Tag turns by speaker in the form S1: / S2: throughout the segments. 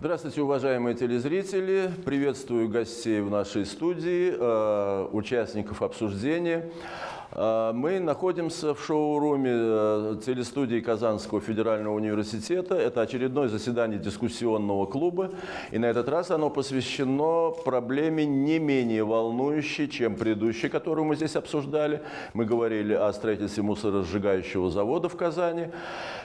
S1: Здравствуйте, уважаемые телезрители. Приветствую гостей в нашей студии, э, участников обсуждения. Э, мы находимся в шоуруме э, телестудии Казанского федерального университета. Это очередное заседание дискуссионного клуба. И на этот раз оно посвящено проблеме не менее волнующей, чем предыдущей, которую мы здесь обсуждали. Мы говорили о строительстве мусоросжигающего завода в Казани.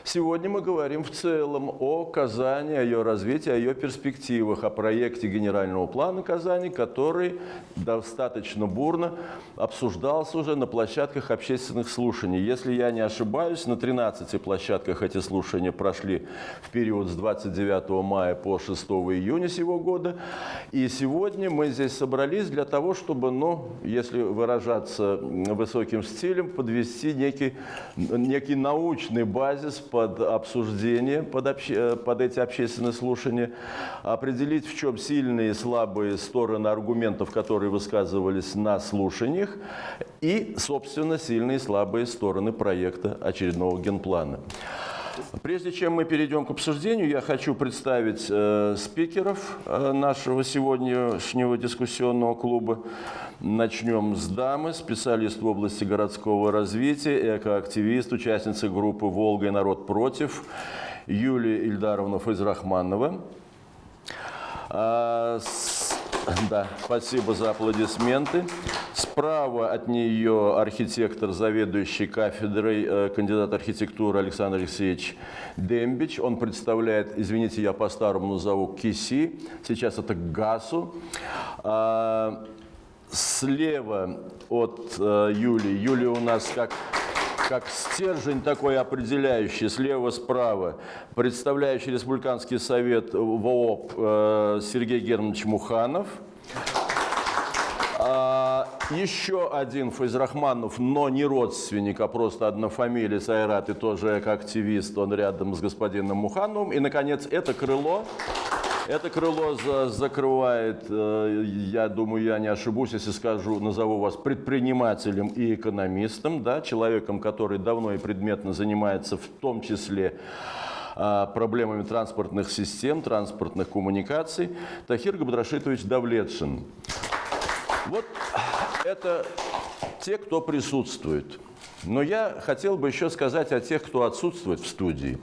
S1: Сегодня мы говорим в целом о Казани, о ее развитии, о ее перспективах, о проекте генерального плана Казани, который достаточно бурно обсуждался уже на площадке площадках общественных слушаний. Если я не ошибаюсь, на 13 площадках эти слушания прошли в период с 29 мая по 6 июня сего года. И сегодня мы здесь собрались для того, чтобы, ну, если выражаться высоким стилем, подвести некий, некий научный базис под обсуждение, под, обще, под эти общественные слушания, определить, в чем сильные и слабые стороны аргументов, которые высказывались на слушаниях, и, собственно, сильные и слабые стороны проекта очередного генплана. Прежде чем мы перейдем к обсуждению, я хочу представить э, спикеров э, нашего сегодняшнего дискуссионного клуба. Начнем с дамы, специалист в области городского развития, экоактивист, участница группы «Волга и народ против» Юлия Ильдаровна Файзрахманова. А, с, да, спасибо за аплодисменты. Справа от нее архитектор, заведующий кафедрой, э, кандидат архитектуры Александр Алексеевич Дембич. Он представляет, извините, я по-старому назову КИСИ, сейчас это ГАСу. А, слева от э, Юлии, Юлия у нас как как стержень такой определяющий, слева-справа, представляющий Республиканский совет ВООП э, Сергей Германович Муханов. А, еще один Файзрахманов, но не родственник, а просто однофамилец Айрат и тоже как активист, он рядом с господином Мухановым. И, наконец, это крыло. Это крыло за, закрывает, э, я думаю, я не ошибусь, если скажу, назову вас предпринимателем и экономистом, да, человеком, который давно и предметно занимается в том числе а, проблемами транспортных систем, транспортных коммуникаций, Тахир Габдрашитович Давлетшин. Вот это те, кто присутствует. Но я хотел бы еще сказать о тех, кто отсутствует в студии.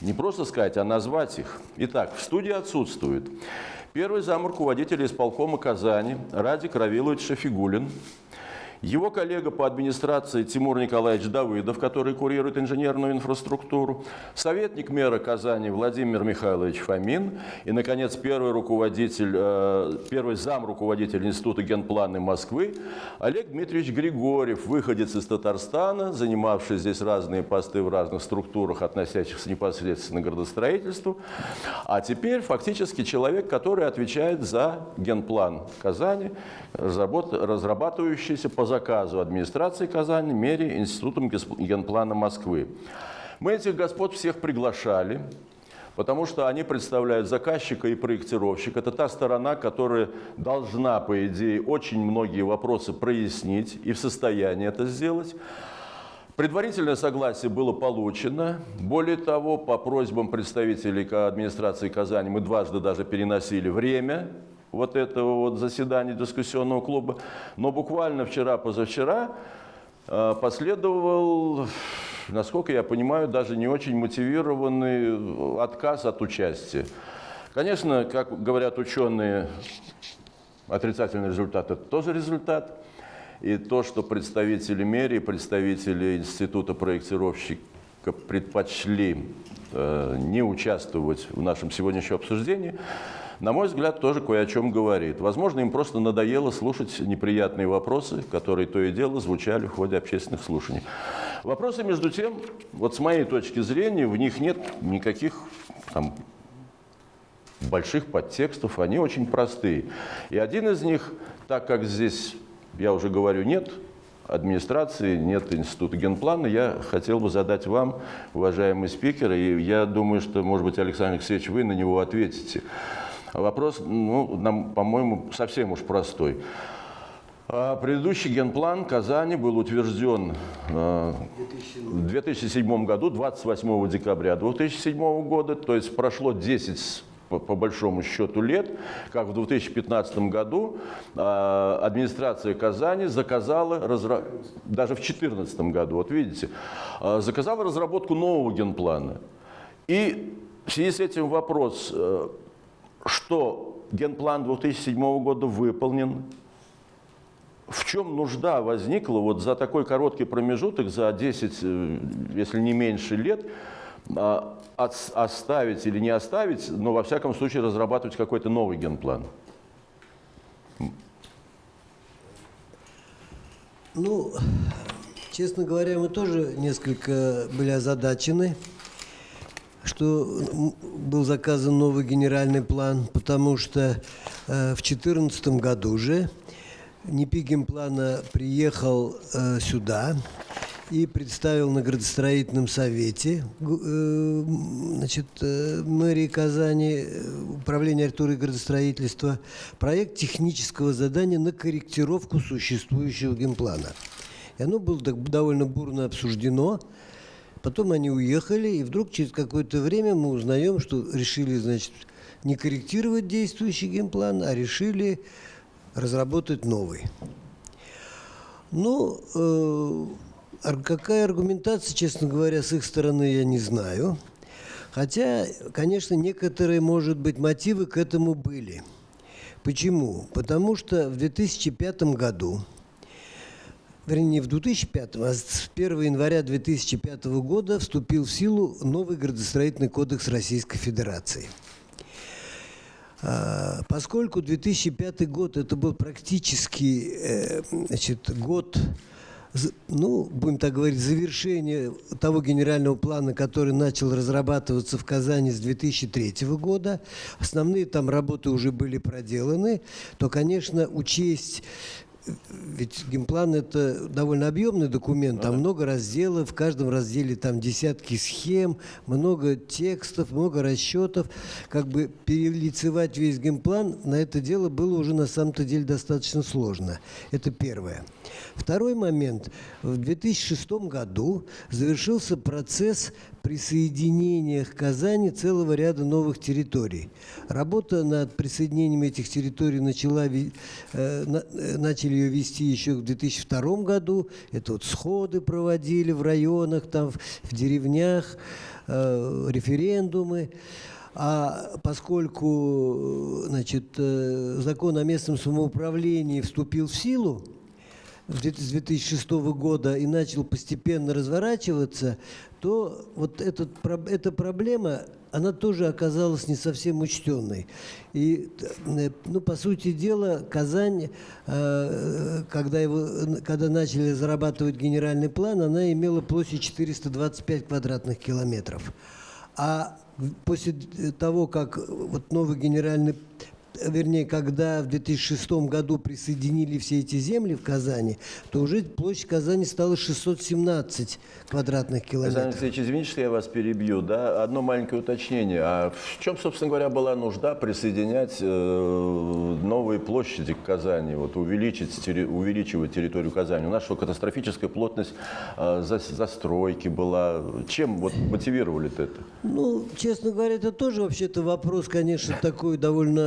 S1: Не просто сказать, а назвать их. Итак, в студии отсутствует первый зам руководителя исполкома Казани Радик Равилович Шафигулин, его коллега по администрации Тимур Николаевич Давыдов, который курирует инженерную инфраструктуру, советник мэра Казани Владимир Михайлович Фомин и, наконец, первый руководитель, э, первый зам руководителя Института генплана Москвы Олег Дмитриевич Григорьев, выходец из Татарстана, занимавший здесь разные посты в разных структурах, относящихся непосредственно к градостроительству, а теперь фактически человек, который отвечает за генплан Казани, разрабатывающийся по заказу администрации Казани, мере Институтом генплана Москвы. Мы этих господ всех приглашали, потому что они представляют заказчика и проектировщика. Это та сторона, которая должна, по идее, очень многие вопросы прояснить и в состоянии это сделать. Предварительное согласие было получено. Более того, по просьбам представителей администрации Казани мы дважды даже переносили время вот этого вот заседания дискуссионного клуба. Но буквально вчера-позавчера э, последовал, насколько я понимаю, даже не очень мотивированный отказ от участия. Конечно, как говорят ученые, отрицательный результат – это тоже результат. И то, что представители мэрии, представители Института проектировщика предпочли э, не участвовать в нашем сегодняшнем обсуждении – на мой взгляд, тоже кое о чем говорит. Возможно, им просто надоело слушать неприятные вопросы, которые то и дело звучали в ходе общественных слушаний. Вопросы, между тем, вот с моей точки зрения, в них нет никаких там, больших подтекстов, они очень простые. И один из них, так как здесь, я уже говорю, нет администрации, нет института генплана, я хотел бы задать вам, уважаемый спикер, и я думаю, что, может быть, Александр Алексеевич, вы на него ответите. Вопрос, ну, нам, по-моему, совсем уж простой. А, предыдущий генплан Казани был утвержден а, в 2007 году, 28 декабря 2007 года, то есть прошло 10 по, большому счету лет, как в 2015 году э, администрация Казани заказала, разра... даже в 2014 году, вот видите, э, заказала разработку нового генплана. И в связи с этим вопрос, э, что генплан 2007 года выполнен, в чем нужда возникла вот за такой короткий промежуток, за 10, э, если не меньше лет, а, оставить или не оставить, но во всяком случае разрабатывать какой-то новый генплан?
S2: Ну, честно говоря, мы тоже несколько были озадачены, что был заказан новый генеральный план, потому что э, в 2014 году же НИПИ генплана приехал э, сюда, и представил на градостроительном совете э, значит, э, мэрии Казани, э, управление архитектуры и градостроительства, проект технического задания на корректировку существующего генплана. И оно было довольно бурно обсуждено. Потом они уехали, и вдруг через какое-то время мы узнаем, что решили, значит, не корректировать действующий генплан, а решили разработать новый. Ну, э, Какая аргументация, честно говоря, с их стороны, я не знаю. Хотя, конечно, некоторые, может быть, мотивы к этому были. Почему? Потому что в 2005 году, вернее, не в 2005, а с 1 января 2005 года вступил в силу новый градостроительный кодекс Российской Федерации. А, поскольку 2005 год это был практически э, значит, год ну, будем так говорить, завершение того генерального плана, который начал разрабатываться в Казани с 2003 года, основные там работы уже были проделаны, то, конечно, учесть ведь генплан это довольно объемный документ, там много разделов, в каждом разделе там десятки схем, много текстов, много расчетов. Как бы перелицевать весь генплан на это дело было уже на самом-то деле достаточно сложно. Это первое. Второй момент. В 2006 году завершился процесс присоединения к Казани целого ряда новых территорий. Работа над присоединением этих территорий начала, э, начали ее вести еще в 2002 году. Это вот сходы проводили в районах, там, в деревнях, э, референдумы. А поскольку значит, э, закон о местном самоуправлении вступил в силу, с 2006 года и начал постепенно разворачиваться, то вот этот, эта проблема, она тоже оказалась не совсем учтенной. И, э, ну, по сути дела, Казань, э, когда, его, когда начали зарабатывать генеральный план, она имела площадь 425 квадратных километров. А после того, как вот новый генеральный вернее, когда в 2006 году присоединили все эти земли в Казани, то уже площадь Казани стала 617 квадратных километров.
S1: Александр Алексеевич, извините, что я вас перебью. Да? Одно маленькое уточнение. А в чем, собственно говоря, была нужда присоединять э, новые площади к Казани, вот, увеличить, увеличивать территорию Казани? У нас что, катастрофическая плотность э, за, застройки была. Чем вот, мотивировали это?
S2: Ну, честно говоря, это тоже вообще-то вопрос, конечно, такой довольно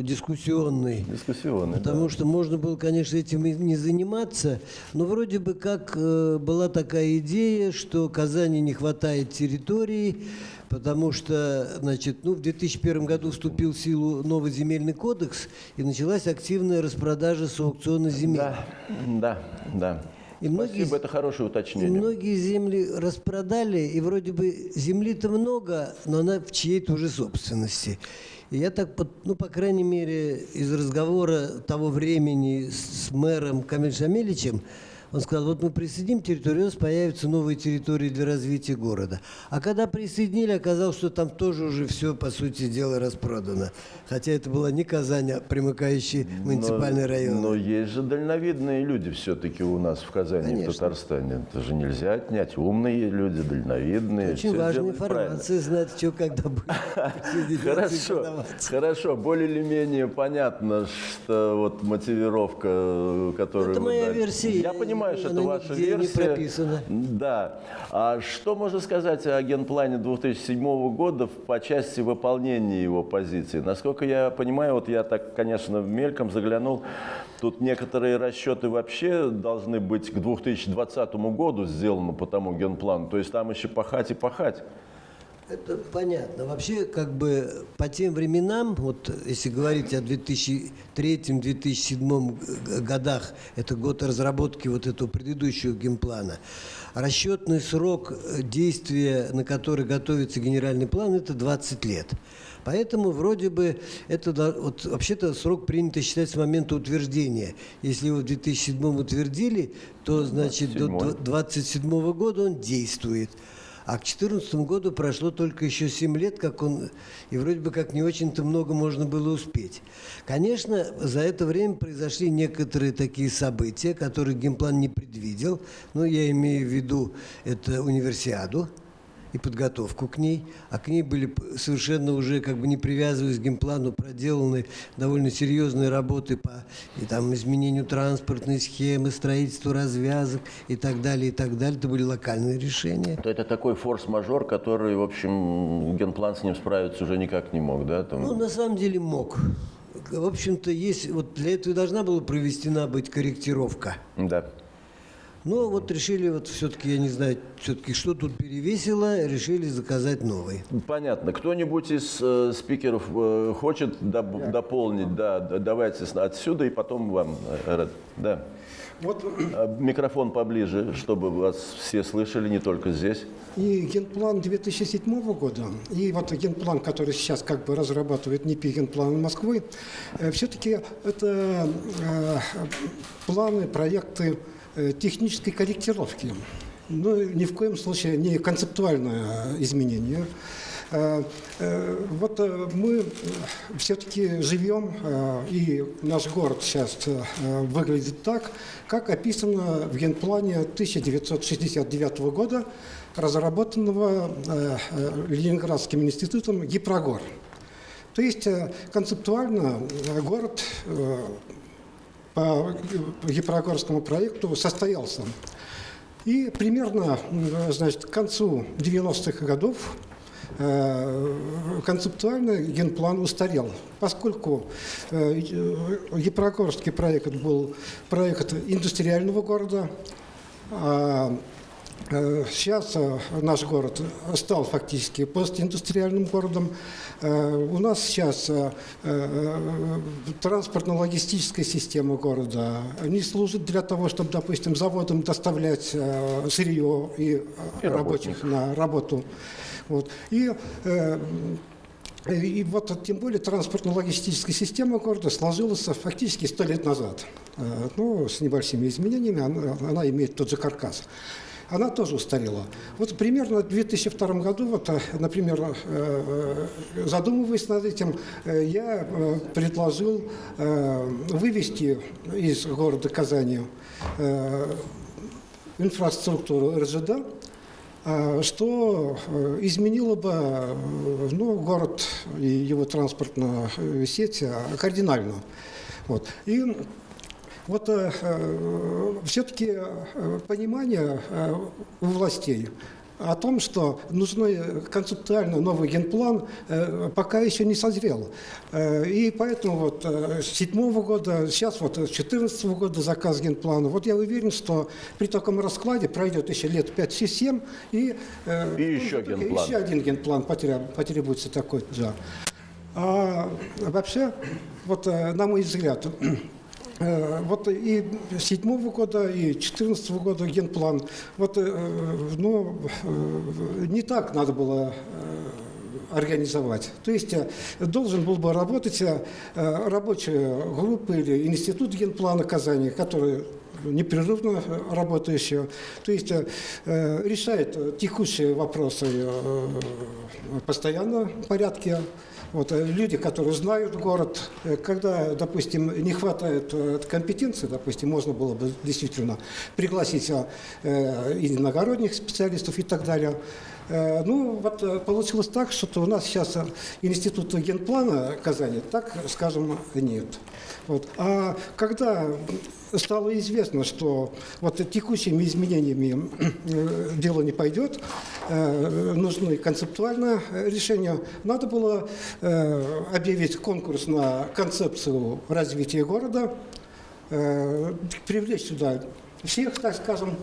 S2: э, дискуссионный.
S1: Дискуссионный,
S2: Потому
S1: да.
S2: что можно было, конечно, этим и не заниматься, но вроде бы как э, была такая идея, что Казани не хватает территории, потому что, значит, ну, в 2001 году вступил в силу новый земельный кодекс, и началась активная распродажа с аукциона земель.
S1: Да, да, да. И многие, Спасибо, это хорошее уточнение.
S2: И многие земли распродали, и вроде бы земли-то много, но она в чьей-то уже собственности. Я так, ну, по крайней мере, из разговора того времени с мэром Камиль Шамиличем, он сказал, вот мы присоединим территорию, у нас появятся новые территории для развития города. А когда присоединили, оказалось, что там тоже уже все, по сути дела, распродано. Хотя это была не Казань, а примыкающий муниципальный но, район.
S1: Но есть же дальновидные люди все-таки у нас в Казани, Конечно. в Татарстане. Это же нельзя отнять. Умные люди, дальновидные.
S2: Очень важная информация, знать, что когда будет.
S1: Хорошо, хорошо. Более или менее понятно, что вот мотивировка, которую
S2: Это моя версия.
S1: Я понимаю, это
S2: Она
S1: ваша
S2: нигде не
S1: версия.
S2: прописана.
S1: Да. А что можно сказать о генплане 2007 года по части выполнения его позиции? Насколько я понимаю, вот я так, конечно, мельком заглянул, тут некоторые расчеты вообще должны быть к 2020 году сделаны по тому генплану. То есть там еще пахать и пахать.
S2: Это понятно. Вообще, как бы по тем временам, вот если говорить о 2003-2007 годах, это год разработки вот этого предыдущего генплана, расчетный срок действия, на который готовится генеральный план, это 20 лет. Поэтому вроде бы это вот, вообще-то срок принято считать с момента утверждения. Если его в 2007 утвердили, то значит до 2027 года он действует. А к 2014 году прошло только еще 7 лет, как он, и вроде бы как не очень-то много можно было успеть. Конечно, за это время произошли некоторые такие события, которые геймплан не предвидел. Ну, я имею в виду это универсиаду, и подготовку к ней, а к ней были совершенно уже, как бы не привязываясь к геймплану, проделаны довольно серьезные работы по и, там, изменению транспортной схемы, строительству развязок и так далее, и так далее. Это были локальные решения.
S1: То это такой форс-мажор, который, в общем, генплан с ним справиться уже никак не мог, да? Там...
S2: Ну, на самом деле мог. В общем-то, есть, вот для этого и должна была проведена быть корректировка.
S1: Да.
S2: Но вот решили, вот все-таки, я не знаю, все-таки что тут перевесило, решили заказать новый.
S1: Понятно. Кто-нибудь из э, спикеров э, хочет доп- да. дополнить? Да, давайте отсюда и потом вам, э, Да. Вот. А, микрофон поближе, чтобы вас все слышали, не только здесь.
S3: И генплан 2007 года, и вот генплан, который сейчас как бы разрабатывает НИПИ генплан Москвы, э, все-таки это э, планы, проекты технической корректировки. Ну, ни в коем случае не концептуальное изменение. Э, э, вот мы все-таки живем, и наш город сейчас выглядит так, как описано в генплане 1969 года, разработанного Ленинградским институтом ГИПРОГОР. То есть концептуально город по Гипрогорскому проекту состоялся. И примерно значит, к концу 90-х годов э, концептуально генплан устарел, поскольку э, Гипрогорский проект был проект индустриального города, а Э, сейчас э, наш город стал фактически постиндустриальным городом. Э, у нас сейчас транспортно-логистическая система города не служит для того, чтобы, допустим, заводам доставлять сырье и, и рабочих на работу. Вот. И и вот тем более транспортно-логистическая система города сложилась фактически сто лет назад. Ну, с небольшими изменениями она, она имеет тот же каркас она тоже устарела. Вот примерно в 2002 году, вот, э, например, э, э, задумываясь над этим, я предложил вывести из города Казани инфраструктуру РЖД, что изменило бы ну, город и его транспортную сеть кардинально. Вот. И вот э, э, все-таки э, понимание э, у властей о том, что нужный концептуально новый генплан, пока еще не созрел. И поэтому вот с седьмого года, сейчас вот с 2014 года заказ генплана. Вот я уверен, что при таком раскладе пройдет еще лет 5-7, и,
S1: и еще, генплан.
S3: еще один генплан потребуется такой. Да. А вообще, вот на мой взгляд, вот и седьмого года, и четырнадцатого года генплан. Вот, э, ну, э, не так надо было организовать. То есть должен был бы работать рабочая группа или институт генплана Казани, который непрерывно работающие, то есть решает текущие вопросы постоянно в порядке вот, э, люди, которые знают город, э, когда, допустим, не хватает э, компетенции, допустим, можно было бы действительно пригласить э, иногородних специалистов и так далее. Э, Ну, вот э, получилось так, что у нас сейчас э, института генплана Казани, так скажем, нет. Вот. А когда стало известно, что вот текущими изменениями дело не пойдет, нужны концептуальное решение, надо было объявить конкурс на концепцию развития города, привлечь сюда всех, так скажем,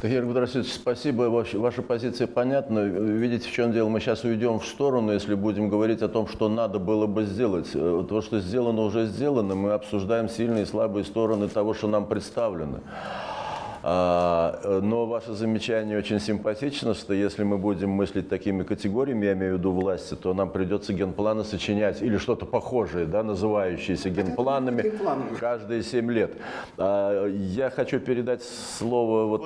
S1: Тахир Гудрасович, спасибо. Ваша, ваша позиция понятна. Видите, в чем дело? Мы сейчас уйдем в сторону, если будем говорить о том, что надо было бы сделать. Э, То, что сделано, уже сделано. Мы обсуждаем сильные и слабые стороны того, что нам представлено. А, э, но ваше замечание очень симпатично, что если мы будем мыслить такими категориями, я имею в виду власти, то нам придется генпланы сочинять или что-то похожее, да, называющееся генпланами,
S3: генпланами.
S1: каждые семь лет. А, Я хочу передать слово вот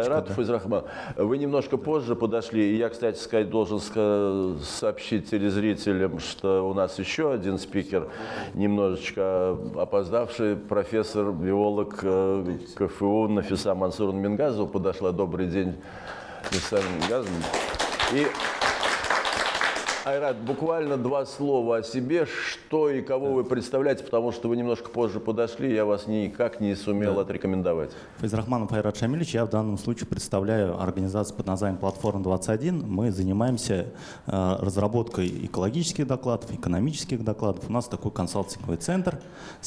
S1: Айрату
S4: да.
S1: Файзрахман. Вы немножко позже подошли, и я, кстати сказать, должен сообщить телезрителям, что у нас еще один спикер, немножечко опоздавший, профессор, биолог э, КФУ Нафиса Мансуровна Мингазова подошла. Добрый день, Нафиса Мингазовна. И Айрат, буквально два слова о себе, что и кого вы представляете, потому что вы немножко позже подошли, я вас никак не сумел отрекомендовать.
S4: Файзрахманов Айрат Шамилевич, я в данном случае представляю организацию под названием «Платформа-21». Мы занимаемся э, разработкой экологических докладов, экономических докладов. У нас такой консалтинговый центр,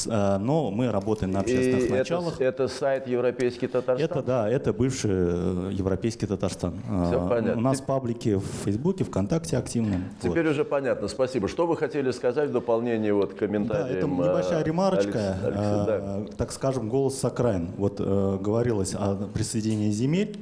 S4: э, но мы работаем на общественных
S1: И это,
S4: началах.
S1: это сайт Европейский Татарстан?
S4: Это да, это бывший э, европейский Татарстан.
S1: Всё
S4: Э,
S1: понятно.
S4: У нас паблики в Фейсбуке, ВКонтакте активны. Вот.
S1: Теперь уже понятно, спасибо. Что вы хотели сказать в дополнение вот к
S4: Да,
S1: комментариям?
S4: это небольшая
S1: э,
S4: ремарочка,
S1: Алекс- Алекса, да.
S4: э, так скажем, голос с окраин. Вот э, говорилось о присоединении земель,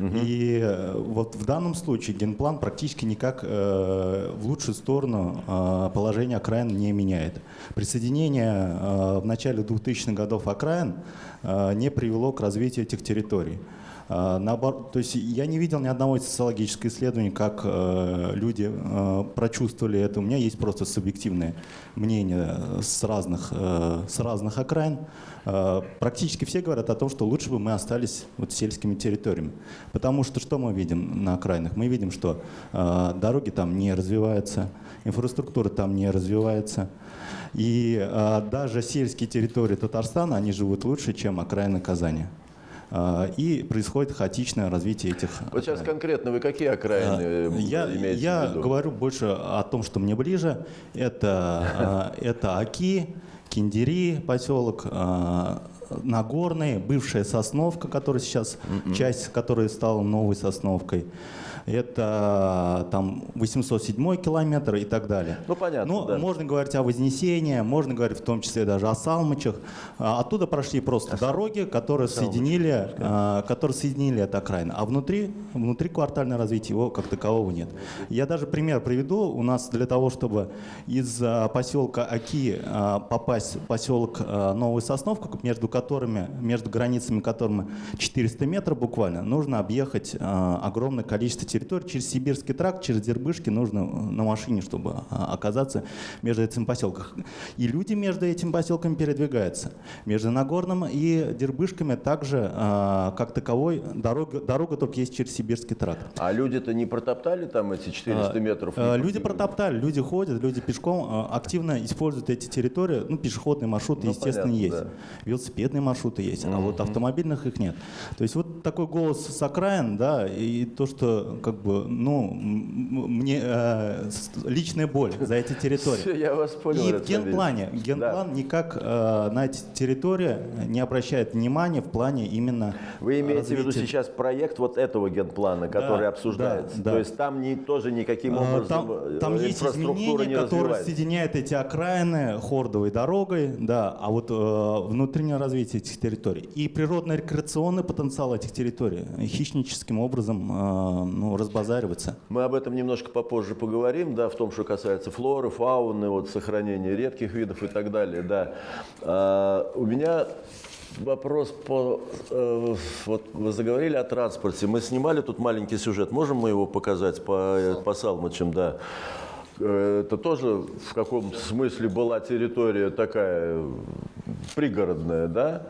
S4: и э, вот в данном случае генплан практически никак э, в лучшую сторону э, положение окраин не меняет. Присоединение э, в начале 2000-х годов окраин э, не привело к развитию этих территорий. А, Наоборот, то есть я не видел ни одного социологического исследования, как э, люди э, прочувствовали это. У меня есть просто субъективное мнение с разных, э, с разных окраин. Практически все говорят о том, что лучше бы мы остались вот сельскими территориями. Потому что что мы видим на окраинах? Мы видим, что дороги там не развиваются, инфраструктура там не развивается. И даже сельские территории Татарстана, они живут лучше, чем окраины Казани. А, И происходит хаотичное развитие этих.
S1: Вот сейчас конкретно вы какие окраины э,
S4: А, Я,
S1: имеете
S4: я
S1: в виду?
S4: говорю больше о том, что мне ближе. Это, а, это Аки, Киндери поселок, а, Нагорный, бывшая Сосновка, которая сейчас, часть которой стала новой Сосновкой. Это там 807 километр и так далее.
S1: Ну, понятно,
S4: Ну,
S1: да.
S4: можно говорить о Вознесении, можно говорить в том числе даже о Салмычах. А, Оттуда прошли просто дороги, которые соединили, а, которые соединили это окраины. А внутри, внутри квартальное развитие его как такового нет. Я даже пример приведу. У нас для того, чтобы из а, поселка Аки а, попасть в поселок а, Новая Сосновка, между которыми, между границами которыми 400 метров буквально, нужно объехать а, огромное количество территорий через Сибирский тракт, через Дербышки нужно э, на машине, чтобы а, оказаться между этим поселком. И люди между этим поселками передвигаются. Между Нагорным и Дербышками также, а, как таковой, дорога, дорога только есть через Сибирский тракт.
S1: А люди-то не протоптали там эти 400 метров?
S4: Э,
S1: Не-
S4: Люди протоптали, люди ходят, люди пешком активно используют эти территории. Ну, пешеходные маршруты,
S1: Ну,
S4: естественно,
S1: понятно,
S4: есть.
S1: да.
S4: Велосипедные маршруты есть, а вот автомобильных их нет. То есть вот такой голос с окраин, да, и то, что как бы, ну, мне э, личная боль за эти территории.
S1: Всё, я вас понял.
S4: И в генплане, генплан никак э, на эти территории не обращает внимания в плане именно
S1: Вы имеете в виду
S4: развития
S1: сейчас проект вот этого генплана, который
S4: Да,
S1: обсуждается?
S4: да, да.
S1: То есть там не, тоже никаким
S4: А,
S1: образом
S4: Там,
S1: э,
S4: там есть изменения,
S1: не
S4: которые соединяют эти окраины хордовой дорогой, да, а вот э, внутреннее развитие этих территорий и природно-рекреационный потенциал этих территорий хищническим образом э, ну, разбазаривается.
S1: Мы об этом немножко попозже поговорим, да, в том, что касается флоры, фауны, вот, сохранения редких видов и так далее, да. А, у меня вопрос по... э, вот вы заговорили о транспорте. Мы снимали тут маленький сюжет. Можем мы его показать по, э, по Салмачам, да? Э, Это тоже в каком смысле была территория такая пригородная, да?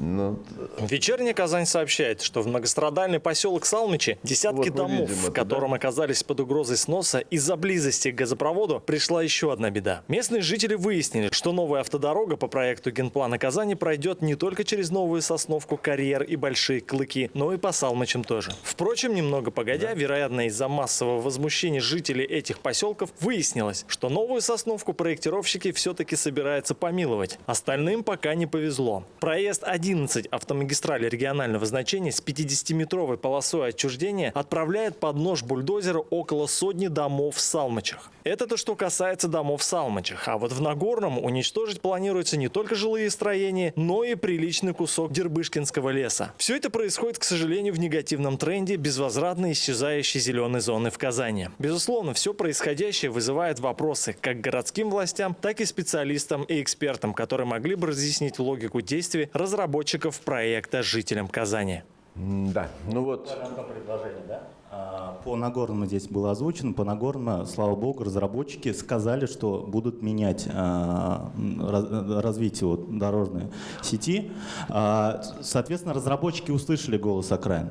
S1: Ну,
S5: Вечерняя Казань сообщает, что в многострадальный поселок Салмичи десятки
S1: Вот
S5: домов,
S1: видим это,
S5: которым
S1: да?
S5: оказались под угрозой сноса из-за близости к газопроводу, пришла еще одна беда. Местные жители выяснили, что новая автодорога по проекту генплана Казани пройдет не только через Новую Сосновку, Карьер и Большие Клыки, но и по Салмичам тоже. Впрочем, немного погодя, вероятно, из-за массового возмущения жителей этих поселков выяснилось, что Новую Сосновку проектировщики все-таки собираются помиловать. Остальным пока не повезло. Проезд 11 автомагистрали регионального значения с 50-метровой полосой отчуждения отправляет под нож бульдозера около сотни домов в Салмачах. Это то, что касается домов в Салмачах. А вот в Нагорном уничтожить планируется не только жилые строения, но и приличный кусок Дербышкинского леса. Все это происходит, к сожалению, в негативном тренде безвозвратно исчезающей зеленой зоны в Казани. Безусловно, все происходящее вызывает вопросы как городским властям, так и специалистам и экспертам, которые могли бы разъяснить логику действий разработчиков проекта жителям Казани.
S1: да, ну вот,
S4: предложение, да? А, По Нагорному здесь было озвучено. По Нагорному, слава богу, разработчики сказали, что будут менять а, раз- развитие дорожной сети. А, Соответственно, разработчики услышали голос окраин.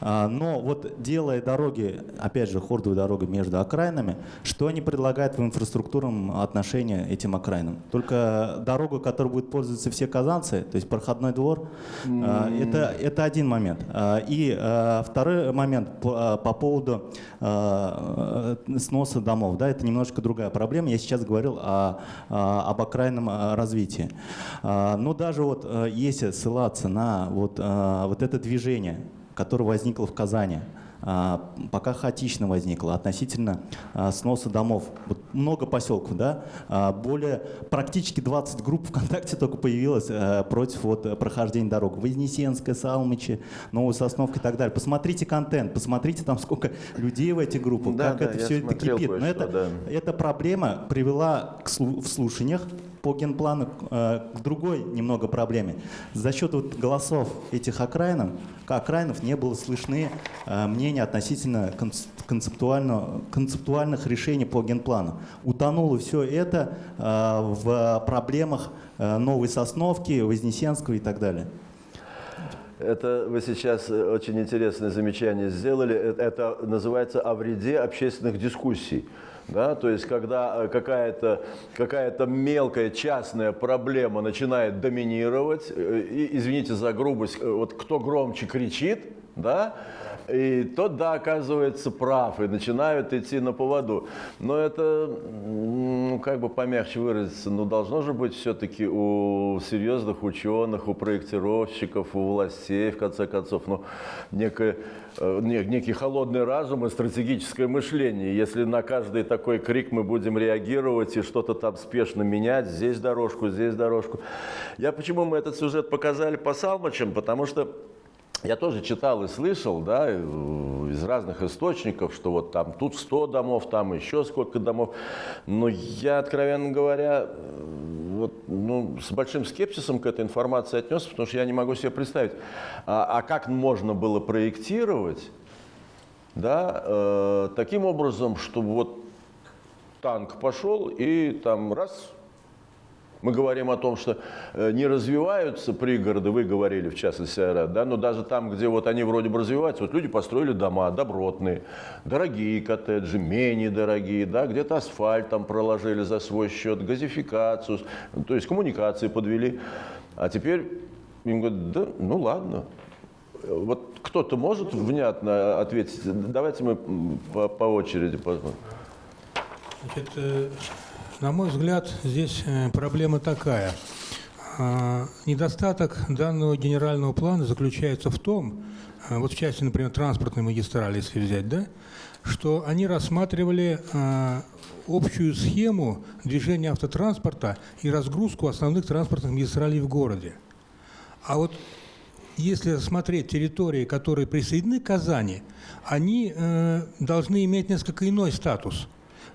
S4: Но вот делая дороги, опять же, хордовые дороги между окраинами, что они предлагают в инфраструктурном отношении этим окраинам? Только дорогу, которой будут пользоваться все казанцы, то есть проходной двор, а, это, это один момент. И второй момент по, по поводу а, э, сноса домов. Да, это немножко другая проблема. Я сейчас говорил о, а, об окраинном развитии. Но даже вот если ссылаться на вот, вот это движение, которое возникло в Казани, пока хаотично возникло относительно а, сноса домов. Вот много поселков, да, а, более практически 20 групп ВКонтакте только появилось а, против вот прохождения дорог. Вознесенская, Салмичи, Новая Сосновка и так далее. Посмотрите контент, посмотрите там сколько людей в этих группах,
S1: Да,
S4: как
S1: да,
S4: это все это кипит. Но это,
S1: да.
S4: эта проблема привела к в слушаниях по генплану э, к другой немного проблеме. За счет вот голосов этих окраинов, окраинов не было слышны э, мнения относительно конц- концептуально, концептуальных решений по генплану. Утонуло все это э, в проблемах Новой Сосновки, Вознесенского и так далее.
S1: это вы сейчас очень интересное замечание сделали. Это называется о вреде общественных дискуссий. Да, то есть, когда э, какая-то какая мелкая частная проблема начинает доминировать, э, и, извините за грубость, э, вот кто громче кричит, да, и тот, да, оказывается прав, и начинают идти на поводу. Но это, ну, как бы помягче выразиться, ну, должно же быть все-таки у серьезных ученых, у проектировщиков, у властей, в конце концов, ну, некое, э, не- некий холодный разум и стратегическое мышление. Если на каждый такой крик мы будем реагировать и что-то там спешно менять, здесь дорожку, здесь дорожку. Я почему мы этот сюжет показали по Салмачам, потому что я тоже читал и слышал, да, э, из разных источников, что вот там тут 100 домов, там еще сколько домов. Но я, откровенно говоря, э, вот, ну, с большим скепсисом к этой информации отнесся, потому что я не могу себе представить, а, а как можно было проектировать, да, э, таким образом, чтобы вот танк пошел и там раз мы говорим о том, что э, не развиваются пригороды, вы говорили, в частности, Айрат, да, но даже там, где вот они вроде бы развиваются, вот люди построили дома добротные, дорогие коттеджи, менее дорогие, да, где-то асфальт там проложили за свой счет, газификацию, то есть коммуникации подвели. А теперь им говорят, да, ну ладно, вот кто-то может внятно ответить? Давайте мы по, по очереди посмотрим.
S6: Значит, э, на мой взгляд, здесь э, проблема такая. А, Недостаток данного генерального плана заключается в том, а, вот в части, например, транспортной магистрали, если взять, да, что они рассматривали а, общую схему движения автотранспорта и разгрузку основных транспортных магистралей в городе. А вот если рассмотреть территории, которые присоединены к Казани, они э, должны иметь несколько иной статус.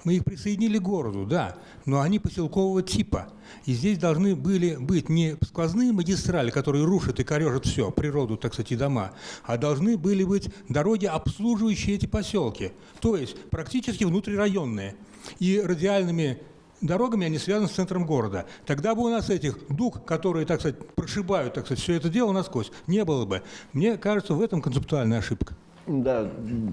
S6: Мы их присоединили к городу, да, но они поселкового типа. И здесь должны были быть не сквозные магистрали, которые рушат и корежат все, природу, так сказать, и дома, а должны были быть дороги, обслуживающие эти поселки. То есть практически внутрирайонные. И радиальными дорогами, они связаны с центром города. Тогда бы у нас этих дуг, которые, так сказать, прошибают, так сказать, все это дело насквозь, не было бы. Мне кажется, в этом концептуальная ошибка.
S1: Да,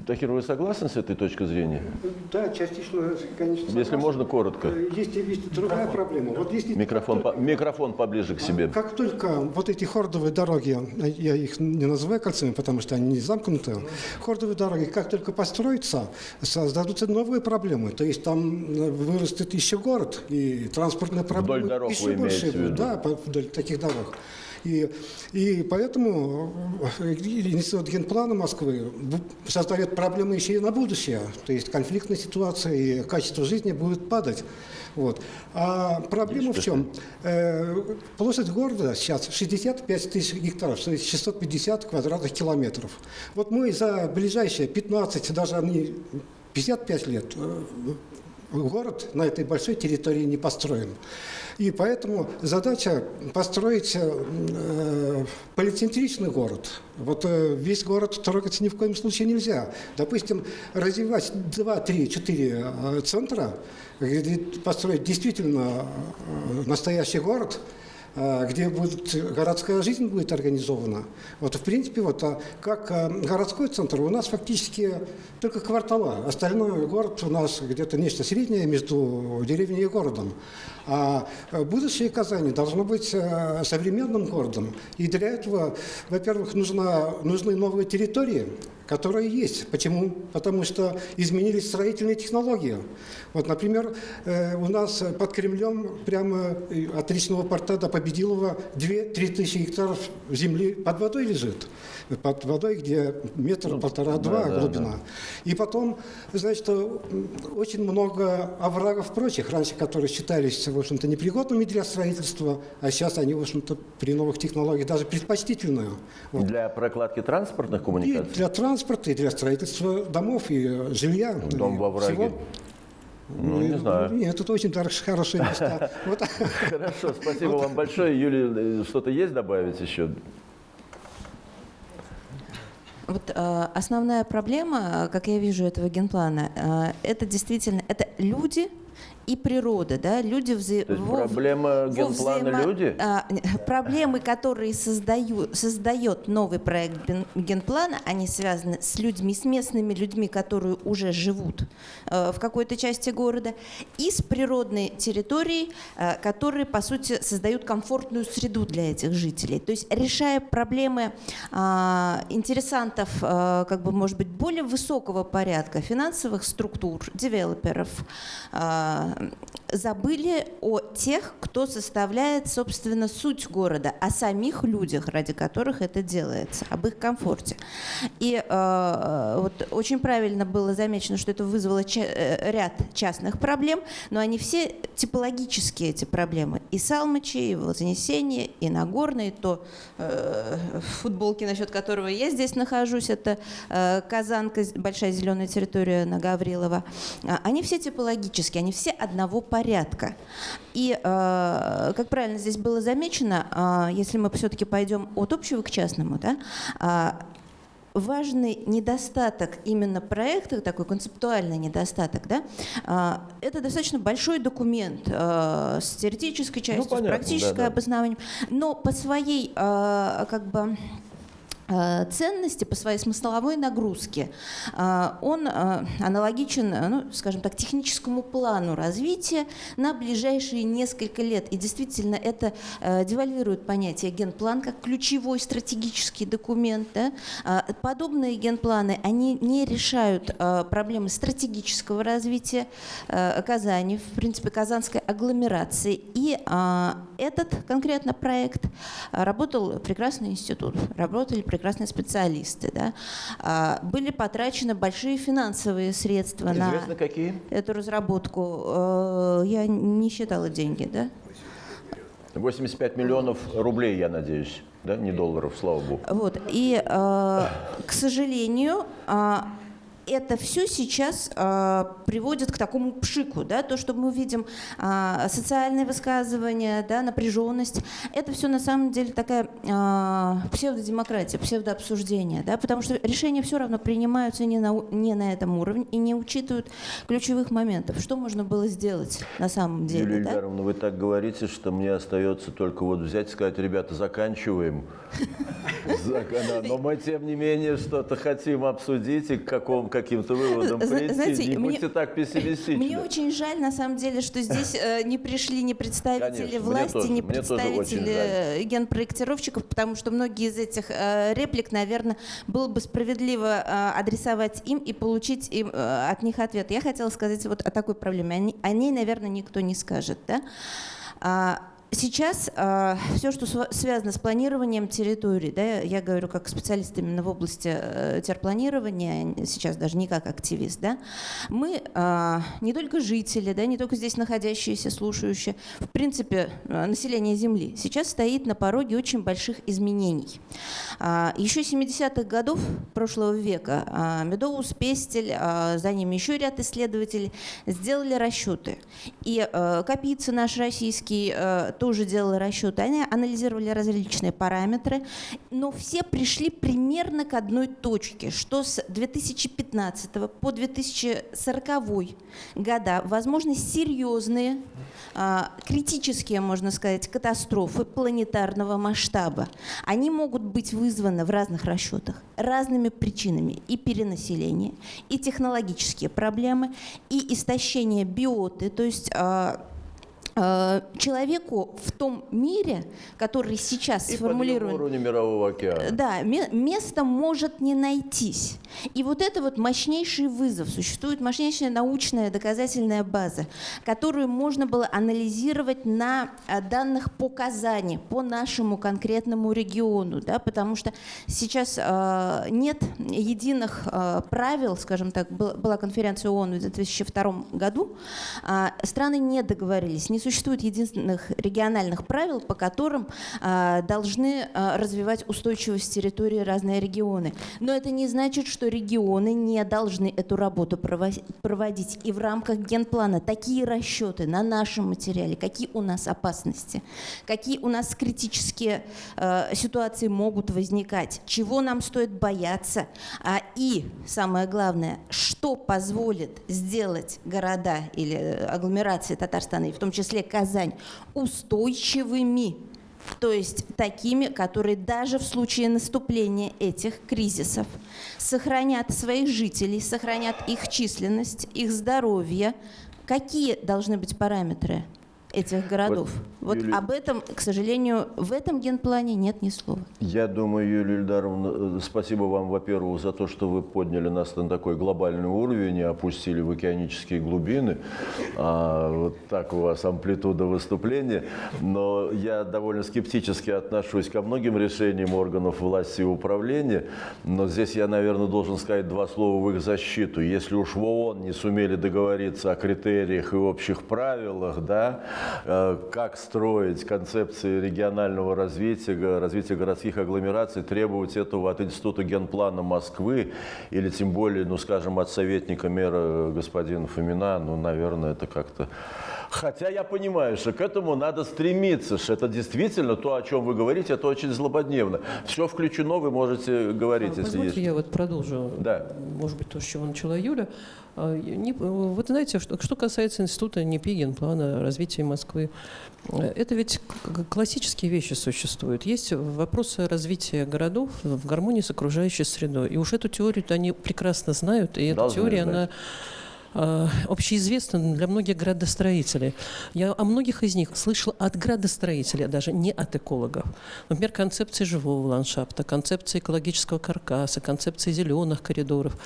S1: Тахир, вы согласны с этой точкой зрения?
S3: Да, частично, конечно.
S1: Если
S3: согласен.
S1: можно, коротко.
S3: Э, Есть, есть другая проблема. Вот если
S1: Микрофон, по- микрофон поближе к себе.
S3: Как только вот эти хордовые дороги, я их не называю кольцами, потому что они не замкнуты, хордовые дороги, как только построятся, создадутся новые проблемы. То есть там э, вырастет еще город, и транспортные проблемы
S1: дорог
S3: еще
S1: вы
S3: больше? Да, по- вдоль таких дорог. И, и поэтому э, Институт генплана Москвы создает проблемы еще и на будущее. То есть конфликтная ситуация и качество жизни будет падать. Вот. А проблема в чем? Э, площадь города сейчас 65 тысяч гектаров, то есть 650 квадратных километров. Вот мы за ближайшие 15, даже не 55 лет э, город на этой большой территории не построен. И поэтому задача построить э, полицентричный город. Вот э, весь город трогать ни в коем случае нельзя. Допустим, развивать 2, 3, 4 э, центра, построить действительно э, настоящий город, где будет, городская жизнь будет организована. Вот, в принципе, вот, а как э, городской центр у нас фактически только квартала. Остальной город у нас где-то нечто среднее между деревней и городом. А э, будущее Казани должно быть э, современным городом. И для этого, во-первых, нужна, нужны новые территории, которые есть. Почему? Потому что изменились строительные технологии. Вот, например, э, у нас под Кремлем прямо от речного порта до Победилова 2-3 тысячи гектаров земли под водой лежит. Под водой, где метр, полтора-два
S1: да, да,
S3: глубина. И потом, значит, очень много оврагов прочих, раньше которые считались, в общем-то, непригодными для строительства, а сейчас они, в общем-то, при новых технологиях даже предпочтительные. Вот.
S1: Для прокладки транспортных
S3: И
S1: коммуникаций?
S3: для транспорта, и для строительства домов, и э, жилья.
S1: Дом
S3: и
S1: во враге.
S3: всего.
S1: Ну, не знаю.
S3: Нет, тут очень хорошие места.
S1: Хорошо, спасибо вам большое. Юлия, э, что-то есть добавить еще?
S7: Вот э, основная проблема, э, как я вижу этого генплана, э, это действительно это люди и природа, да, люди вза...
S1: То есть
S7: во-
S1: проблема генплана
S7: взаимо-
S1: люди?
S7: а, проблемы, которые создаю, создает новый проект ген- генплана, они связаны с людьми, с местными людьми, которые уже живут э, в какой-то части города, и с природной территорией, э, которые, по сути, создают комфортную среду для этих жителей. То есть решая проблемы а, интересантов, а, как бы, может быть, более высокого порядка, финансовых структур, девелоперов, а, забыли о тех, кто составляет, собственно, суть города, о самих людях, ради которых это делается, об их комфорте. И э, вот очень правильно было замечено, что это вызвало ча- э, ряд частных проблем, но они все типологические, эти проблемы. И Салмычи, и Вознесение, и Нагорный, то э, футболки, насчет которого я здесь нахожусь, это э, Казанка, большая зеленая территория на Гаврилова. Они все типологические, они все одного порядка. И, э, как правильно здесь было замечено, а, если мы все-таки пойдем от общего к частному, да, а, важный недостаток именно проекта, такой концептуальный недостаток, да, а, это достаточно большой документ а, с теоретической частью,
S1: Ну, понятно,
S7: с практической
S1: да-да.
S7: обоснованием, но по своей как бы ценности, по своей смысловой нагрузке, а, он а, аналогичен, ну, скажем так, техническому плану развития на ближайшие несколько лет. И действительно это девальвирует понятие генплан как ключевой стратегический документ. да. Подобные генпланы, они не решают проблемы стратегического развития Казани, в принципе, казанской агломерации. И этот конкретно проект работал прекрасный институт, работали прекрасные специалисты. Да? А, Были потрачены большие финансовые средства на
S1: Известно какие?
S7: эту разработку. Э, Я не считала деньги, да?
S1: 85 миллионов рублей, я надеюсь, да, не долларов, слава богу.
S7: Вот. И, э, к сожалению, а, это все сейчас э, приводит к такому пшику, да, то, что мы видим э, социальные высказывания, да, напряженность, это все на самом деле такая э, псевдодемократия, псевдообсуждение, да, потому что решения все равно принимаются не на, не на этом уровне и не учитывают ключевых моментов. Что можно было сделать на самом деле?
S1: Юлия
S7: да?
S1: Ильдаровна, вы так говорите, что мне остается только вот взять и сказать, ребята, заканчиваем. Но мы, тем не менее, что-то хотим обсудить и к каком, каким-то выводам прийти.
S7: знаете,
S1: Не
S7: мне-
S1: будьте так пессимистичны.
S7: Мне очень жаль, на самом деле, что здесь э, не пришли ни представители
S1: Конечно,
S7: власти,
S1: тоже, очень
S7: представители генпроектировщиков, потому что многие из этих э, реплик, наверное, было бы справедливо э, адресовать им и получить им, э, от них ответ. Я хотела сказать вот о такой проблеме. О ней- О ней, наверное, никто не скажет. Да? А, Сейчас все, что связано с планированием территорий, да, я говорю как специалист именно в области э, терпланирования, сейчас даже не как активист, да, мы а, не только жители, да, не только здесь находящиеся, слушающие, в принципе, э, население Земли сейчас стоит на пороге очень больших изменений. А, Еще 70-х годов прошлого века а, Медоус, Пестель, а, за ними еще ряд исследователей сделали расчеты. И э, Капица наш российский э, тоже делал расчеты. Они анализировали различные параметры, но все пришли примерно к одной точке, что с 2015 по 2040 года возможны серьезные, а, критические, можно сказать, катастрофы планетарного масштаба. Они могут быть вызваны в разных расчетах разными причинами. И перенаселение, и технологические проблемы, и истощение биоты, то есть а, человеку в том мире, который сейчас
S1: И
S7: сформулирован,
S1: подъем уровня мирового океана.
S7: да, ме- место может не найтись. И вот это вот мощнейший вызов. Существует мощнейшая научная доказательная база, которую можно было анализировать на а, данных по Казани, по нашему конкретному региону, да, потому что сейчас а, нет единых а, правил, скажем так, был- была конференция ООН в 2002 году, а, страны не договорились, не существует единственных региональных правил, по которым а, должны а, развивать устойчивость территории разные регионы. Но это не значит, что регионы не должны эту работу прово- проводить. И в рамках генплана такие расчеты на нашем материале, какие у нас опасности, какие у нас критические э, ситуации могут возникать, чего нам стоит бояться, а, и самое главное, что позволит сделать города или э, агломерации Татарстана, и в том числе Казань, устойчивыми то есть такими, которые даже в случае наступления этих кризисов сохранят своих жителей, сохранят их численность, их здоровье. Какие должны быть параметры этих городов? Вот,
S1: Юлия-
S7: об этом, к сожалению, в этом генплане нет ни слова.
S1: Я думаю, Юлия Ильдаровна, э, спасибо вам, во-первых, за то, что вы подняли нас на такой глобальный уровень и опустили в океанические глубины. А, вот так у вас амплитуда выступления. Но я довольно скептически отношусь ко многим решениям органов власти и управления. Но здесь я, наверное, должен сказать два слова в их защиту. Если уж в ООН не сумели договориться о критериях и общих правилах, да, как строить концепции регионального развития, развития городских агломераций, требовать этого от Института генплана Москвы или тем более, ну, скажем, от советника мэра господина Фомина, ну, наверное, это как-то... Хотя я понимаю, что к этому надо стремиться, что это действительно то, о чем вы говорите, это очень злободневно. Все включено, вы можете говорить, если
S8: Позвольте,
S1: есть.
S8: я вот продолжу,
S1: Да.
S8: может быть, то, с чего начала Юля. А, не- Вот знаете, что, что касается института НИПИ, генплана развития Москвы, э, это ведь классические вещи существуют. Есть вопросы развития городов в гармонии с окружающей средой. И уж эту теорию они прекрасно знают, и эта
S1: Должны
S8: теория,
S1: знать.
S8: она э, общеизвестна для многих градостроителей. Я о многих из них слышала от градостроителей, а даже не от экологов. Например, концепции живого ландшафта, концепции экологического каркаса, концепции зеленых коридоров.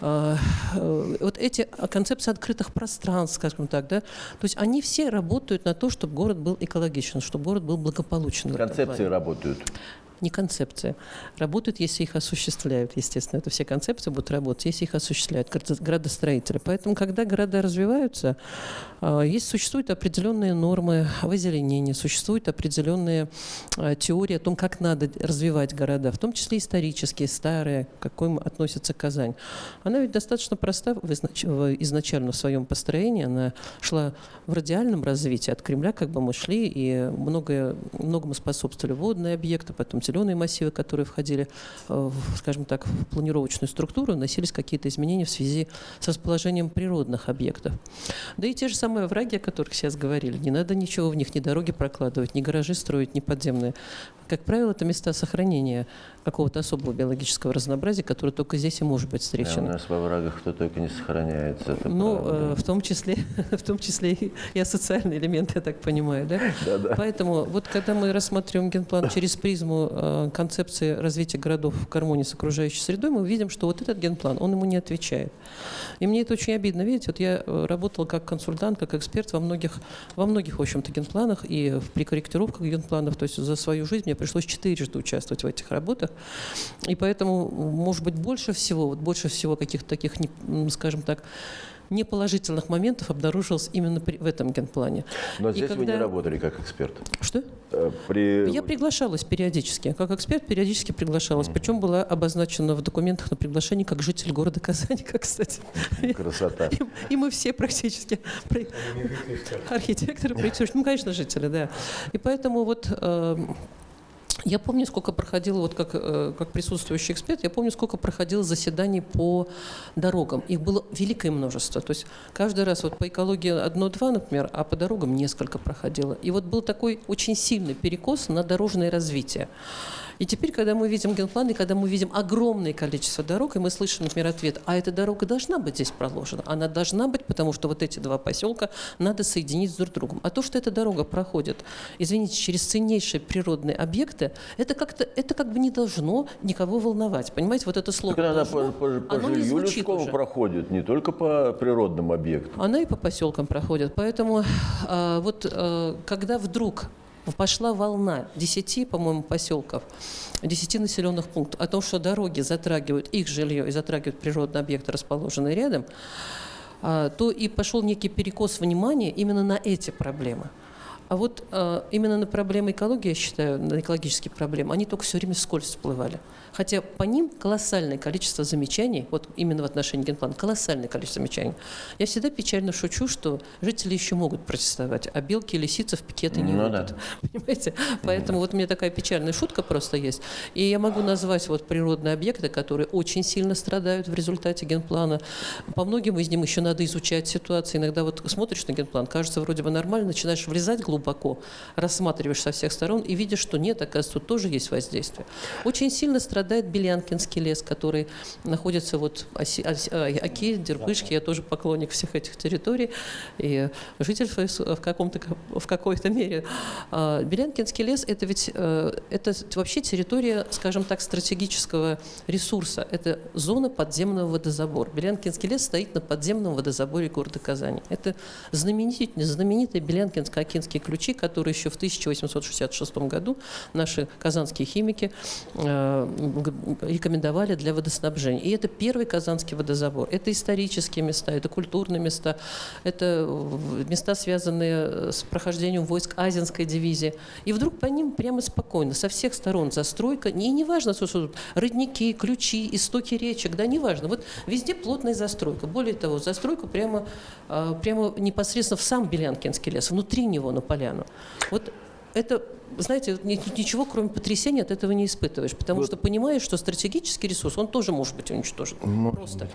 S8: А, э, Вот эти а, концепции открытых пространств, скажем так, да, то есть они все работают на то, чтобы город был экологичен, чтобы город был благополучен.
S1: Концепции работают.
S8: Не концепция. Работают, если их осуществляют, естественно. Это все концепции будут работать, если их осуществляют градо- градостроители. Поэтому, когда города развиваются, А, Есть, существуют определенные нормы в озеленении, существуют определенные а, теории о том, как надо развивать города, в том числе исторические, старые, к какой относится Казань. Она ведь достаточно проста изначально в своем построении, она шла в радиальном развитии, от Кремля как бы мы шли, и многое, многому способствовали водные объекты, потом зеленые массивы, которые входили, э, скажем так, в планировочную структуру, носились какие-то изменения в связи с расположением природных объектов. Да и те же самые враги, о которых сейчас говорили, не надо ничего в них, ни дороги прокладывать, ни гаражи строить, ни подземные. Как правило, это места сохранения какого-то особого биологического разнообразия, которое только здесь и может быть
S1: Да, у
S8: встречено.
S1: нас во врагах кто только не сохраняется. это
S8: Ну,
S1: правда.
S8: э, в том числе, в том числе и и социальный элемент, я так понимаю, да? Поэтому вот когда мы рассматриваем генплан через призму э, концепции развития городов в гармонии с окружающей средой, мы видим, что вот этот генплан, он ему не отвечает. И мне это очень обидно. Видите, вот я э, работала как консультант, как эксперт во многих, во многих, в общем-то, генпланах и при корректировках генпланов. То есть за свою жизнь мне пришлось четырежды участвовать в этих работах. И поэтому, может быть, больше всего, вот больше всего каких-то таких, скажем так, неположительных моментов обнаружилось именно при- в этом генплане.
S1: Но
S8: И
S1: здесь вы не
S8: когда-
S1: работали как эксперт.
S8: Что?
S1: Э, При...
S8: Я приглашалась периодически. Как эксперт периодически приглашалась. Причем была обозначена в документах на приглашении как житель города Казани, как, кстати.
S1: Красота.
S8: И, и мы все практически архитекторы, проектировщики, ну, конечно, жители, да. И поэтому вот э, я помню, сколько проходило, вот как, э, как присутствующий эксперт, я помню, сколько проходило заседаний по дорогам. Их было великое множество. То есть каждый раз вот по экологии одно-два, например, а по дорогам несколько проходило. И вот был такой очень сильный перекос на дорожное развитие. И теперь, когда мы видим генплан, и когда мы видим огромное количество дорог, и мы слышим, например, ответ, а эта дорога должна быть здесь проложена. Она должна быть, потому что вот эти два поселка надо соединить с друг другом. А то, что эта дорога проходит, извините, через ценнейшие природные объекты, это как-то, это как бы не должно никого волновать. Понимаете, вот это слово
S1: Так она по,
S8: «должно»,
S1: по, по
S8: оно не
S1: жилью людскому проходит, не только по природным объектам.
S8: Она и по поселкам проходит. Поэтому а, вот а, когда вдруг пошла волна 10, по-моему, поселков, 10 населенных пунктов о том, что дороги затрагивают их жилье и затрагивают природные объекты, расположенные рядом, а, то и пошел некий перекос внимания именно на эти проблемы. А вот э, именно на проблемы экологии, я считаю, на экологические проблемы, они только все время вскользь всплывали. Хотя по ним колоссальное количество замечаний, вот именно в отношении генплана, колоссальное количество замечаний. Я всегда печально шучу, что жители еще могут протестовать, а белки и лисицы в пикеты не
S1: Ну
S8: выйдут. Понимаете? Поэтому вот у меня такая печальная шутка просто есть. И я могу назвать вот природные объекты, которые очень сильно страдают в результате генплана. По многим из них еще надо изучать ситуацию. Иногда вот смотришь на генплан, кажется вроде бы нормально, начинаешь влезать глубоко, рассматриваешь со всех сторон и видишь, что нет, оказывается, тут тоже есть воздействие. Очень сильно страдает Белянкинский лес, который находится вот оси, оси- а, Оки, Дербышки, я тоже поклонник всех этих территорий и житель в, каком-то, в какой-то мере. А, Белянкинский лес – это ведь э, это вообще территория, скажем так, стратегического ресурса. Это зона подземного водозабора. Белянкинский лес стоит на подземном водозаборе города Казани. Это знаменитые, знаменитые Белянкинско-Окинские ключи, которые еще в 1866 году наши казанские химики э, рекомендовали для водоснабжения. И это первый казанский водозабор. Это исторические места, это культурные места, это э, места, связанные с прохождением войск Азинской дивизии. И вдруг по ним прямо спокойно, со всех сторон застройка, и неважно, что, что родники, ключи, истоки речек, да, неважно. Вот везде плотная застройка. Более того, застройка прямо, а, прямо непосредственно в сам Белянкинский лес, внутри него на поляну. Вот это, знаете, вот ни- ничего, кроме потрясения, от этого не испытываешь, потому что понимаешь, что стратегический ресурс, он тоже может быть уничтожен. Просто.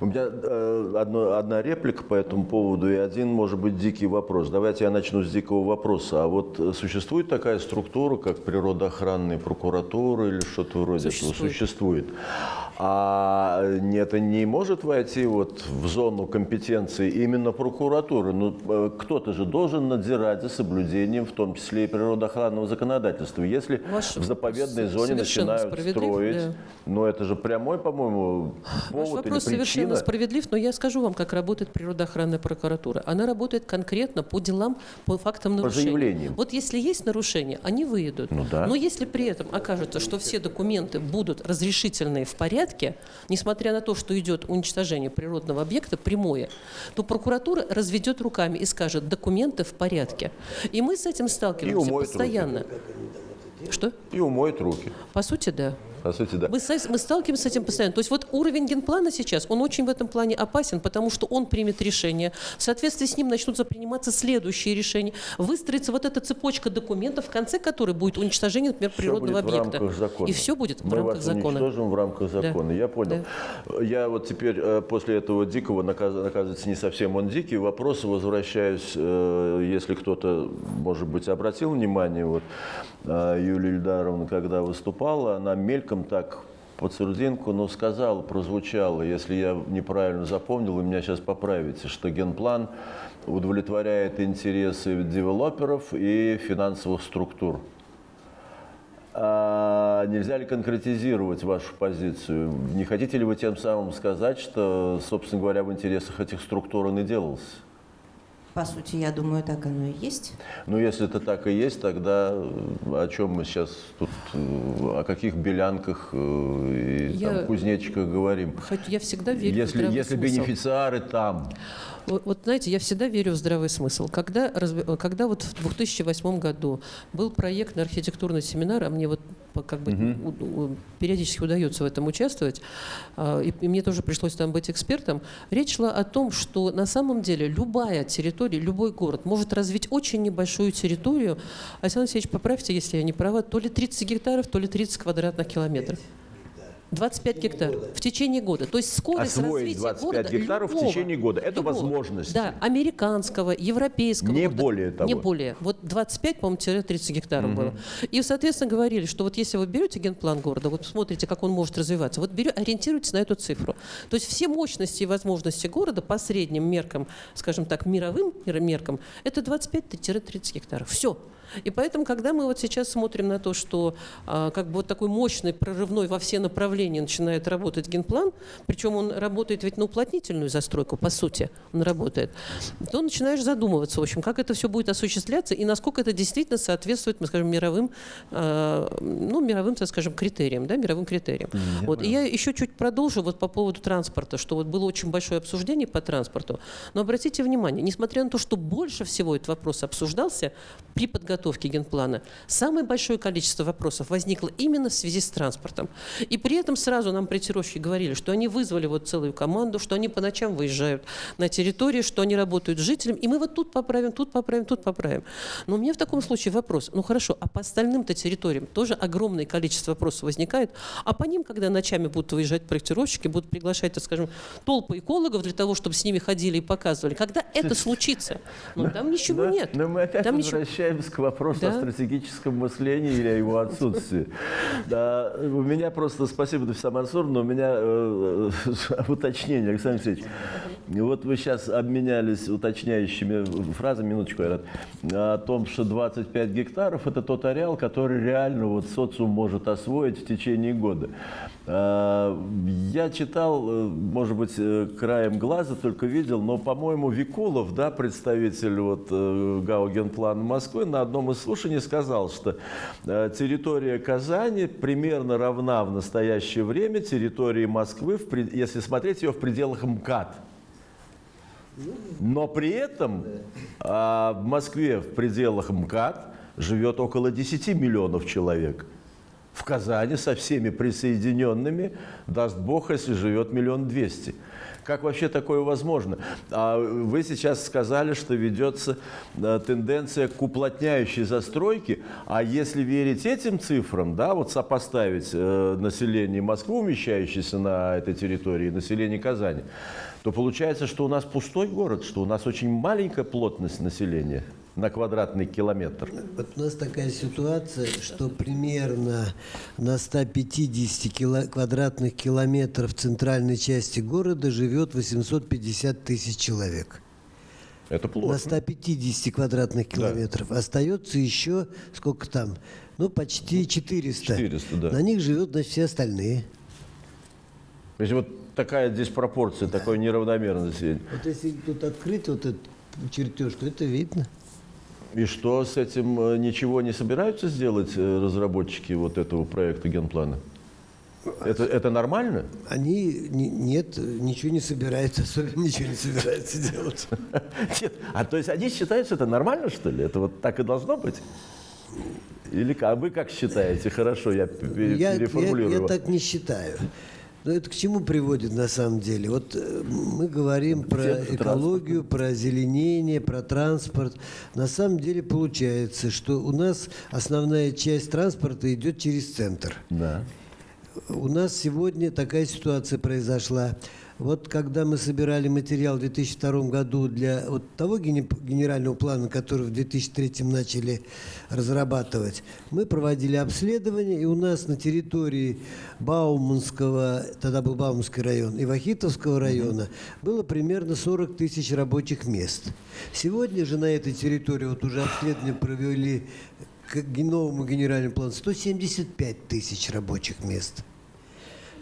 S1: У меня э, одно- одна реплика по этому поводу и один, может быть, дикий вопрос. Давайте я начну с дикого вопроса. А вот э, существует такая структура, как природоохранная прокуратура или что-то вроде этого?
S8: Существует.
S1: Существует. А э, это не может войти вот в зону компетенции именно прокуратуры? Ну, э, кто-то же должен надзирать за соблюдением, в том числе и природоохранного законодательства. Если
S8: Ваш
S1: в заповедной зоне
S8: совершенно
S1: начинают строить,
S8: да.
S1: ну это же прямой, по-моему,
S8: Ваш
S1: повод
S8: вопрос
S1: или
S8: совершенно
S1: причина.
S8: справедлив, но я скажу вам, как работает природоохранная прокуратура. Она работает конкретно по делам, по фактам нарушений.
S1: заявлениям.
S8: Вот если есть нарушения, они выйдут.
S1: Ну да.
S8: Но если при этом окажется, что все документы будут разрешительные в порядке, несмотря на то, что идет уничтожение природного объекта прямое, то прокуратура разведет руками и скажет, документы в порядке. И мы с этим сталкиваемся
S1: умоет руки.
S8: Постоянно. Что?
S1: И умоет руки.
S8: По сути, да.
S1: По сути, да.
S8: Мы, мы сталкиваемся с этим постоянно. То есть вот уровень генплана сейчас, он очень в этом плане опасен, потому что он примет решение. В соответствии с ним начнутся приниматься следующие решения. Выстроится вот эта цепочка документов, в конце которой будет уничтожение, например,
S1: Всё
S8: природного объекта. И все будет в
S1: Мы
S8: рамках
S1: вас
S8: закона.
S1: уничтожим в рамках закона. Я понял. Я вот теперь э, после этого дикого, наказ- оказывается, не совсем он дикий, вопросы возвращаюсь, э, если кто-то, может быть, обратил внимание, вот э, Юлия Ильдаровна, когда выступала, она мельком так под серединку, но сказала, прозвучало, если я неправильно запомнил, вы меня сейчас поправите, что генплан удовлетворяет интересы девелоперов и финансовых структур. А нельзя ли конкретизировать вашу позицию? Не хотите ли вы тем самым сказать, что, собственно говоря, в интересах этих структур он и делался?
S7: По сути, я думаю, так оно и есть.
S1: Ну, если это так и есть, тогда э, о чем мы сейчас тут, э, о каких белянках э, и
S8: Я-
S1: там, кузнечиках говорим?
S8: Хоть я всегда верю в
S1: Если,
S8: здравый
S1: если
S8: смысл.
S1: бенефициары там,
S8: Вот, вот знаете, я всегда верю в здравый смысл. Когда, когда вот в 2008 году был проектный архитектурный семинар, а мне вот как бы у- у- периодически удается в этом участвовать, а, и, и мне тоже пришлось там быть экспертом, речь шла о том, что на самом деле любая территория, любой город может развить очень небольшую территорию. Александр Алексеевич, поправьте, если я не права, то ли 30 гектаров, то ли 30 квадратных километров. 25 гектаров в течение года. То есть скорость
S1: Освоить
S8: развития
S1: 25
S8: города
S1: гектаров в
S8: любого,
S1: течение года. Это
S8: любого.
S1: возможность.
S8: Да, американского, европейского.
S1: Не
S8: города.
S1: более того.
S8: Не более. Вот 25, по-моему, 30 гектаров было. И, соответственно, говорили, что вот если вы берете генплан города, вот смотрите, как он может развиваться, вот берете, ориентируйтесь на эту цифру. То есть все мощности и возможности города по средним меркам, скажем так, мировым мер- меркам, это 25-30 гектаров. Все. И поэтому, когда мы вот сейчас смотрим на то, что а, как бы вот такой мощный, прорывной во все направления начинает работать генплан, причем он работает ведь на уплотнительную застройку, по сути, он работает, то начинаешь задумываться, в общем, как это все будет осуществляться и насколько это действительно соответствует, мы скажем, мировым, а, ну, мировым, так скажем, критериям, да, мировым критериям. Вот. И я еще чуть продолжу вот по поводу транспорта, что вот было очень большое обсуждение по транспорту, но обратите внимание, несмотря на то, что больше всего этот вопрос обсуждался при подготовке генплана, самое большое количество вопросов возникло именно в связи с транспортом. И при этом сразу нам проектировщики говорили, что они вызвали вот целую команду, что они по ночам выезжают на территории, что они работают с жителями, и мы вот тут поправим, тут поправим, тут поправим. Но у меня в таком случае вопрос, ну хорошо, а по остальным-то территориям тоже огромное количество вопросов возникает, а по ним, когда ночами будут выезжать проектировщики, будут приглашать, так скажем, толпы экологов для того, чтобы с ними ходили и показывали, когда это случится? Ну там ничего
S1: Да,
S8: нет.
S1: Но мы опять
S8: Там ничего-
S1: возвращаемся к вопросу
S8: Да.
S1: о стратегическом мыслении или о его отсутствии. Да, у меня просто, спасибо, Нафиса Мансуровна, у меня э, э, уточнение, Александр Алексеевич. Вот вы сейчас обменялись уточняющими фразами, минуточку, Айрат, о том, что 25 гектаров – это тот ареал, который реально вот социум может освоить в течение года. А, Я читал, э, может быть, э, краем глаза только видел, но, по-моему, Викулов, да, представитель вот, э, ГАО Генплана Москвы, на одном из слушаний сказал, что э, территория Казани примерно равна в настоящее время территории Москвы, если смотреть ее в пределах МКАД. Но при этом в Москве в пределах МКАД живет около 10 миллионов человек. В Казани со всеми присоединенными, даст Бог, если живет миллион двести. Как вообще такое возможно? А вы сейчас сказали, что ведется э, тенденция к уплотняющей застройке, а если верить этим цифрам, да, вот сопоставить э, население Москвы, умещающееся на этой территории, население Казани, то получается, что у нас пустой город, что у нас очень маленькая плотность населения на квадратный километр.
S2: Вот у нас такая ситуация, что примерно на 150 кило- квадратных километров центральной части города живет 850 тысяч человек.
S1: Это
S2: На
S1: плохо.
S2: 150 квадратных километров. Остается еще, сколько там? Ну, почти 400.
S1: 400, да.
S2: На них живут, значит, все остальные.
S1: То есть вот такая диспропорция, такое неравномерное население.
S2: Вот если тут открыть вот этот чертеж, то это видно.
S1: И что с этим э, ничего не собираются сделать э, разработчики вот этого проекта генплана? Это, это нормально?
S2: Они не- нет, ничего не собираются, особенно ничего не собираются делать.
S1: Нет. А то есть они считают, что это нормально, что ли? Это вот так и должно быть? Или? А вы как считаете? Хорошо, я пе-
S2: Я, я,
S1: переформулирую.
S2: я так не считаю. Но это к чему приводит на самом деле? Вот э, мы говорим про
S1: Центр
S2: экологию, про озеленение, про транспорт. На самом деле получается, что у нас основная часть транспорта идет через центр.
S1: Да.
S2: У нас сегодня такая ситуация произошла. Вот когда мы собирали материал в 2002 году для вот того генерального плана, который в 2003 начали разрабатывать, мы проводили обследование, и у нас на территории Бауманского, тогда был Бауманский район, и Вахитовского района было примерно 40 тысяч рабочих мест. Сегодня же на этой территории, вот уже обследование провели к новому генеральному плану 175 тысяч рабочих мест.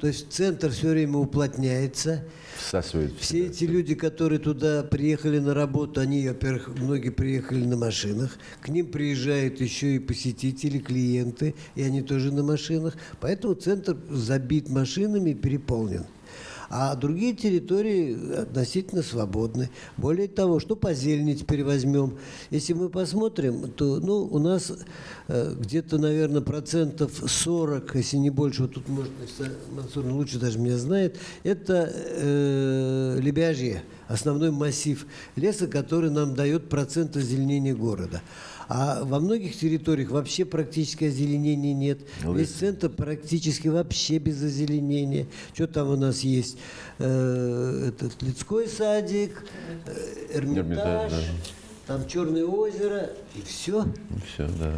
S2: То есть центр все время уплотняется.
S1: Всасывает
S2: Все эти люди, которые туда приехали на работу, они, во-первых, многие приехали на машинах. К ним приезжают еще и посетители, клиенты, и они тоже на машинах. Поэтому центр забит машинами и переполнен. А другие территории относительно свободны. Более того, что по зелени теперь возьмем? Если мы посмотрим, то ну, у нас э, где-то, наверное, процентов 40, если не больше, вот тут, может, Мансур лучше даже меня знает, это э, лебяжье, основной массив леса, который нам дает процент озеленения города. А во многих территориях вообще практически озеленения нет. Весь центр практически вообще без озеленения. Что там у нас есть? Э, этот Лицкой садик, э, Эрмитаж,
S1: Эрмитаж, да.
S2: там Черное озеро, и все.
S1: Все, да.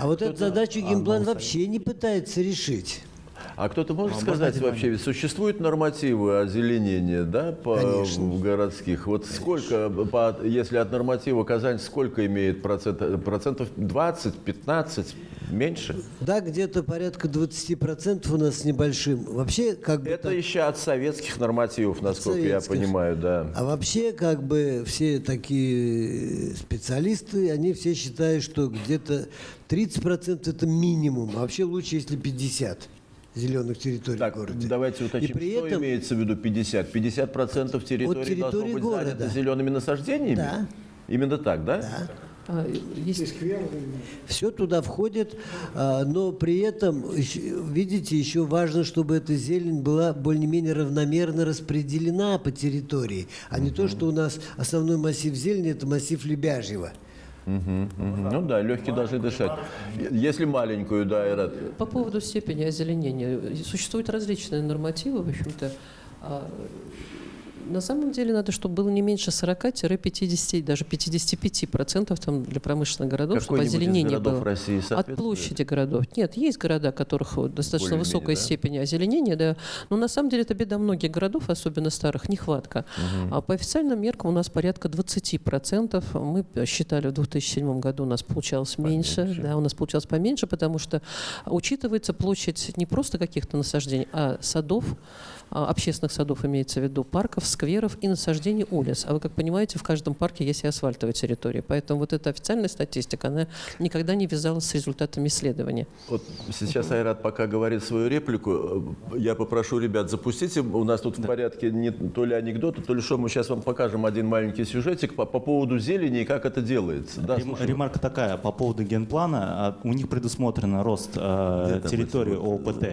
S2: А вот эту задачу генплан вообще не пытается решить.
S1: А кто-то может сказать вообще, ведь существуют нормативы озеленения, да, по
S2: Конечно.
S1: в городских? Вот сколько, по- если от норматива Казань, сколько имеет процент, процентов 20, 15, меньше?
S2: Да, где-то порядка 20% у нас небольшим. Вообще, как бы
S1: Это
S2: так-
S1: еще от советских нормативов, насколько я
S2: советских.
S1: понимаю, да.
S2: А вообще, как бы все такие специалисты, они все считают, что где-то 30% это минимум, а вообще лучше, если 50 зеленых территорий
S1: Так,
S2: в городе.
S1: давайте уточним,
S2: И при
S1: что
S2: этом,
S1: имеется в виду 50? 50 процентов территории,
S2: территории
S1: должно быть
S2: города.
S1: занято зелеными насаждениями?
S2: Да.
S1: Именно так, да?
S2: Да.
S8: А,
S2: Все туда входит, а, но при этом, видите, еще важно, чтобы эта зелень была более-менее равномерно распределена по территории, а не то, что у нас основной массив зелени – это массив Лебяжьего.
S1: Мгм. Ну да, легкие должны дышать. Если маленькую, да, Айрат,
S8: По поводу степени озеленения. Существуют различные нормативы, в общем-то. На самом деле надо, чтобы было не меньше 40-50, даже 55 процентов там для промышленных городов, чтобы озеленение было.
S1: России
S8: От площади городов. Нет, есть города, у которых вот достаточно высокая
S1: да?
S8: степень озеленения, да. Но на самом деле это беда многих городов, особенно старых, нехватка. А по официальным меркам у нас порядка 20 процентов. Мы считали в 2007 году у нас получалось меньше, да, у нас получалось поменьше, потому что учитывается площадь не просто каких-то насаждений, а садов, общественных садов имеется в виду, парков, скверов и насаждений улиц. А вы, как понимаете, в каждом парке есть и асфальтовая территория. Поэтому вот эта официальная статистика, она никогда не вязалась с результатами исследования.
S1: Вот сейчас Айрат пока говорит свою реплику. э, Я попрошу ребят, запустите. У нас тут в порядке не то ли анекдоты, то ли что. Мы сейчас вам покажем один маленький сюжетик по, по поводу зелени и как это делается. Да,
S4: Рем-
S1: слушаю.
S4: Ремарка такая по поводу генплана. А, У них предусмотрен рост э, территории ОПТ,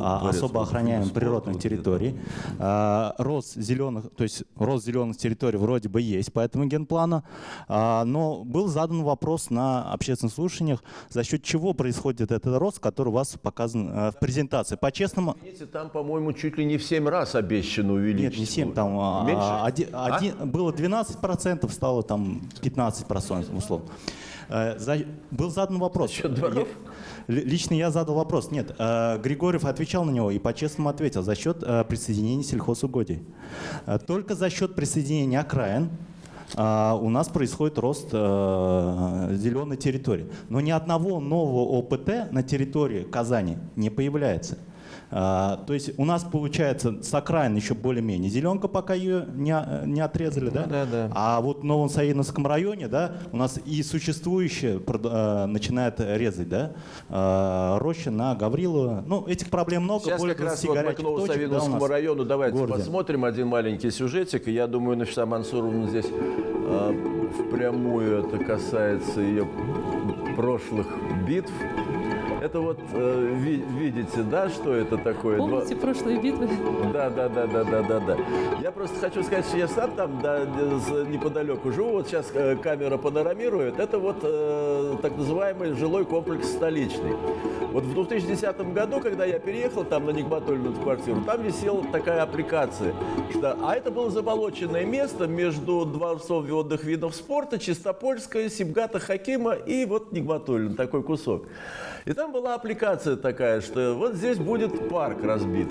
S4: а,
S1: дворец
S4: особо охраняемых природных
S1: где-то,
S4: территорий. А, Рост зеленых, то есть рост зеленых территорий вроде бы есть по этому генплану, А, но был задан вопрос на общественных слушаниях, за счет чего происходит этот рост, который у вас показан э, в презентации. По-честному,
S1: там, по-моему, чуть ли не в 7 раз обещано увеличить.
S4: нет, не 7, там а,
S1: Меньше?
S4: а, оди- один- было 12%, стало там 15%, условно. Э, за- был задан вопрос.
S1: счет дворов?
S4: Я- лично я задал вопрос. Нет, э, Григорьев отвечал на него и по-честному ответил. За счет э, присоединения сельхозугодий. Э, только за счет присоединения окраин у нас происходит рост зеленой территории. Но ни одного нового ОПТ на территории Казани не появляется. А, то есть у нас получается с окраин еще более-менее зеленка, пока ее не, не отрезали, да?
S1: Да, да.
S4: А вот в Новом Саиновском районе, да, у нас и существующее прод- э, начинает резать, да, э, роща на Гаврилова. Ну, этих проблем много,
S1: Сейчас
S4: более
S1: как раз
S4: 20
S1: вот мы к
S4: горячих точек, да,
S1: району давайте
S4: городе.
S1: посмотрим один маленький сюжетик. И я думаю, Нафиса Мансуровна здесь э, впрямую это касается ее прошлых битв. Это вот э, ви- видите, да, что это такое? Два-
S8: Помните прошлые битвы?
S1: Да, да, да, да, да, да, да. Я просто хочу сказать, что я сам там да, неподалеку живу. Вот сейчас э, камера панорамирует. Это вот э, так называемый жилой комплекс столичный. Вот в 2010 году, когда я переехал там на Нигматульную квартиру, там висела такая аппликация, что, а это было заболоченное место между дворцом водных видов спорта, Чистопольская, Сибгата Хакима и вот Нигматуллин, такой кусок. И там была аппликация такая, что вот здесь будет парк разбит.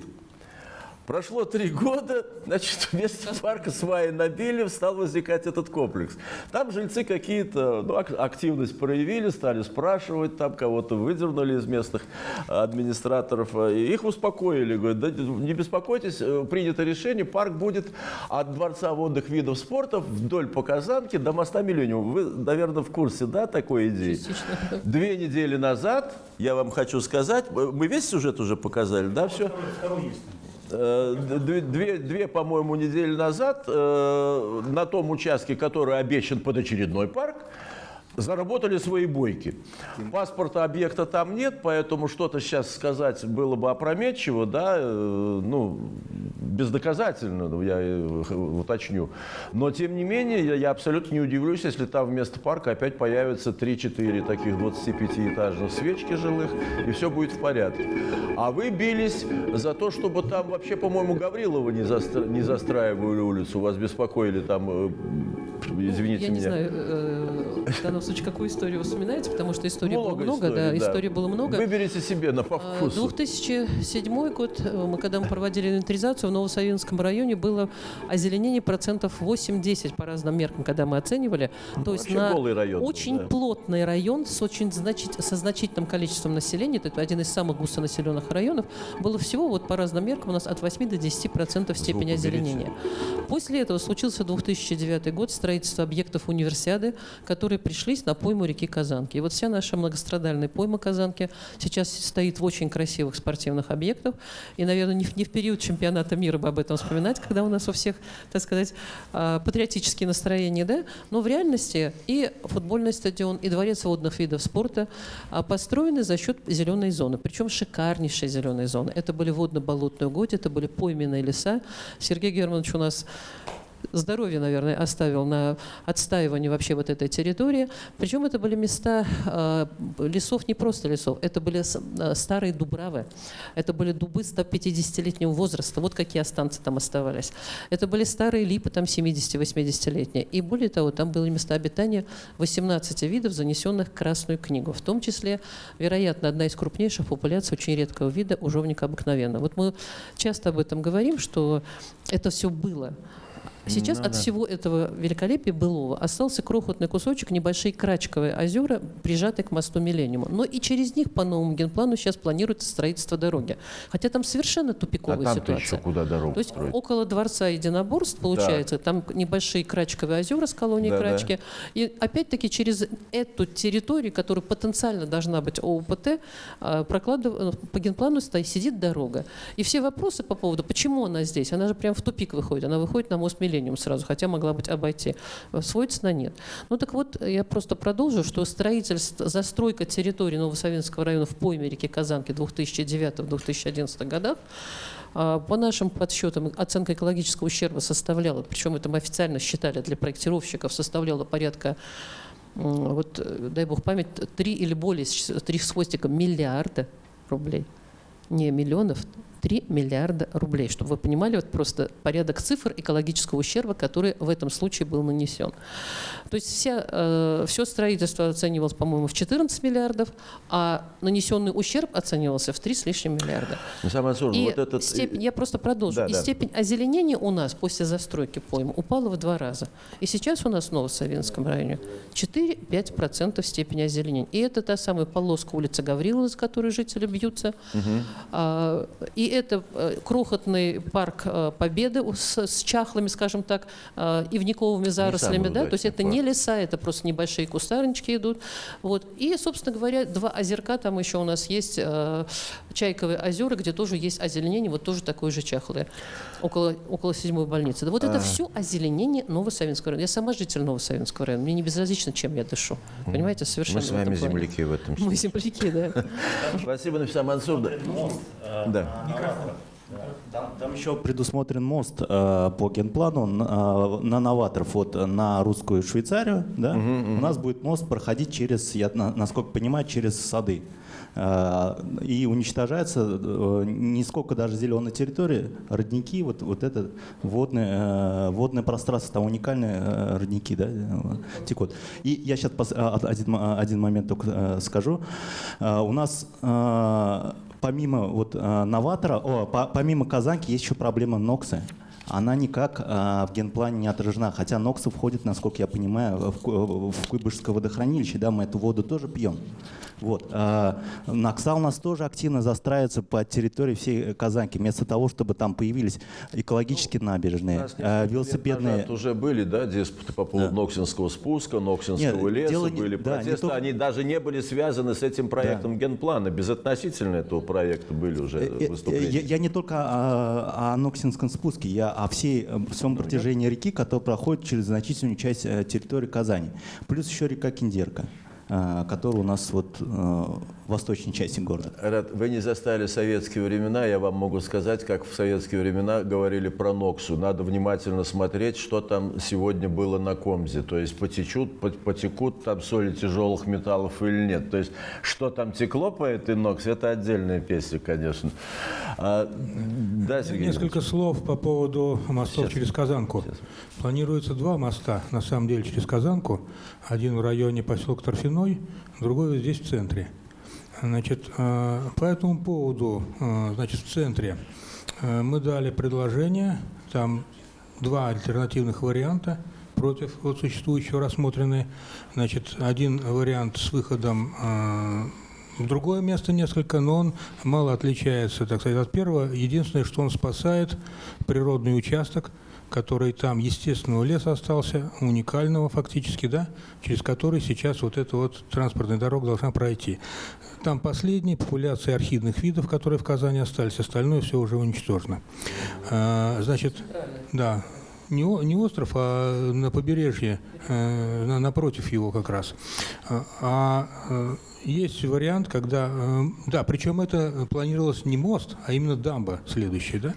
S1: Прошло три года, значит, вместо парка сваи набили, стал возникать этот комплекс. Там жильцы какие-то ну, ак- активность проявили, стали спрашивать, там кого-то выдернули из местных администраторов. И их успокоили, говорят, да, не беспокойтесь, э, принято решение, парк будет от Дворца водных видов спорта вдоль по Казанке до моста Миллениум. Вы, наверное, в курсе, да, такой идеи?
S8: Частично.
S1: Две недели назад, я вам хочу сказать, э, мы весь сюжет уже показали, да, все? Э, Две, две, две, по-моему, недели назад э, на том участке, который обещан под очередной парк, заработали свои бойки. Паспорта объекта там нет, поэтому что-то сейчас сказать было бы опрометчиво, да, э, ну, бездоказательно, ну, я э, уточню. Но, тем не менее, я, я абсолютно не удивлюсь, если там вместо парка опять появятся 3-4 таких 25-этажных свечки жилых, и все будет в порядке. А вы бились за то, чтобы там вообще, по-моему, Гаврилова не, застра- не застраивали улицу, вас беспокоили там, э, извините
S8: Я
S1: меня.
S8: не знаю, случае, какую историю вы вспоминаете, потому что истории было
S1: Много
S8: много, да,
S1: историй, да.
S8: историй было много.
S1: Выберите себе на по
S8: А,
S1: вкусу.
S8: 2007 год, э, мы когда мы проводили инвентаризацию в Новосавинском районе, было озеленение процентов 8-10 по разным меркам, когда мы оценивали. То есть
S1: Ну,
S8: на
S1: район
S8: очень
S1: да.
S8: плотный район с очень значит, со значительным количеством населения, это один из самых густонаселенных районов, было всего вот по разным меркам у нас от 8 до 10 процентов степени озеленения. После этого случился 2009 год, строительство объектов универсиады, которые пришлись на пойму реки Казанки. И вот вся наша многострадальная пойма Казанки сейчас стоит в очень красивых спортивных объектах. И, наверное, не в, период чемпионата мира бы об этом вспоминать, когда у нас у всех, так сказать, а, патриотические настроения, да? Но в реальности и футбольный стадион, и дворец водных видов спорта а, построены за счет зеленой зоны. Причем шикарнейшей зеленой зоны. Это были водно-болотные угодья, это были пойменные леса. Сергей Германович у нас здоровье, наверное, оставил на отстаивание вообще вот этой территории. Причем это были места э, лесов, не просто лесов, это были э, старые дубравы, это были дубы 150-летнего возраста, вот какие останцы там оставались. Это были старые липы, там 70-80-летние. И более того, там были места обитания 18 видов, занесенных в Красную книгу, в том числе, вероятно, одна из крупнейших популяций очень редкого вида ужовника обыкновенного. Вот мы часто об этом говорим, что это все было. Сейчас от всего этого великолепия былого остался крохотный кусочек, небольшие крачковые озера, прижатые к мосту Миллениума. Но и через них по новому генплану сейчас планируется строительство дороги. Хотя там совершенно
S1: А
S8: тупиковая
S1: там-то
S8: ситуация.
S1: еще куда дорогу
S8: То есть
S1: строить?
S8: около дворца единоборств, получается, там небольшие крачковые озера с колонией
S1: Да-да.
S8: крачки. И опять-таки через эту территорию, которая потенциально должна быть ОУПТ, а, прокладыв- э, по генплану сидит дорога. И все вопросы по поводу, почему она здесь, она же прям в тупик выходит, она выходит на мост Миллениум сразу, хотя могла быть обойти, э, сводится на нет. Ну так вот, я просто продолжу, что строительство, застройка территории Новосавинского района в пойме реки Казанки 2009-2011 годах По нашим подсчетам, оценка экологического ущерба составляла, причем это мы официально считали для проектировщиков, составляла порядка вот, э, дай бог память, 3 или более, 3 с хвостиком миллиарда рублей. Не миллионов, 3 миллиарда рублей. Чтобы вы понимали, вот просто порядок цифр экологического ущерба, который в этом случае был нанесен. То есть вся, все строительство оценивалось, по-моему, в 14 миллиардов, а нанесенный ущерб оценивался в 3 с лишним миллиарда.
S1: Михаил Мансуровна,
S8: И
S1: вот этот...
S8: степень, я просто продолжу.
S1: Да,
S8: и
S1: да.
S8: степень озеленения у нас после застройки поймы упала в два раза. И сейчас у нас в Новосавинском районе 4-5% степени озеленения. И это та самая полоска улицы Гаврилова, за которой жители бьются. А, и это э, крохотный парк э, Победы с, с чахлыми, скажем так, э, ивниковыми зарослями. Да? То есть это не леса, это просто небольшие кустарнички идут. Вот. И, собственно говоря, два озерка там еще у нас есть, Чайковые озера, где тоже есть озеленение, вот тоже такое же чахлое, около, около седьмой больницы. Да вот это все озеленение Новосавинского района. Я сама житель Новосавинского района, мне не безразлично, чем я дышу. Понимаете, совершенно
S1: Мы с вами земляки в этом
S8: Мы
S1: смысле.
S8: земляки, да.
S1: Спасибо, Нафиса Мансур. Да.
S4: Там, там еще предусмотрен мост э, по генплану на, э, на новаторов вот на русскую Швейцарию. Да? У нас будет мост проходить через, я на- насколько понимаю, через сады. Э, и уничтожается э, не сколько даже зеленой территории, родники, вот, вот это водное, э, водное пространство, там уникальные э, родники да, текут. И я сейчас один, один момент только э, скажу. Э, у нас э, помимо вот э, новатора, о, по- помимо Казанки есть еще проблема Ноксы. Она никак э, в генплане не отражена, хотя Ноксы входит, насколько я понимаю, в, в Куйбышевское водохранилище, да, мы эту воду тоже пьем. Вот. Нокса у нас тоже активно застраивается по территории всей Казанки, вместо того, чтобы там появились экологические набережные, э,
S1: несколько лет
S4: велосипедные...
S1: назад уже были, да, диспуты по поводу Ноксинского спуска, Ноксинского
S4: Нет,
S1: леса,
S4: дело не-
S1: были
S4: да, не
S1: протесты,
S4: только-
S1: они даже не были связаны с этим проектом генплана, безотносительно этого проекта были уже
S4: Э, э,
S1: выступления.
S4: Я, я не только о, о Ноксинском спуске, я о всей, э, всем протяжении реки, которая проходит через значительную часть территории Казани. Плюс еще река Киндерка, э, которая у нас вот э, восточной части города.
S1: Рад, вы не застали советские времена, я вам могу сказать, как в советские времена говорили про Ноксу. Надо внимательно смотреть, что там сегодня было на Комзе. То есть потечут, пот- потекут там соли тяжелых металлов или нет. То есть что там текло по этой Ноксе, это отдельная песня, конечно. А, да, Сергей
S6: Несколько слов по поводу мостов
S1: Сейчас.
S6: через Казанку. Планируется два моста, на самом деле, через Казанку. Один в районе поселка Торфяной, другой вот здесь, в центре. Значит, э, по этому поводу, э, значит, в центре э, мы дали предложение, там два альтернативных варианта против вот существующего рассмотрены. Значит, один вариант с выходом в другое место несколько, но он мало отличается, так сказать, от первого. Единственное, что он спасает природный участок, который там естественного леса остался, уникального фактически, да, через который сейчас вот эта вот транспортная дорога должна пройти. Там последние популяции архидных видов, которые в Казани остались, остальное все уже уничтожено. А, значит, да, не, не остров, а на побережье, э, на- напротив его как раз. А, а, есть вариант, когда, э, да, причем это планировалось не мост, а именно дамба следующая, да.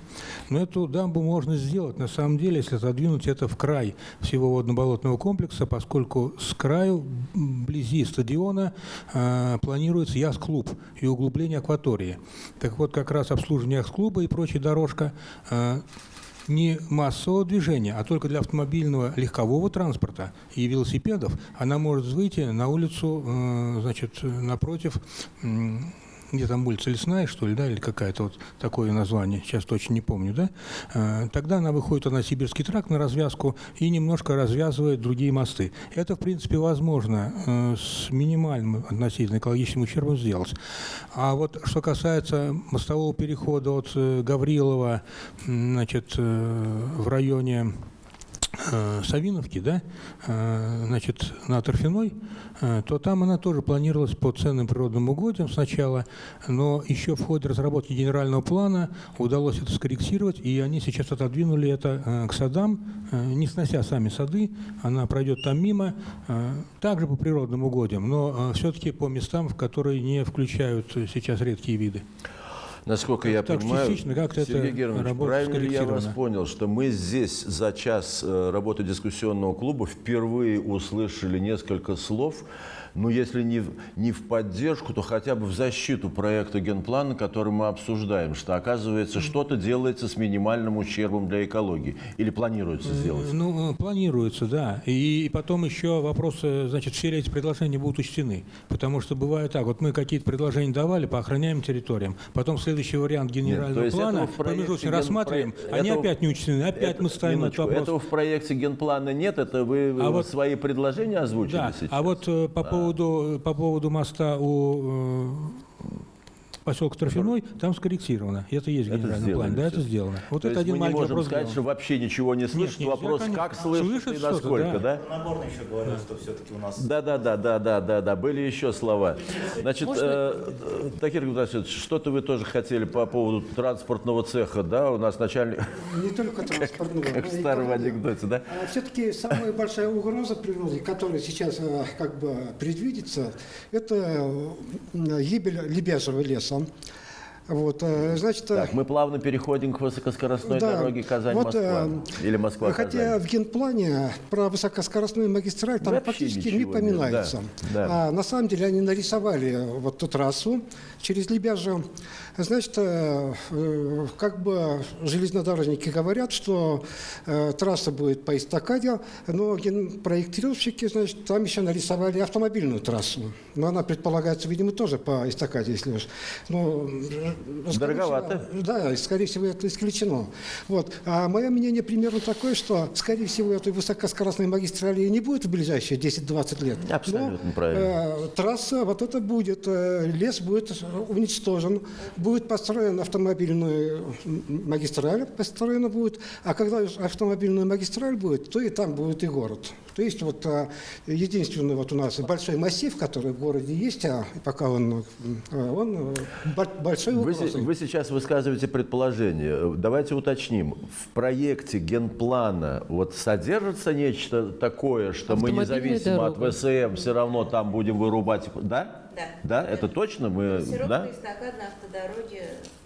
S6: Но эту дамбу можно сделать, на самом деле, если задвинуть это в край всего водно-болотного комплекса, поскольку с краю, вблизи стадиона, э, планируется яхт-клуб и углубление акватории. Так вот, как раз обслуживание яхт-клуба и прочая дорожка э, не массового движения, а только для автомобильного легкового транспорта и велосипедов, она может выйти на улицу, э, значит, э, напротив, где там улица Лесная, что ли, да, или какая-то вот такое название, сейчас точно не помню, да, Э, тогда она выходит на Сибирский тракт на развязку и немножко развязывает другие мосты. Это, в принципе, возможно э, с минимальным относительно экологическим ущербом сделать. А вот что касается мостового перехода от э, Гаврилова, значит, в районе Савиновки, да, э, значит, на Торфяной, э, то там она тоже планировалась по ценным природным угодьям сначала, но еще в ходе разработки генерального плана удалось это скорректировать, и они сейчас отодвинули это э, к садам, э, не снося сами сады, она пройдет там мимо, э, также по природным угодьям, но все-таки по местам, в которые не включают э, сейчас редкие виды.
S1: Насколько я
S6: Так,
S1: понимаю,
S6: частично это
S1: Сергей Германович, правильно ли я вас понял, что мы здесь за час э, работы дискуссионного клуба впервые услышали несколько слов, ну, если не не в поддержку, то хотя бы в защиту проекта генплана, который мы обсуждаем, что, оказывается, что-то делается с минимальным ущербом для экологии. Или планируется сделать?
S6: Ну, э, планируется, да. И, и потом еще вопросы, значит, все ли эти предложения будут учтены. Потому что бывает так, вот мы какие-то предложения давали по охраняемым территориям, потом следующий вариант генерального
S1: есть
S6: плана промежуточно рассматриваем,
S1: проект-
S6: они
S1: этого-
S6: опять не учтены, опять
S1: Это-
S6: мы ставим этот
S1: минуточку,
S6: вопрос.
S1: Этого в проекте генплана нет, это вы
S6: А
S1: э,
S6: вот-
S1: свои предложения озвучили
S6: Да,
S1: сейчас?
S6: а вот э, по, поводу, по поводу моста у, поселок Трофяной, там скорректировано. Это есть в
S1: Это
S6: генеральном
S1: сделано
S6: плане. Да, это сделано. Вот
S1: То
S6: это
S1: есть
S6: один
S1: мы не можем сказать,
S6: сделан.
S1: что вообще ничего не слышит. Вопрос, как слышит
S6: Слышит
S1: и насколько,
S6: да.
S1: да?
S4: Нагорный еще говорил, что все-таки у нас
S1: Да, да, да, да, да, да, да. Были еще слова. Значит, э, Такир Гудасович, что-то вы тоже хотели по поводу транспортного цеха, да? У нас начальник,
S3: Не только транспортного.
S1: как в старом анекдоте, да?
S3: Все-таки самая большая угроза природе, которая сейчас э, как бы предвидится, это э, гибель лебяжьего леса. Вот, э, значит, э,
S1: Так, мы плавно переходим к высокоскоростной
S3: Да.
S1: дороге
S3: Вот,
S1: Казань-Москва.
S3: э,
S1: Или Москва-Казань.
S3: Хотя в генплане про высокоскоростную магистраль там
S1: Вообще
S3: практически не
S1: нет,
S3: поминается.
S1: да, да.
S3: А на самом деле они нарисовали вот ту трассу через Лебяжье. Значит, э, э, как бы железнодорожники говорят, что э, трасса будет по эстакаде, но проектировщики, значит, там еще нарисовали автомобильную трассу. Но она предполагается, видимо, тоже по эстакаде, если уж. Но, скорее
S1: Дороговато.
S3: всего, да, скорее всего, это исключено. Вот. А мое мнение примерно такое, что, скорее всего, этой высокоскоростной магистрали не будет в ближайшие 10-20 лет.
S1: Абсолютно
S3: Но,
S1: правильно.
S3: э, трасса, вот это будет, э, лес будет уничтожен, будет построена автомобильная магистраль, построена будет, а когда автомобильная магистраль будет, то и там будет и город. То есть вот э, единственный вот у нас большой массив, который в городе есть, а пока он, э, он бо- большой
S1: Вы,
S3: угрозой.
S1: се- вы сейчас высказываете предположение. Давайте уточним. В проекте генплана вот содержится нечто такое, что мы
S8: Автомобильная
S1: независимо от. ВСМ все равно там будем вырубать? Да?
S7: Да.
S1: Да, это точно? Мы, да?
S7: эстакадной автодороги обозрительно.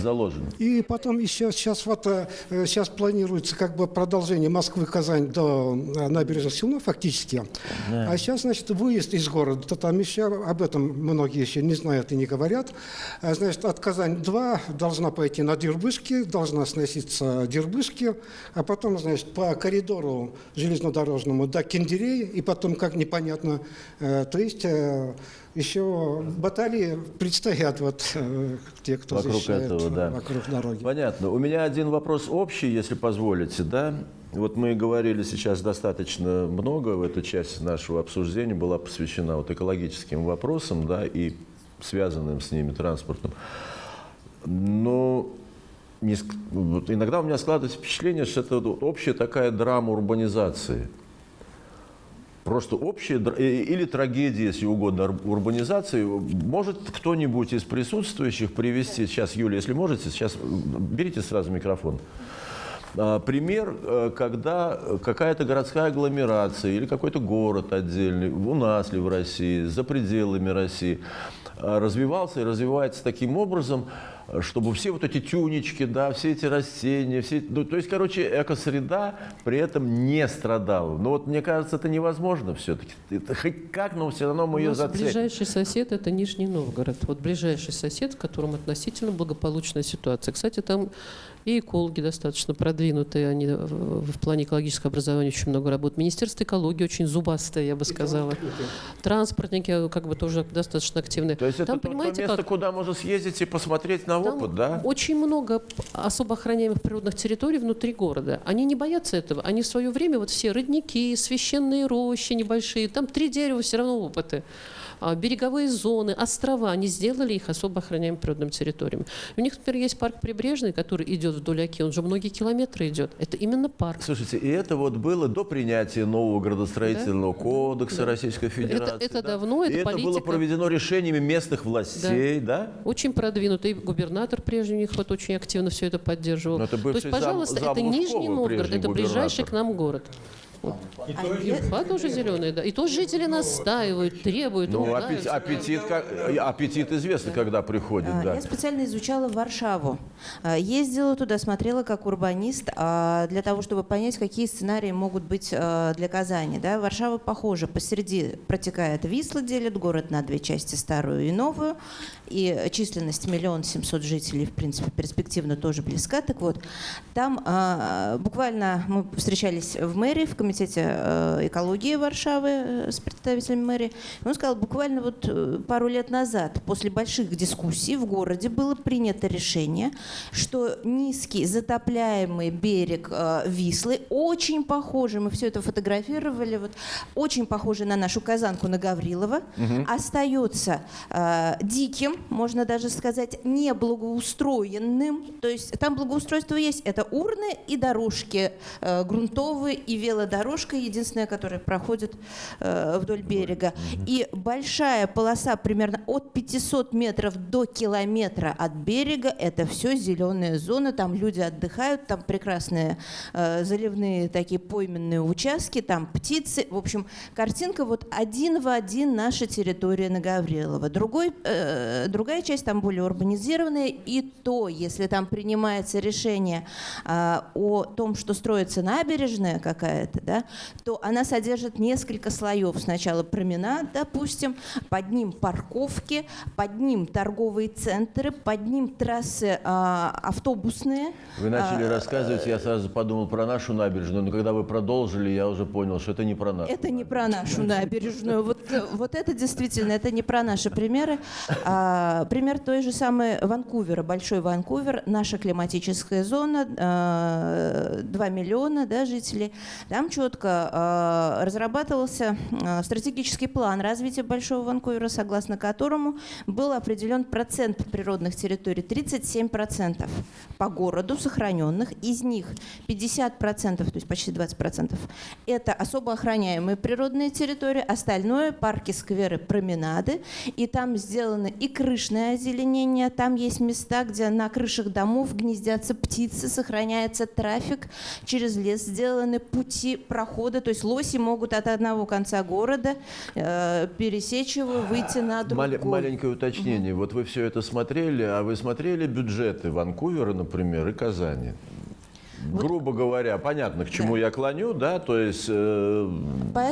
S1: Заложено.
S3: И потом еще сейчас вот э, сейчас планируется как бы продолжение Москвы-Казань до набережных Челнов фактически. А сейчас, значит, выезд из города. То Там еще об этом многие еще не знают и не говорят. А, Значит, от Казань-2 должна пойти на Дербышки, должна сноситься Дербышки, а потом, значит, по коридору железнодорожному до Кендерей, и потом, как непонятно, э, то есть э, еще баталии предстоят вот э, те, кто
S1: Вокруг
S3: защищает
S1: этого, да.
S3: вокруг дороги.
S1: Понятно. У меня один вопрос общий, если позволите, да? Вот мы говорили сейчас достаточно много, в эту часть нашего обсуждения была посвящена вот экологическим вопросам, да, и связанным с ними транспортом. Но не ск- вот иногда у меня складывается впечатление, что это общая такая драма урбанизации. Просто др- э, или трагедия, если угодно, урбанизации. Может кто-нибудь из присутствующих привести, сейчас, Юля, если можете, сейчас берите сразу микрофон. А, Пример, э, когда какая-то городская агломерация или какой-то город отдельный, у нас ли в России, за пределами России, а, развивался и развивается таким образом, чтобы все вот эти тюнечки, да, все эти растения, все, ну, то есть, короче, экосреда при этом не страдала. Но вот мне кажется, это невозможно все-таки. Это хоть как, но все равно мы ее зацепим.
S8: ближайший сосед – это Нижний Новгород. Вот ближайший сосед, в котором относительно благополучная ситуация. Кстати, там и экологи достаточно продвинутые, они э, в плане экологического образования очень много работают. Министерство экологии очень зубастое, я бы сказала. Транспортники э, как бы тоже достаточно активные.
S1: То есть это
S8: Там,
S1: то, то
S8: понимаете,
S1: место,
S8: как?
S1: куда можно съездить и посмотреть на
S8: Там
S1: опыт, да?
S8: очень много особо охраняемых природных территорий внутри города. Они не боятся этого. Они в свое время, вот все родники, священные рощи небольшие, там три дерева все равно опыты. А, Береговые зоны, острова, они сделали их особо охраняемыми природными территориями. У них, например, есть парк Прибрежный, который идет вдоль Оки, он же многие километры идет. Это именно парк.
S1: Слушайте, и это вот было до принятия нового градостроительного кодекса
S8: Да.
S1: Российской Федерации.
S8: это
S1: да?
S8: давно, это
S1: и это было
S8: политика.
S1: проведено решениями местных властей, да?
S8: Очень продвинутый губернатор прежний у них вот очень активно все это поддерживал.
S1: Но это
S8: То есть, пожалуйста,
S1: зам-
S8: это
S1: зам
S8: Нижний
S1: Лужкова,
S8: Новгород,
S1: прежний
S8: это ближайший к нам город. А тоже зеленые, да. И тоже жители настаивают, требуют.
S1: Ну, аппетит, аппетит, э, аппетит известно, когда приходит,
S7: А,
S1: да.
S7: Я специально изучала Варшаву. А, Ездила туда, смотрела как урбанист, а, для того, чтобы понять, какие сценарии могут быть а, для Казани. Да? Варшава похожа. Посреди протекает Висла, делит город на две части, старую и новую. И численность миллион семьсот жителей, в принципе, перспективно тоже близка. Так вот, там буквально мы встречались в мэрии, в комиссариате, комитете э, экологии Варшавы э, с представителями мэрии. Он сказал, буквально вот э, пару лет назад, после больших дискуссий в городе было принято решение, что низкий затопляемый берег Вислы, очень похожий, мы все это фотографировали, вот, очень похожий на нашу казанку на Гаврилова, остается э, диким, можно даже сказать, неблагоустроенным. То есть там благоустройство есть. Это урны и дорожки э, грунтовые и велодорожка, единственная, которая проходит э, вдоль берега. И большая полоса примерно от 500 метров до километра от берега. Это все зеленая зона. Там люди отдыхают, там прекрасные э, заливные такие пойменные участки, там птицы. В общем, картинка вот один в один наша территория на Гаврилова. Другой, э, другая часть там более урбанизированная. И то, если там принимается решение а, о том, что строится набережная какая-то, да, то она содержит несколько слоев. Сначала променад, допустим, под ним парковки, под ним торговые центры, под ним трассы а, автобусные.
S1: Вы начали
S7: А,
S1: рассказывать, я сразу подумал про нашу набережную, но когда вы продолжили, я уже понял, что это не про нашу.
S7: Это не про нашу набережную. Вот, вот это действительно, это не про наши примеры. А, пример той же самой Ванкувера, Большой Ванкувер, наша климатическая зона, а, 2 миллиона да, жителей. Там четко а, разрабатывался а, стратегический план развития Большого Ванкувера, согласно которому был определен процент природных территорий, 37% по городу сохраненных, из них 50%, то есть почти 20%, это особо охраняемые природные территории, остальное – парки, скверы, променады. И там сделано и крышное озеленение, там есть места, где на крышах домов гнездятся птицы, сохраняется трафик, через лес сделаны пути прохода, то есть лоси могут от одного конца города э, пересечь его, выйти на другой.
S1: Мале- маленькое уточнение. Вот вы все это смотрели, а вы смотрели бюджеты Ванкувера, например, и Казани? Грубо говоря, понятно, к чему я клоню, да, то есть э,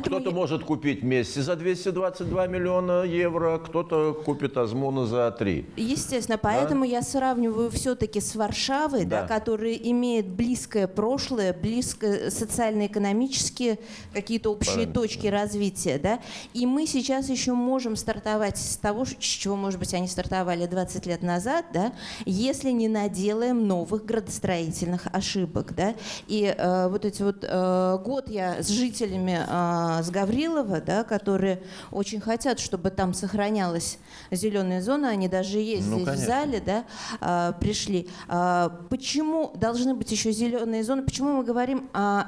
S1: кто-то
S7: я-
S1: может купить Месси за 222 миллиона евро, кто-то купит Азмуна за 3.
S7: Естественно, поэтому я сравниваю все-таки с Варшавой, да.
S1: Да.
S7: которая имеет близкое прошлое, близкое социально-экономические какие-то общие
S1: Правильно.
S7: точки развития, да. И мы сейчас еще можем стартовать с того, с чего, может быть, они стартовали 20 лет назад, да, если не наделаем новых градостроительных ошибок, да. И э, вот эти вот э, год я с жителями э, с Гаврилова, да, которые очень хотят, чтобы там сохранялась зеленая зона, они даже есть
S1: Ну,
S7: здесь в
S1: конечно.
S7: зале, да, а, пришли. А, Почему должны быть еще зеленые зоны? Почему мы говорим о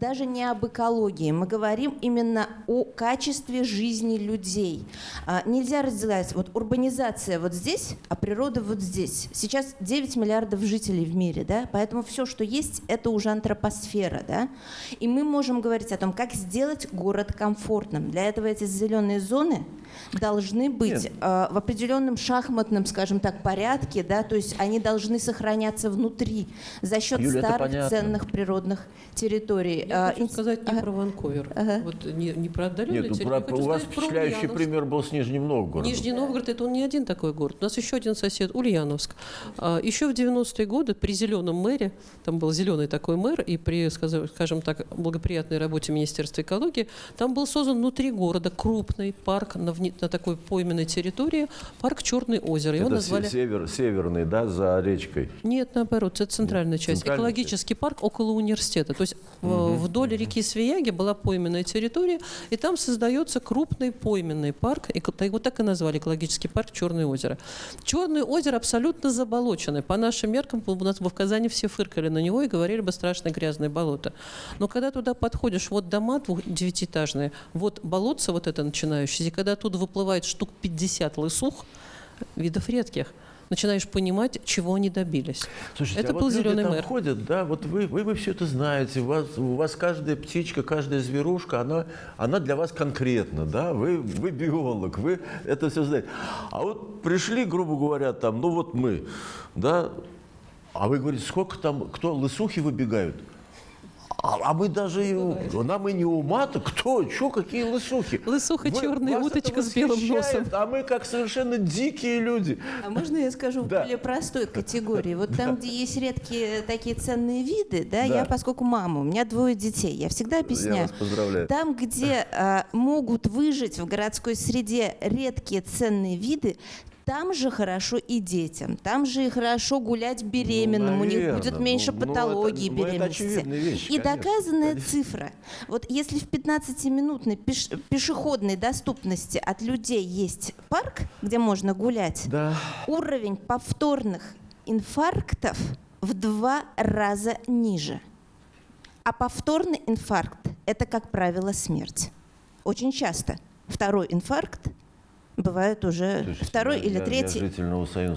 S7: даже не об экологии, мы говорим именно о качестве жизни людей. А, Нельзя разделять вот урбанизация вот здесь, а природа вот здесь. Сейчас 9 миллиардов жителей в мире, да, поэтому все, что есть, это уже антропосфера, да, и мы можем говорить о том, как сделать город комфортным. Для этого эти зеленые зоны должны быть
S1: Нет.
S7: э, в определенном шахматном, скажем так, порядке, да, то есть они должны сохраняться внутри за счет
S1: Юля,
S7: старых ценных природных территорий.
S8: Я
S7: А,
S8: хочу сказать не
S7: ага.
S8: про Ванкувер,
S7: Ага.
S8: вот не, не про отдаленные
S1: Нет, ну,
S8: территории,
S1: про-
S8: хочу
S1: у вас
S8: про
S1: впечатляющий
S8: Ульяновск.
S1: пример был с Нижним Новгородом.
S8: Нижний Новгород это он не один такой город. У нас еще один сосед Ульяновск. А, Еще в 90-е годы при зеленом мэре, там был зеленый такой мэр, и при, скажем так, благоприятной работе Министерства экологии, там был создан внутри города крупный парк на, вне- на такой пойменной территории, парк Черное озеро. Его
S1: Это
S8: назвали...
S1: се- север, северный, да, за речкой.
S8: Нет, наоборот, это центральная часть.
S1: центральная
S8: Экологический парк около университета. То есть в- вдоль реки Свияги была пойменная территория, и там создается крупный пойменный парк. Его так и назвали экологический парк Черное озеро. Черное озеро абсолютно заболоченное. По нашим меркам у нас в Казани все фыркали на него и говорили бы страшное грязное болото. Но когда туда подходишь, вот дома девятиэтажные, вот болотце вот это начинающееся, и когда оттуда выплывает штук 50 лысух, видов редких, начинаешь понимать, чего они добились.
S1: Слушайте,
S8: это
S1: а
S8: был
S1: вот люди
S8: зеленый
S1: там
S8: мэр.
S1: ходят, да, вот вы, вы, вы все это знаете, у вас, у вас каждая птичка, каждая зверушка, она, она для вас конкретна, да, вы, вы биолог, вы это все знаете. А вот пришли, грубо говоря, там, ну вот мы, да, а вы говорите, сколько там, кто, лысухи выбегают? А, а мы даже, и- нам и не ума-то, кто, что, какие лысухи?
S8: Лысуха
S1: Вы-
S8: черная, уточка с белым носом.
S1: А мы как совершенно дикие люди.
S7: А можно я скажу в
S1: Да.
S7: более простой категории? Вот там, где есть редкие такие ценные виды, да,
S1: Да.
S7: я, поскольку мама, у меня двое детей, я всегда объясняю.
S1: вас поздравляю.
S7: Там, где а, могут выжить в городской среде редкие ценные виды, там же хорошо и детям, там же и хорошо гулять беременным, у них будет меньше
S1: Ну, ну,
S7: патологий
S1: это- ну, это
S7: беременности.
S1: очевидная вещь,
S7: и
S1: конечно,
S7: доказанная цифра. Вот если в 15-минутной пеш- пешеходной доступности от людей есть парк, где можно гулять,
S1: Да.
S7: уровень повторных инфарктов в два раза ниже. А повторный инфаркт – это, как правило, смерть. Очень часто второй инфаркт бывает уже второй
S1: я-
S7: или третий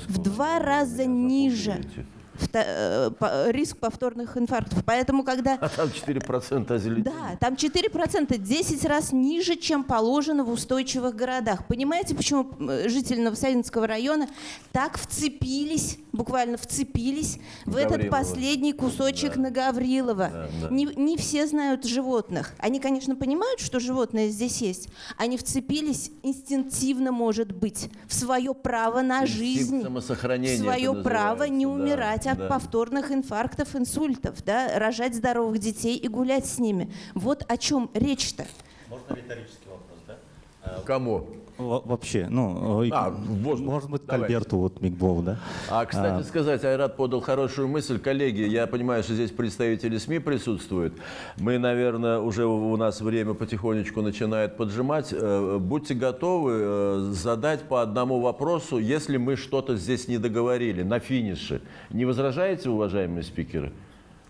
S7: в два раза ниже.
S1: запугиваете.
S7: Э, риск повторных инфарктов. Поэтому, когда
S1: А там 4% озеленения.
S7: да, там 4%, 10 раз ниже, чем положено в устойчивых городах. Понимаете, почему жители Новосавинского района так вцепились, буквально вцепились в этот
S1: Гаврилова.
S7: последний кусочек на Гаврилова?
S1: Да, да.
S7: Не, не все знают животных. Они, конечно, понимают, что животное здесь есть. Они вцепились инстинктивно, может быть, в свое право на
S1: Инстинкт
S7: жизнь, в свое право не
S1: да,
S7: умирать от
S1: да.
S7: повторных инфарктов, инсультов, да, рожать здоровых детей и гулять с ними. Вот о чем речь-то.
S4: Можно риторический вопрос, да?
S1: Кому?
S4: Во- Вообще, ну, э,
S1: А, можно.
S4: может быть, к
S1: Давай.
S4: Альберту вот Мигбову, да?
S1: А, кстати
S4: А.
S1: сказать, Айрат подал хорошую мысль. Коллеги, я понимаю, что здесь представители СМИ присутствуют. Мы, наверное, уже у нас время потихонечку начинает поджимать. Э, Будьте готовы э, задать по одному вопросу, если мы что-то здесь не договорили, на финише. Не возражаете, уважаемые спикеры?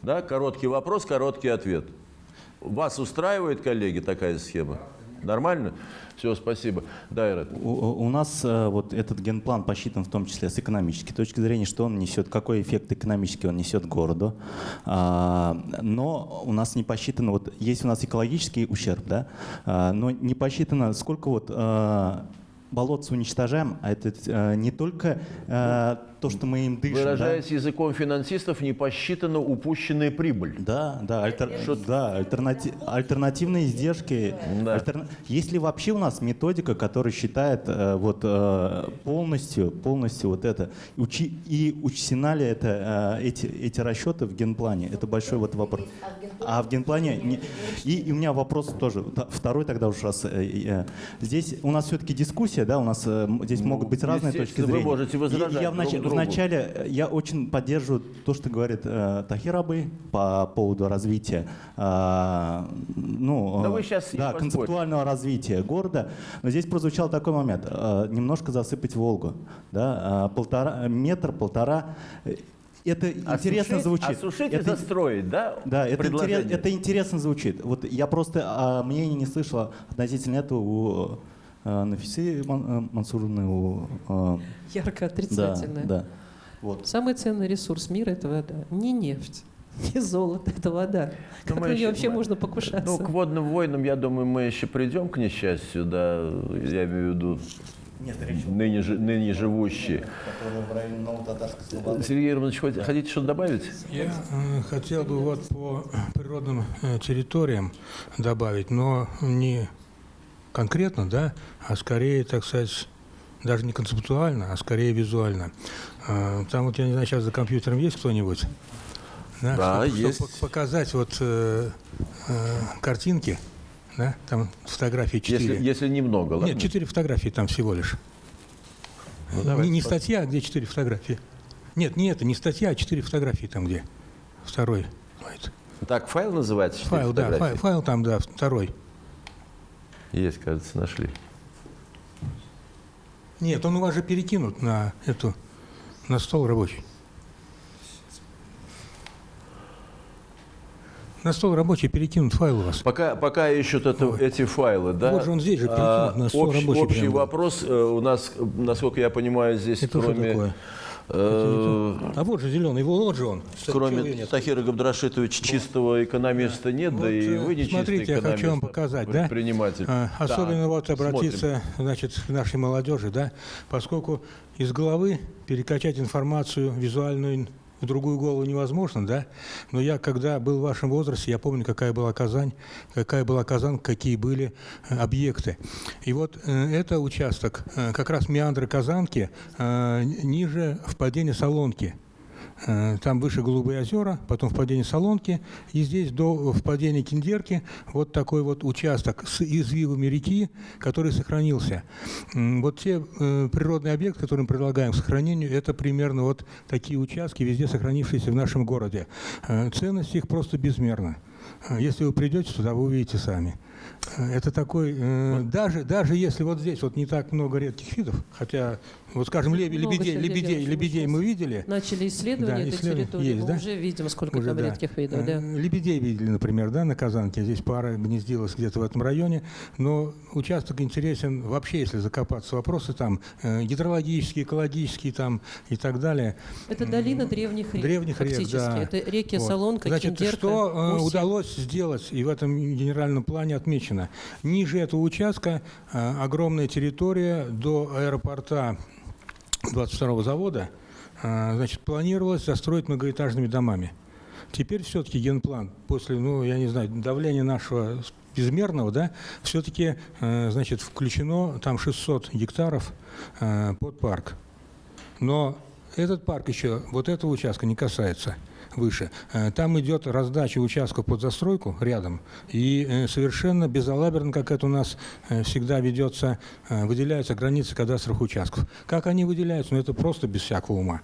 S1: Да, короткий вопрос, короткий ответ. Вас устраивает, коллеги, такая схема? Нормально? Все, спасибо. Да, Айрат.
S4: У, у нас э, вот этот генплан посчитан в том числе с экономической точки зрения, что он несет, какой эффект экономический он несет городу. А, но у нас не посчитано, вот есть у нас экологический ущерб, да, а, но не посчитано, сколько вот а, болотца уничтожаем, а это э, не только э, то, что мы им дышим. да.
S1: Выражаясь языком финансистов, не посчитана упущенная прибыль.
S4: Да, да, альтер- да альтернати- альтернативные издержки.
S1: Да.
S4: Альтерна- Есть ли вообще у нас методика, которая считает э, вот э, полностью, полностью вот это, учи- и учтена ли это, э, эти, эти расчеты в генплане? Это большой вот вопрос. А в генплане... не- И, и у меня вопрос тоже, второй тогда уж раз. э, э, Здесь у нас все-таки дискуссия, да, у нас э, здесь могут быть разные точки
S1: естественно, вы
S4: зрения.
S1: можете
S4: И
S1: возражать
S4: я в, нач-
S1: друг другу.
S4: вначале э, я очень поддерживаю то, что говорит э, Тахир Абы по поводу развития, э, ну,
S1: Да
S4: э,
S1: вы щас не
S4: да,
S1: поспорите.
S4: концептуального развития города. Но здесь прозвучал такой момент: э, немножко засыпать Волгу, да, э, полтора метр, полтора. Э, Это интересно
S1: Осушить-
S4: звучит.
S1: Осушить и
S4: Это-
S1: застроить, да?
S4: да, это, интерес- это интересно звучит. Вот я просто а, мнения не слышал относительно этого у э, Нафисы Ман- э, Мансуровны, у э,
S8: Ярко
S4: да,
S8: отрицательное.
S4: да. Вот.
S8: Самый ценный ресурс мира – это вода. Не нефть, не золото, это вода. Как
S1: мы
S8: на нее вообще
S1: мы-
S8: можно покушаться?
S1: Ну, к водным войнам, я думаю, мы еще придем, к несчастью, да, я имею в виду
S4: Нет,
S1: ныне, жи- ныне живущие. Сергей Романович, хотите что-то добавить?
S6: Я э, хотел бы вот по природным территориям добавить, но не конкретно, да, а скорее, так сказать, даже не концептуально, а скорее визуально. Э, Там вот, я не знаю, сейчас за компьютером есть кто-нибудь?
S1: Да,
S6: чтобы- чтобы
S1: есть.
S6: пок- показать вот э, э, картинки, да, там фотографии четыре.
S1: Если, если немного, ладно?
S6: Нет, четыре фотографии там всего лишь.
S1: Ну,
S6: не не статья, а где четыре фотографии. Нет, не это, не статья, а четыре фотографии там где. Второй.
S1: Так, файл называется? «Четыре
S6: Файл, да,
S1: фотографии»?
S6: файл, файл там, да, второй.
S1: Есть, кажется, нашли.
S6: Нет, он у вас же перекинут на эту, на стол рабочий. На стол рабочий перекинут файл у вас.
S1: Пока, пока ищут это, эти файлы, да?
S6: Вот же он здесь же,
S1: а,
S6: перекинут на стол
S1: общий,
S6: рабочий
S1: общий
S6: прям был.
S1: вопрос э, у нас, э, насколько я понимаю, здесь
S6: Это что
S1: кроме,
S6: такое?
S1: Э,
S6: А вот же зеленый, вот же он.
S1: Кроме? Тахира Габдрашитовича чистого экономиста нет, да и
S6: э,
S1: вы не
S6: смотрите, я хочу вам показать, да?
S1: предприниматель.
S6: А, Особенно вот обратиться, значит, к нашей молодежи, да, поскольку из головы перекачать информацию визуальную в другую голову невозможно, да? Но я, когда был в вашем возрасте, я помню, какая была Казань, какая была Казань, какие были э, объекты. И вот э, это участок, э, как раз меандры Казанки, ниже впадения Солонки. Э, Там выше Голубые озера, потом впадение Солонки, и здесь до впадения Киндерки вот такой вот участок с извивами реки, который сохранился. Вот те э, природные объекты, которые мы предлагаем к сохранению, это примерно вот такие участки, везде сохранившиеся в нашем городе. Э, Ценность их просто безмерна. Если вы придете туда, вы увидите сами. Э, Это такой, э, даже, даже если вот здесь вот не так много редких видов, хотя, вот скажем,
S8: Много,
S6: лебедей, лебедей, лебедей мы видели,
S8: Начали исследование
S6: Да,
S8: этой территории,
S6: есть,
S8: мы
S6: да?
S8: уже видим, сколько
S6: Уже,
S8: там
S6: да.
S8: редких видов. Да.
S6: Э, Лебедей видели, например, да, на Казанке. Здесь пара гнездилась где-то в этом районе. Но участок интересен вообще, если закопаться вопросы там э, гидрологические, экологические там и так далее.
S8: Это долина древних рек.
S6: Древних рек, да.
S8: Это реки
S6: Вот.
S8: Солонка,
S6: Значит,
S8: Киндерка,
S6: что э, удалось сделать, и в этом генеральном плане отмечено. Ниже этого участка э, огромная территория до аэропорта 22-го завода, э, значит, планировалось застроить многоэтажными домами. Теперь все-таки генплан, после, ну, я не знаю, давления нашего безмерного, да, все-таки, э, значит, включено там 600 гектаров под парк. Но этот парк еще вот этого участка не касается выше. Э, Там идет раздача участков под застройку рядом, и э, совершенно безалаберно, как это у нас э, всегда ведется, выделяются границы кадастровых участков. Как они выделяются? Ну, это просто без всякого ума.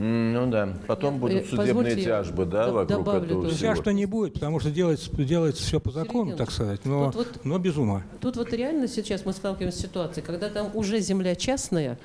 S1: Ну да, потом
S8: Я,
S1: будут судебные
S8: позвольте,
S1: тяжбы, да, вокруг
S8: добавлю
S1: этого
S8: тоже.
S1: всего.
S6: Сейчас что не будет, потому что делается, делается все по закону,
S8: Сергей
S6: так сказать, но,
S8: вот-
S6: но без ума.
S8: Тут вот реально сейчас мы сталкиваемся с ситуацией, когда там уже земля частная,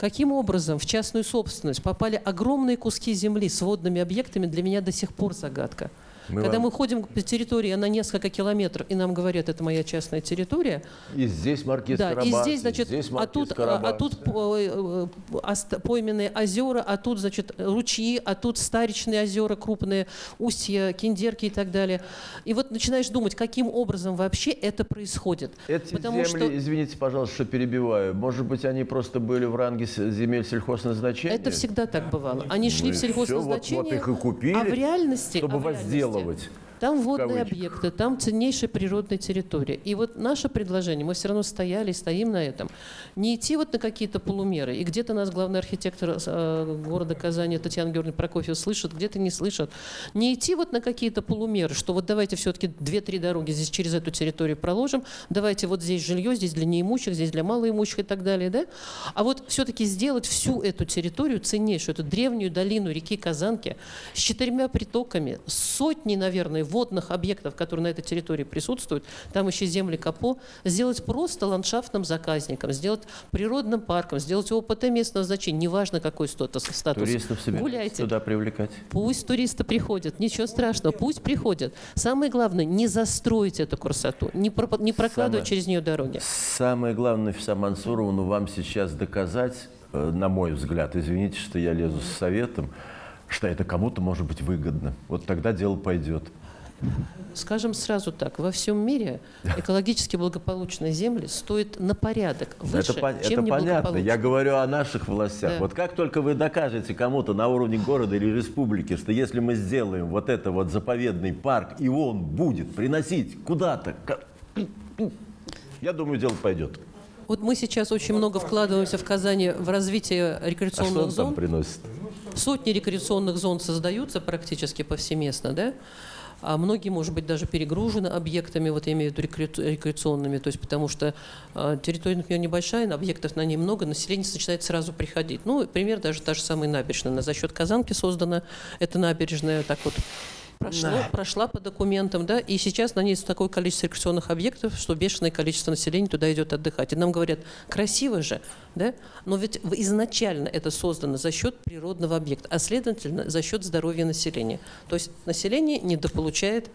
S8: каким образом в частную собственность попали огромные куски земли с водными объектами, для меня до сих пор загадка.
S1: Мы
S8: Когда
S1: вам-
S8: мы ходим по территории на несколько километров, и нам говорят, это моя частная территория,
S1: И здесь маркиз
S8: да,
S1: Карабас,
S8: и здесь, значит,
S1: здесь
S8: а тут, а, а
S1: Карабас.
S8: тут по- э, э, пойменные озера, а тут, значит, ручьи, а тут старичные озера крупные, устья, киндерки и так далее. И вот начинаешь думать, каким образом вообще это происходит.
S1: Эти
S8: Потому
S1: земли,
S8: что
S1: извините, пожалуйста, что перебиваю, может быть, они просто были в ранге земель сельхозназначения?
S8: это всегда так бывало. Они шли
S1: Ну
S8: в
S1: и всё, вот-
S8: сельхозназначение,
S1: вот их и купили,
S8: а в реальности,
S1: чтобы
S8: а в реальности
S1: возделывать.
S8: Там водные объекты, там ценнейшая природная территория. И вот наше предложение, мы все равно стояли и стоим на этом, не идти вот на какие-то полумеры. И где-то нас главный архитектор э, города Казани Татьяна Георгиевна Прокофьева слышит, где-то не слышит. Не идти вот на какие-то полумеры, что вот давайте все-таки две-три дороги здесь через эту территорию проложим, давайте вот здесь жилье, здесь для неимущих, здесь для малоимущих и так далее. Да? А вот все-таки сделать всю эту территорию ценнейшую, эту древнюю долину реки Казанки с четырьмя притоками, с сотней, наверное, водных объектов, которые на этой территории присутствуют, там еще земли Капо, сделать просто ландшафтным заказником, сделать природным парком, сделать ОПТ местного значения, неважно какой статус.
S1: Туристов собираются
S8: Гуляйте.
S1: туда привлекать?
S8: Пусть туристы приходят, ничего страшного, пусть приходят. Самое главное, не застроить эту красоту, не, пропа- не прокладывать
S1: Самое-
S8: через нее дороги.
S1: Самое главное, Нафиса Мансуровна, вам сейчас доказать, э, на мой взгляд, извините, что я лезу с советом, что это кому-то может быть выгодно. Вот тогда дело пойдет.
S8: Скажем сразу так, во всем мире экологически благополучные земли стоят на порядок выше,
S1: это
S8: чем
S1: это понятно. Я говорю о наших властях.
S8: Да.
S1: Вот как только вы докажете кому-то на уровне города или республики, что если мы сделаем вот это вот заповедный парк, и он будет приносить куда-то, я думаю, дело пойдет.
S8: Вот мы сейчас очень много вкладываемся в Казани в развитие
S1: А что
S8: рекреационных
S1: он там
S8: зон.
S1: приносит?
S8: Сотни рекреационных зон создаются практически повсеместно, да? А многие, может быть, даже перегружены объектами, вот я имею в виду рекре- рекреационными, то есть потому что э, территория, например, небольшая, объектов на ней много, население начинает сразу приходить. Ну, пример даже та же самая набережная. За счет Казанки создана эта набережная, так вот прошло, прошла по документам, да, и сейчас на ней такое количество рекреационных объектов, что бешеное количество населения туда идет отдыхать. И нам говорят, красиво же, да, но ведь изначально это создано за счет природного объекта, а следовательно за счет здоровья населения. То есть население недополучает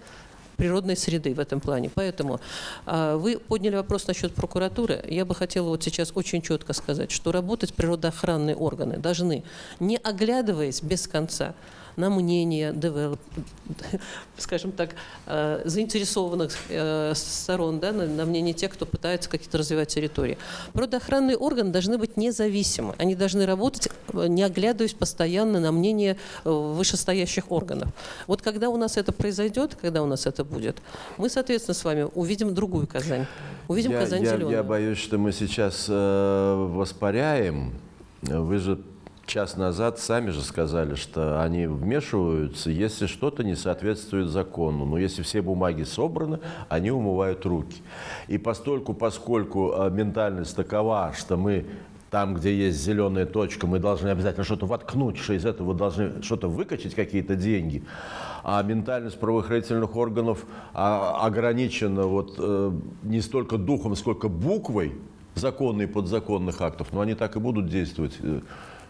S8: природной среды в этом плане. Поэтому а, вы подняли вопрос насчет прокуратуры. Я бы хотела вот сейчас очень четко сказать, что работать природоохранные органы должны, не оглядываясь без конца на мнение девелоп, скажем так, э, заинтересованных э, сторон, да, на, на мнение тех, кто пытается какие-то развивать территории. Природоохранные органы должны быть независимы. Они должны работать, э, не оглядываясь постоянно на мнение вышестоящих органов. Вот когда у нас это произойдет, когда у нас это будет, мы, соответственно, с вами увидим другую Казань. Увидим
S1: я,
S8: Казань
S1: я,
S8: зеленую.
S1: я боюсь, что мы сейчас э, воспаряем. Вы же час назад сами же сказали, что они вмешиваются, если что-то не соответствует закону. Но если все бумаги собраны, они умывают руки. И постольку, поскольку э, ментальность такова, что мы там, где есть зеленая точка, мы должны обязательно что-то воткнуть, что из этого должны что-то выкачать, какие-то деньги. А ментальность правоохранительных органов а, ограничена вот, э, не столько духом, сколько буквой законных и подзаконных актов, но они так и будут действовать.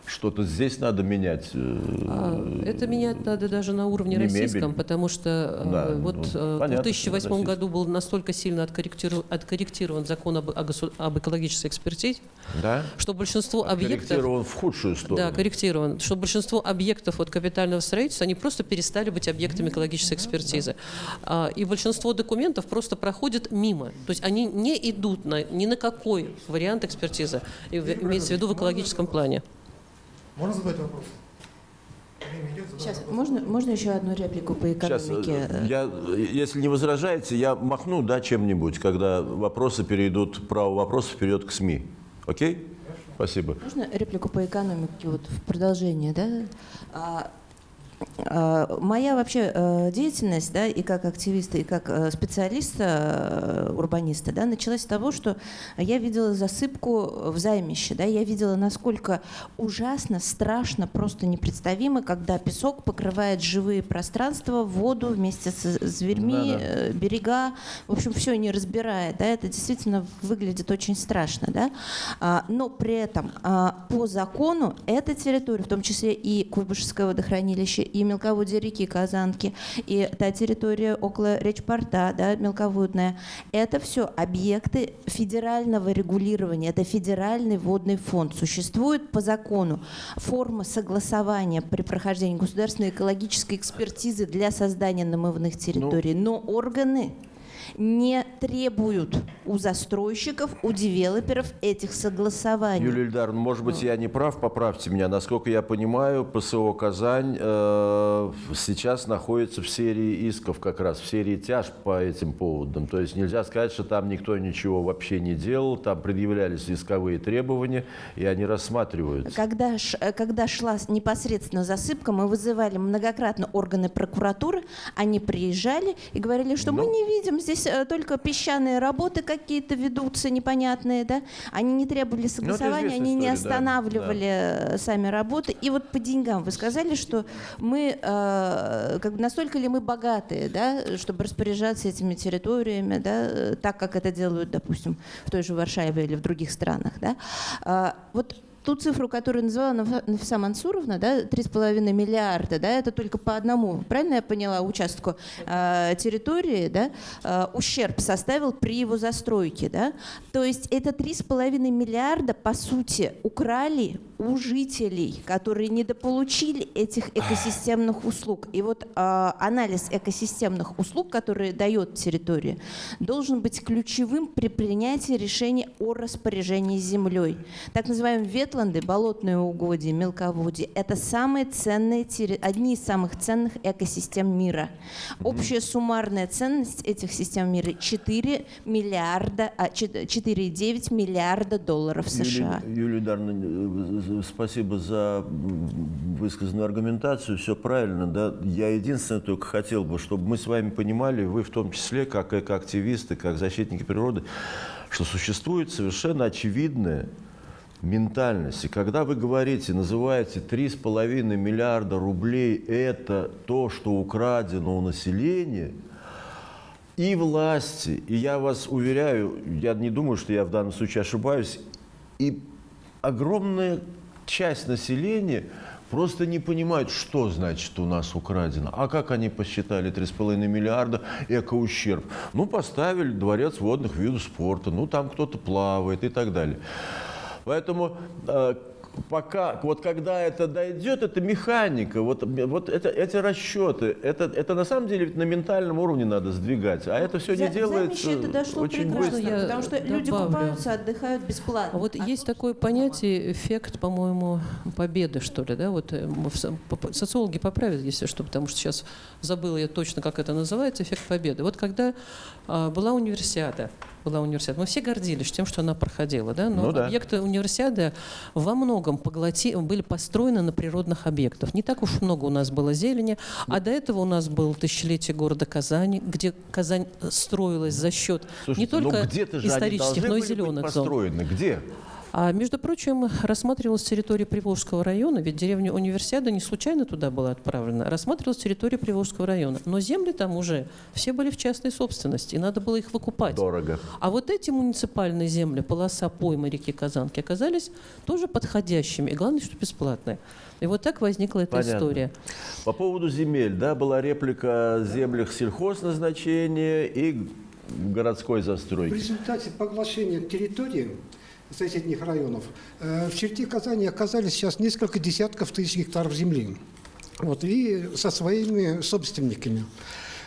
S1: Что-то здесь надо менять. э,
S8: А, Это менять надо даже на уровне
S1: Не
S8: российском,
S1: мебель.
S8: потому что э,
S1: Да,
S8: вот
S1: ну,
S8: э, в
S1: понятно,
S8: 2008
S1: российский.
S8: году был настолько сильно откорректирован закон об, экологической экспертизе,
S1: Да?
S8: что большинство объектов...
S1: Корректирован в худшую сторону.
S8: Да, корректирован. Что большинство объектов от капитального строительства, они просто перестали быть объектами экологической экспертизы. А, И большинство документов просто проходят мимо. То есть они не идут на, ни на какой вариант экспертизы, имеется в виду в экологическом плане.
S9: Можно задать вопрос? Идет,
S7: Сейчас,
S9: вопрос.
S7: можно, можно еще одну реплику по
S1: Сейчас,
S7: экономике?
S1: э, я, э, если не возражаете, я махну да, чем-нибудь, когда вопросы перейдут, право вопросов перейдет к СМИ. Окей? Спасибо.
S7: Можно реплику по экономике вот в продолжение, да? А, Моя вообще э, деятельность, да, и как активиста, и как э, специалиста, э, урбаниста, да, началась с того, что я видела засыпку в займище, да, я видела, насколько ужасно, страшно, просто непредставимо, когда песок покрывает живые пространства, воду вместе с зверьми,
S1: Да-да.
S7: э, берега, в общем, все не разбирает, да, это действительно выглядит очень страшно, да, А, но при этом а, по закону эта территория, в том числе и Куйбышевское водохранилище, и мелководье реки Казанки, и та территория около речпорта, да, мелководная, это все объекты федерального регулирования, это федеральный водный фонд. Существует по закону форма согласования при прохождении государственной экологической экспертизы для создания намывных территорий, но органы не требуют у застройщиков, у девелоперов этих согласований.
S1: Юлия Ильдаровна, может быть, я не прав, поправьте меня. Насколько я понимаю, ПСО «Казань» э, сейчас находится в серии исков как раз, в серии тяж по этим поводам. То есть нельзя сказать, что там никто ничего вообще не делал, там предъявлялись исковые требования, и они рассматриваются.
S7: Когда, э, когда шла непосредственно засыпка, мы вызывали многократно органы прокуратуры, они приезжали и говорили, что мы
S1: Ну.
S7: не видим, здесь э, только песчаные работы какие-то ведутся непонятные, да? Они не требовали согласования,
S1: известная
S7: они не
S1: история, да,
S7: останавливали э, сами работы. И вот по деньгам вы сказали, что мы, э, как бы настолько ли мы богатые, да, чтобы распоряжаться этими территориями, да, э, так, как это делают, допустим, в той же Варшаве или в других странах, да? А, вот ту цифру, которую назвала Наф- Нафиса Мансуровна, да, 3,5 миллиарда, да, это только по одному, правильно я поняла, участку э, территории, да, э, ущерб составил при его застройке, да, то есть это 3,5 миллиарда, по сути, украли у жителей, которые недополучили этих экосистемных услуг. И вот э, анализ экосистемных услуг, которые дает территория, должен быть ключевым при принятии решения о распоряжении землей. Так называемые ветланды, болотные угодья, мелководье – это самые ценные, одни из самых ценных экосистем мира. Общая суммарная ценность этих систем мира – 4 миллиарда, а, чет- 4,9 миллиарда долларов США.
S1: Юлия, Юлия Ильдаровна, э, спасибо за высказанную аргументацию, все правильно. Да? Я единственное только хотел бы, чтобы мы с вами понимали, вы в том числе, как экоактивисты, как защитники природы, что существует совершенно очевидная ментальность. И когда вы говорите, называете 3,5 миллиарда рублей, это то, что украдено у населения – и власти, и я вас уверяю, я не думаю, что я в данном случае ошибаюсь, и огромная часть населения просто не понимают, что значит у нас украдено. А как они посчитали 3,5 миллиарда экоущерб? Ну, поставили дворец водных видов спорта, ну, там кто-то плавает и так далее. Поэтому э, пока, вот когда это дойдет, это механика, вот, вот это, эти расчеты, это, это на самом деле на ментальном уровне надо сдвигать, а это все
S7: За-
S1: не делается
S7: это дошло
S1: очень быстро.
S8: Я
S7: потому что люди
S8: добавлю.
S7: купаются, отдыхают бесплатно.
S8: А вот
S7: А
S8: есть такое понятие, эффект, по-моему, победы, что ли, да? Вот э, социологи поправят, если что, потому что сейчас забыла я точно, как это называется, эффект победы. Вот когда а, была универсиада, была универсиада, мы все гордились тем, что она проходила, да? Но
S1: Ну да.
S8: объекты универсиады во многом поглоти, были построены на природных объектах. Не так уж много у нас было зелени, а до этого у нас был тысячелетие города Казани, где Казань строилась за счет не
S1: Слушайте,
S8: только
S1: ну они
S8: исторических, но и зеленых зон.
S1: построены. Где?
S8: А между прочим, рассматривалась территория Приволжского района, ведь деревня Универсиада не случайно туда была отправлена. Рассматривалась территория Приволжского района. Но земли там уже все были в частной собственности, и надо было их выкупать.
S1: Дорого.
S8: А вот эти муниципальные земли, полоса поймы реки Казанки, оказались тоже подходящими. И главное, что бесплатные. И вот так возникла эта
S1: Понятно.
S8: история.
S1: По поводу земель, да, была реплика о землях сельхозназначения и городской
S3: В
S1: застройки.
S3: результате поглощения территории соседних районов э, в черте Казани оказались сейчас несколько десятков тысяч гектаров земли. Вот, и со своими собственниками.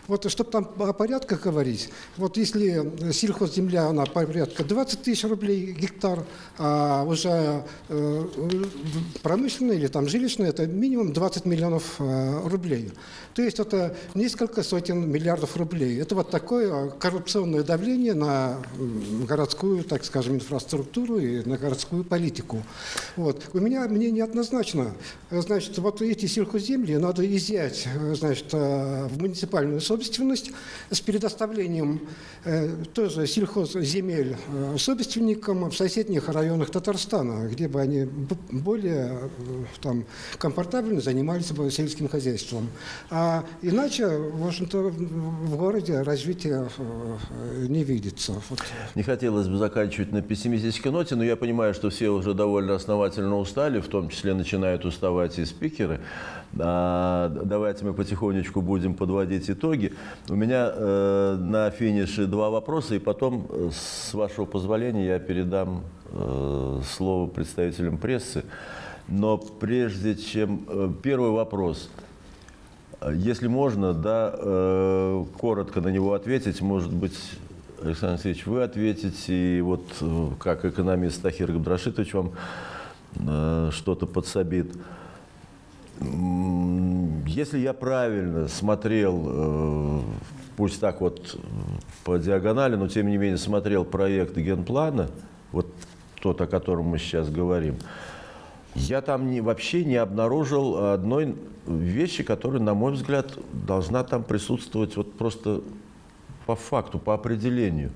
S3: Вот, чтобы там о порядках говорить, вот если сельхозземля, она порядка 20 тысяч рублей гектар, а уже э, промышленная или там жилищная, это минимум 20 миллионов э, рублей. То есть это несколько сотен миллиардов рублей. Это вот такое коррупционное давление на городскую, так скажем, инфраструктуру и на городскую политику. Вот. У меня мнение однозначно. Значит, вот эти сельхозземли надо изъять э, значит, э, в муниципальную собственность с предоставлением э, тоже сельхозземель э, собственникам в соседних районах Татарстана, где бы они более э, там, комфортабельно занимались бы сельским хозяйством. А иначе, в общем-то, в городе развития э, не видится. Вот.
S1: Не хотелось бы заканчивать на пессимистической ноте, но я понимаю, что все уже довольно основательно устали, в том числе начинают уставать и спикеры. А, давайте мы потихонечку будем подводить итоги. У меня э, на финише два вопроса, и потом, э, с вашего позволения, я передам э, слово представителям прессы. Но прежде чем... первый вопрос. Если можно, да, коротко на него ответить, может быть, Александр Алексеевич, вы ответите, и вот как экономист Тахир Габдрашитович вам что-то подсобит. Если я правильно смотрел, э, пусть так вот э, по диагонали, но тем не менее смотрел проект генплана, вот тот, о котором мы сейчас говорим, я там не, вообще не обнаружил одной вещи, которая, на мой взгляд, должна там присутствовать вот просто по факту, по определению.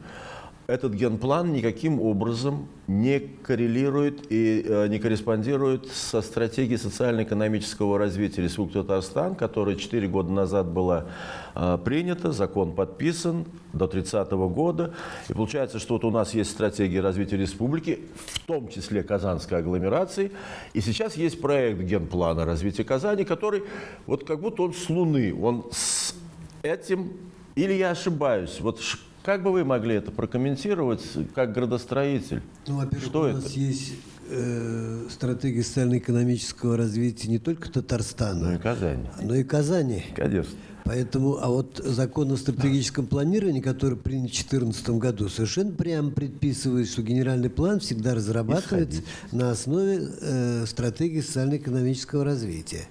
S1: Этот генплан никаким образом не коррелирует и э, не корреспондирует со стратегией социально-экономического развития Республики Татарстан, которая 4 года назад была э, принята, закон подписан до 30 года. И получается, что вот у нас есть стратегия развития республики, в том числе Казанской агломерации, и сейчас есть проект генплана развития Казани, который вот как будто он с Луны, он с этим, или я ошибаюсь, вот как бы вы могли это прокомментировать как градостроитель?
S2: Ну, во-первых,
S1: Что
S2: у
S1: это?
S2: нас есть э, стратегия социально-экономического развития не только Татарстана,
S1: Ну и Казани.
S2: но и Казани.
S1: Конечно.
S2: Поэтому, а вот закон о стратегическом планировании, который принят в 2014 году, совершенно прямо предписывает, что генеральный план всегда разрабатывается на основе э, стратегии социально-экономического развития.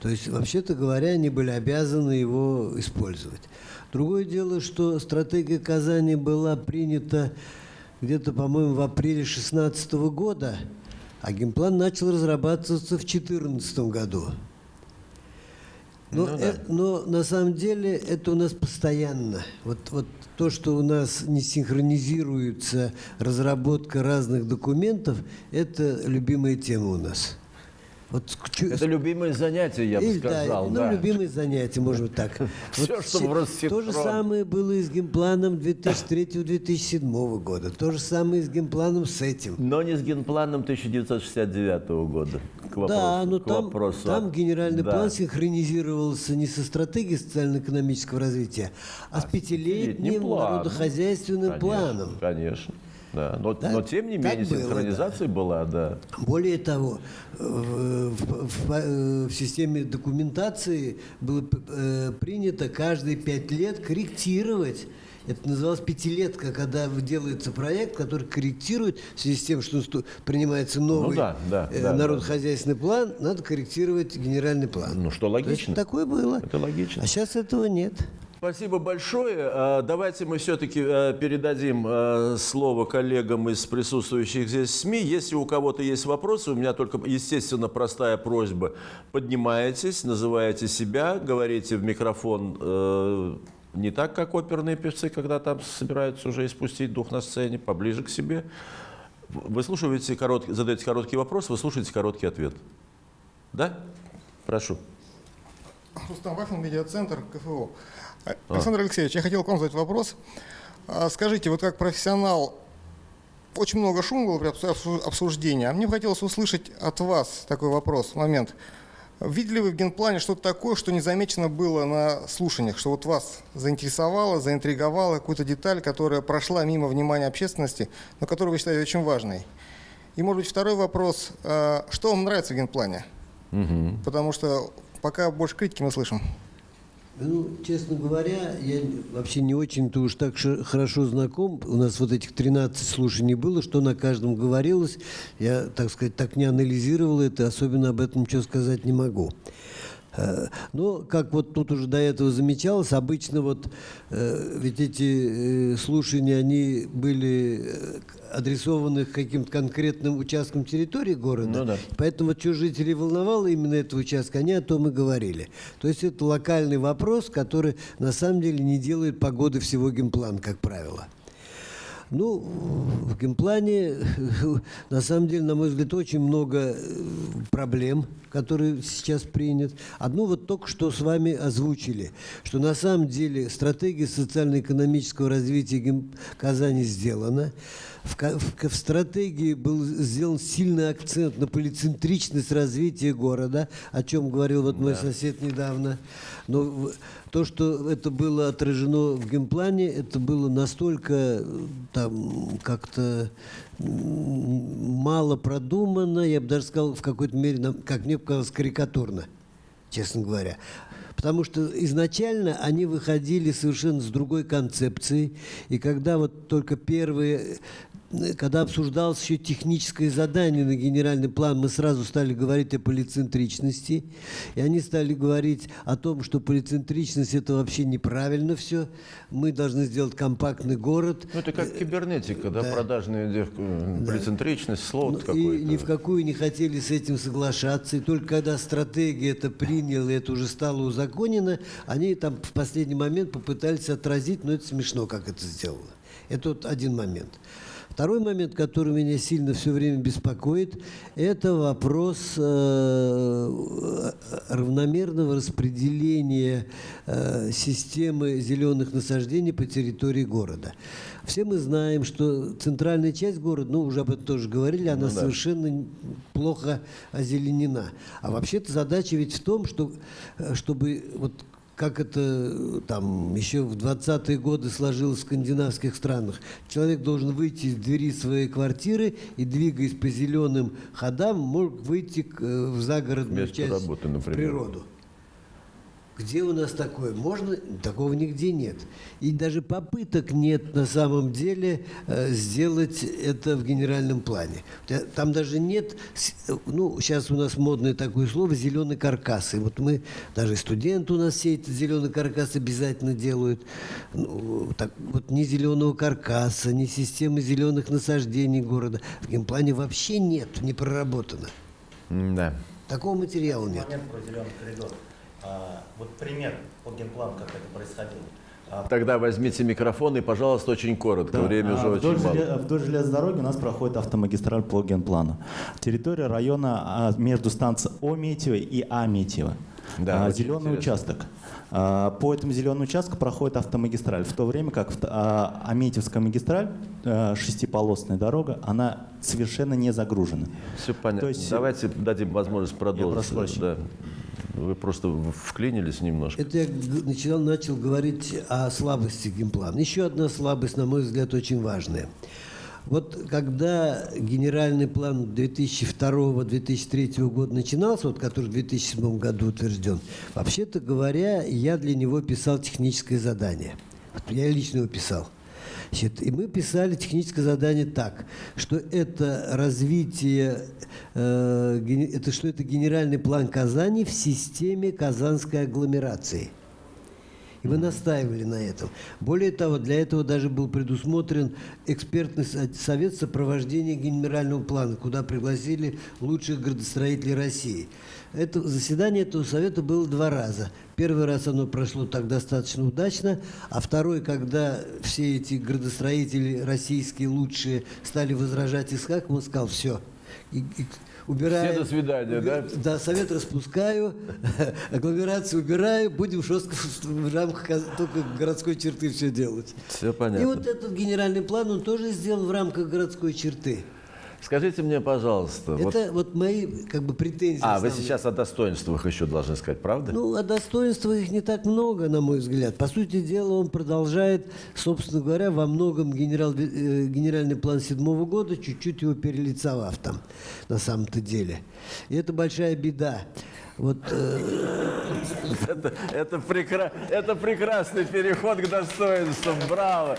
S2: То есть, вообще-то говоря, они были обязаны его использовать. Другое дело, что стратегия Казани была принята где-то, по-моему, в апреле 2016 года, а генплан начал разрабатываться в 2014 году. Но,
S1: Ну
S2: э- но на самом деле это у нас постоянно. Вот, вот то, что у нас не синхронизируется разработка разных документов, это любимая тема у нас. Вот
S1: Это любимое занятие, я бы сказал.
S2: да,
S1: да.
S2: ну, любимые занятия, может быть так.
S1: Всё, что в Россинхрон.
S2: То же самое было и с генпланом 2003-2007 года. То же самое и с генпланом с этим.
S1: Но не с генпланом 1969 года. К вопросу,
S2: да, но там,
S1: вопросу.
S2: там генеральный
S1: Да.
S2: план синхронизировался не со стратегией социально-экономического развития, а с пятилетним народохозяйственным
S1: Конечно,
S2: планом.
S1: Конечно. Да. Но,
S2: Да,
S1: но тем не
S2: так
S1: менее
S2: было,
S1: синхронизация была, да.
S2: Более того, в, в- в- системе документации было э, принято каждые пять лет корректировать. Это называлось пятилетка, когда делается проект, который корректирует в связи с тем, что принимается новый
S1: Ну да, да,
S2: э,
S1: да, да.
S2: народохозяйственный план, надо корректировать генеральный план.
S1: Ну, что
S2: То есть
S1: логично.
S2: такое было.
S1: Это логично.
S2: А сейчас этого нет.
S1: Спасибо большое. А, Давайте мы все-таки передадим э, слово коллегам из присутствующих здесь СМИ. Если у кого-то есть вопросы, у меня только, естественно, простая просьба. Поднимаетесь, называете себя, говорите в микрофон э, не так, как оперные певцы, когда там собираются уже испустить дух на сцене, поближе к себе. Вы слушаете короткий, задаете короткий вопрос, вы слушаете короткий ответ. Да? Прошу.
S9: Рустам Вахин, медиацентр КФО. А, Александр Алексеевич, я хотел к вам задать вопрос. А, Скажите, вот как профессионал, очень много шума было при обсу- обсуждении, а мне бы хотелось услышать от вас такой вопрос, момент. Видели вы в генплане что-то такое, что не замечено было на слушаниях, что вот вас заинтересовало, заинтриговало, какую-то деталь, которая прошла мимо внимания общественности, но которую вы считаете очень важной? И, может быть, второй вопрос. а, Что вам нравится в генплане? Потому что пока больше критики мы слышим.
S2: Ну, честно говоря, я вообще не очень-то уж так хорошо знаком. У нас вот этих 13 слушаний было, что на каждом говорилось. Я, так сказать, так не анализировал это, особенно об этом ничего сказать не могу. Э, Но, как вот тут уже до этого замечалось, обычно вот э, ведь эти э, слушания, они были адресованы каким-то конкретным участкам территории города.
S1: Ну да.
S2: Поэтому вот что жителей волновало именно этого участка, они о том и говорили. То есть это локальный вопрос, который на самом деле не делает погоды всего генплана, как правило. Ну, в генплане, на самом деле, на мой взгляд, очень много э, проблем, которые сейчас принят. Одну вот только что с вами озвучили, что на самом деле стратегия социально-экономического развития Казани сделана. В, в в стратегии был сделан сильный акцент на полицентричность развития города, о чем говорил вот мой сосед недавно. Но то, что это было отражено в генплане, это было настолько э, там как-то мало продумано, я бы даже сказал, в какой-то мере, как мне показалось, карикатурно, честно говоря. Потому что изначально они выходили совершенно с другой концепцией. И когда вот только первые, когда обсуждалось еще техническое задание на генеральный план, мы сразу стали говорить о полицентричности. И они стали говорить о том, что полицентричность это вообще неправильно все. Мы должны сделать компактный город.
S1: Ну, это как кибернетика, да, продажная дев- э, полицентричность, слово
S2: Ну,
S1: какое-то.
S2: И ни в какую не хотели с этим соглашаться. И только когда стратегия это приняла, и это уже стало узаконено, они там в последний момент попытались отразить, но это смешно, как это сделано. Это вот один момент. Второй момент, который меня сильно все время беспокоит, это вопрос э, равномерного распределения э, системы зеленых насаждений по территории города. Все мы знаем, что центральная часть города, ну уже об этом тоже говорили, она совершенно плохо озеленена. А вообще-то задача ведь в том, что, э, чтобы вот как это там еще в 20-е годы сложилось в скандинавских странах. Человек должен выйти из двери своей квартиры и, двигаясь по зеленым ходам, мог выйти э, в загородную
S1: Место
S2: часть,
S1: работы,
S2: в
S1: например.
S2: природу. Где у нас такое? Можно? Такого нигде нет. И даже попыток нет на самом деле э, сделать это в генеральном плане. Та- Там даже нет, э, ну, сейчас у нас модное такое слово «зеленый каркас». И вот мы, даже студенты у нас все эти зеленый каркас обязательно делают. Ну, так, вот ни зеленого каркаса, ни системы зеленых насаждений города. В генплане вообще нет, не проработано.
S1: Да.
S2: Такого материала нет.
S4: Момент про зеленый коридор. А, вот пример по генплану, как это происходило. А,
S1: Тогда возьмите микрофон и, пожалуйста, очень коротко.
S4: Да,
S1: Время
S4: а
S1: уже
S4: вдоль,
S1: очень мало.
S4: вдоль железной дороги у нас проходит автомагистраль по генплану. Территория района между станцией Ометьево и Аметьево.
S1: Да,
S4: зеленый
S1: интересно.
S4: участок. По этому зеленому участку проходит автомагистраль, в то время как Аметьевская магистраль, а, шестиполосная дорога, она совершенно не загружена.
S1: Все понятно.
S4: То есть-
S1: Давайте дадим возможность продолжить.
S4: прошу прощения.
S1: Да. Вы просто вклинились немножко.
S2: Это я г- начал, говорить о слабости геймплана. Еще одна слабость, на мой взгляд, очень важная. Вот когда генеральный план 2002-2003 года начинался, вот, который в 2007 году утвержден, вообще-то говоря, я для него писал техническое задание. Я лично его писал. Значит, и мы писали техническое задание так, что это развитие, э, это что это генеральный план Казани в системе казанской агломерации. И мы настаивали на этом. Более того, для этого даже был предусмотрен экспертный со- совет сопровождения генерального плана, куда пригласили лучших градостроителей России. Это, заседание этого совета было два раза. Первый раз оно прошло так достаточно удачно, а второй, когда все эти градостроители российские лучшие стали возражать Искак, он сказал, все, и, и убираем.
S1: Все до свидания, да?
S2: Да, совет распускаю, агломерацию убираю, будем жестко в рамках только городской черты все делать.
S1: Все
S2: И
S1: понятно.
S2: вот этот генеральный план он тоже сделан в рамках городской черты.
S1: Скажите мне, пожалуйста, вот-
S2: Это вот мои как бы претензии.
S1: А, вы
S2: основные.
S1: сейчас о достоинствах еще должны сказать, правда?
S2: Ну, а достоинства их не так много, на мой взгляд. По сути дела, он продолжает, собственно говоря, во многом генерал, э, генеральный план седьмого года, чуть-чуть его перелицовав там, на самом-то деле. И это большая беда. Вот э,
S1: Это, это, прекра- это прекрасный переход к достоинствам. Браво!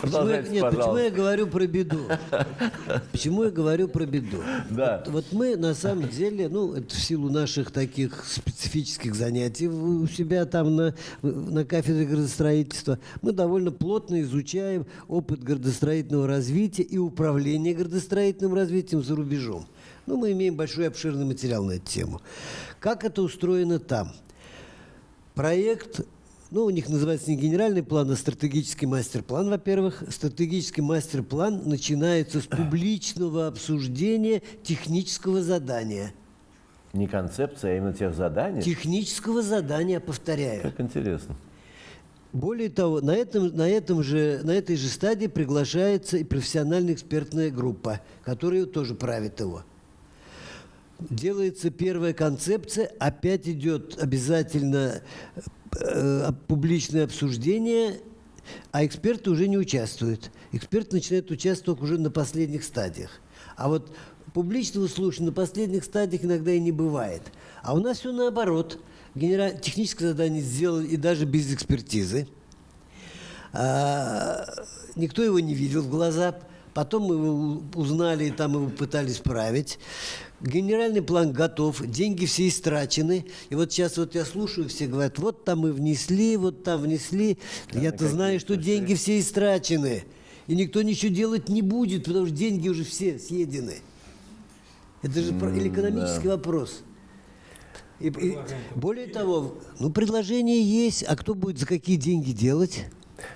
S2: Почему я, нет, почему я говорю про беду? Почему я говорю про беду?
S1: Да.
S2: Вот, вот мы на самом деле, ну, это в силу наших таких специфических занятий у себя там на, на кафедре градостроительства, мы довольно плотно изучаем опыт градостроительного развития и управления градостроительным развитием за рубежом. Ну, мы имеем большой обширный материал на эту тему. Как это устроено там? Проект, ну, у них называется не генеральный план, а стратегический мастер-план, во-первых. Стратегический мастер-план начинается с публичного обсуждения технического задания.
S1: Не концепция, а именно тех заданий.
S2: Технического задания, повторяю.
S1: Как интересно.
S2: Более того, на, этом, на, этом же, на этой же стадии приглашается и профессиональная экспертная группа, которая тоже правит его. Делается первая концепция, опять идет обязательно э, публичное обсуждение, а эксперты уже не участвуют. Эксперты начинают участвовать уже на последних стадиях. А вот публичного слушания на последних стадиях иногда и не бывает. А у нас все наоборот. Генера... Техническое задание сделали и даже без экспертизы. А, никто его не видел в глаза. Потом мы его узнали и там его пытались править. Генеральный план готов, деньги все истрачены. И вот сейчас вот я слушаю, все говорят, вот там мы внесли, вот там внесли. Я-то знаю, что деньги все истрачены. И никто ничего делать не будет, потому что деньги уже все съедены. Это же про- экономический вопрос. И- и более того, ну предложение есть, а кто будет за какие деньги делать?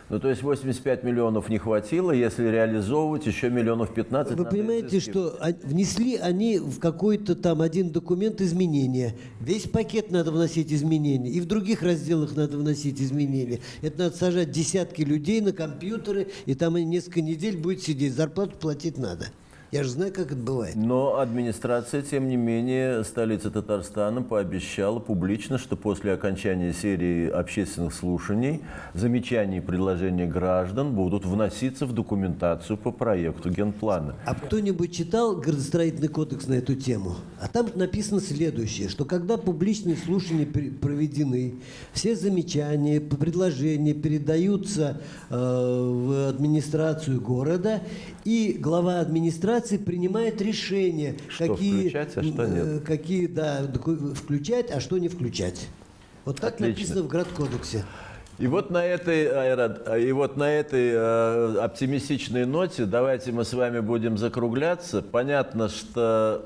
S1: Ну, то есть 85 миллионов не хватило, если реализовывать еще миллионов 15.
S2: Вы понимаете, что внесли они в какой-то там один документ изменения. Весь пакет надо вносить изменения. И в других разделах надо вносить изменения. Это надо сажать десятки людей на компьютеры, и там они несколько недель будет сидеть. Зарплату платить надо. Я же знаю, как это бывает.
S1: Но администрация, тем не менее, столицы Татарстана пообещала публично, что после окончания серии общественных слушаний замечания и предложения граждан будут вноситься в документацию по проекту генплана.
S2: А кто-нибудь читал градостроительный кодекс на эту тему? А там написано следующее, что когда публичные слушания проведены, все замечания, предложения передаются э, в администрацию города, и глава администрации принимает решение,
S1: Что
S2: какие,
S1: включать, а что нет.
S2: э, какие да, включать, а что не включать. Вот так
S1: Отлично.
S2: написано в градкодексе.
S1: И вот на этой, и вот на этой э, оптимистичной ноте давайте мы с вами будем закругляться. Понятно, что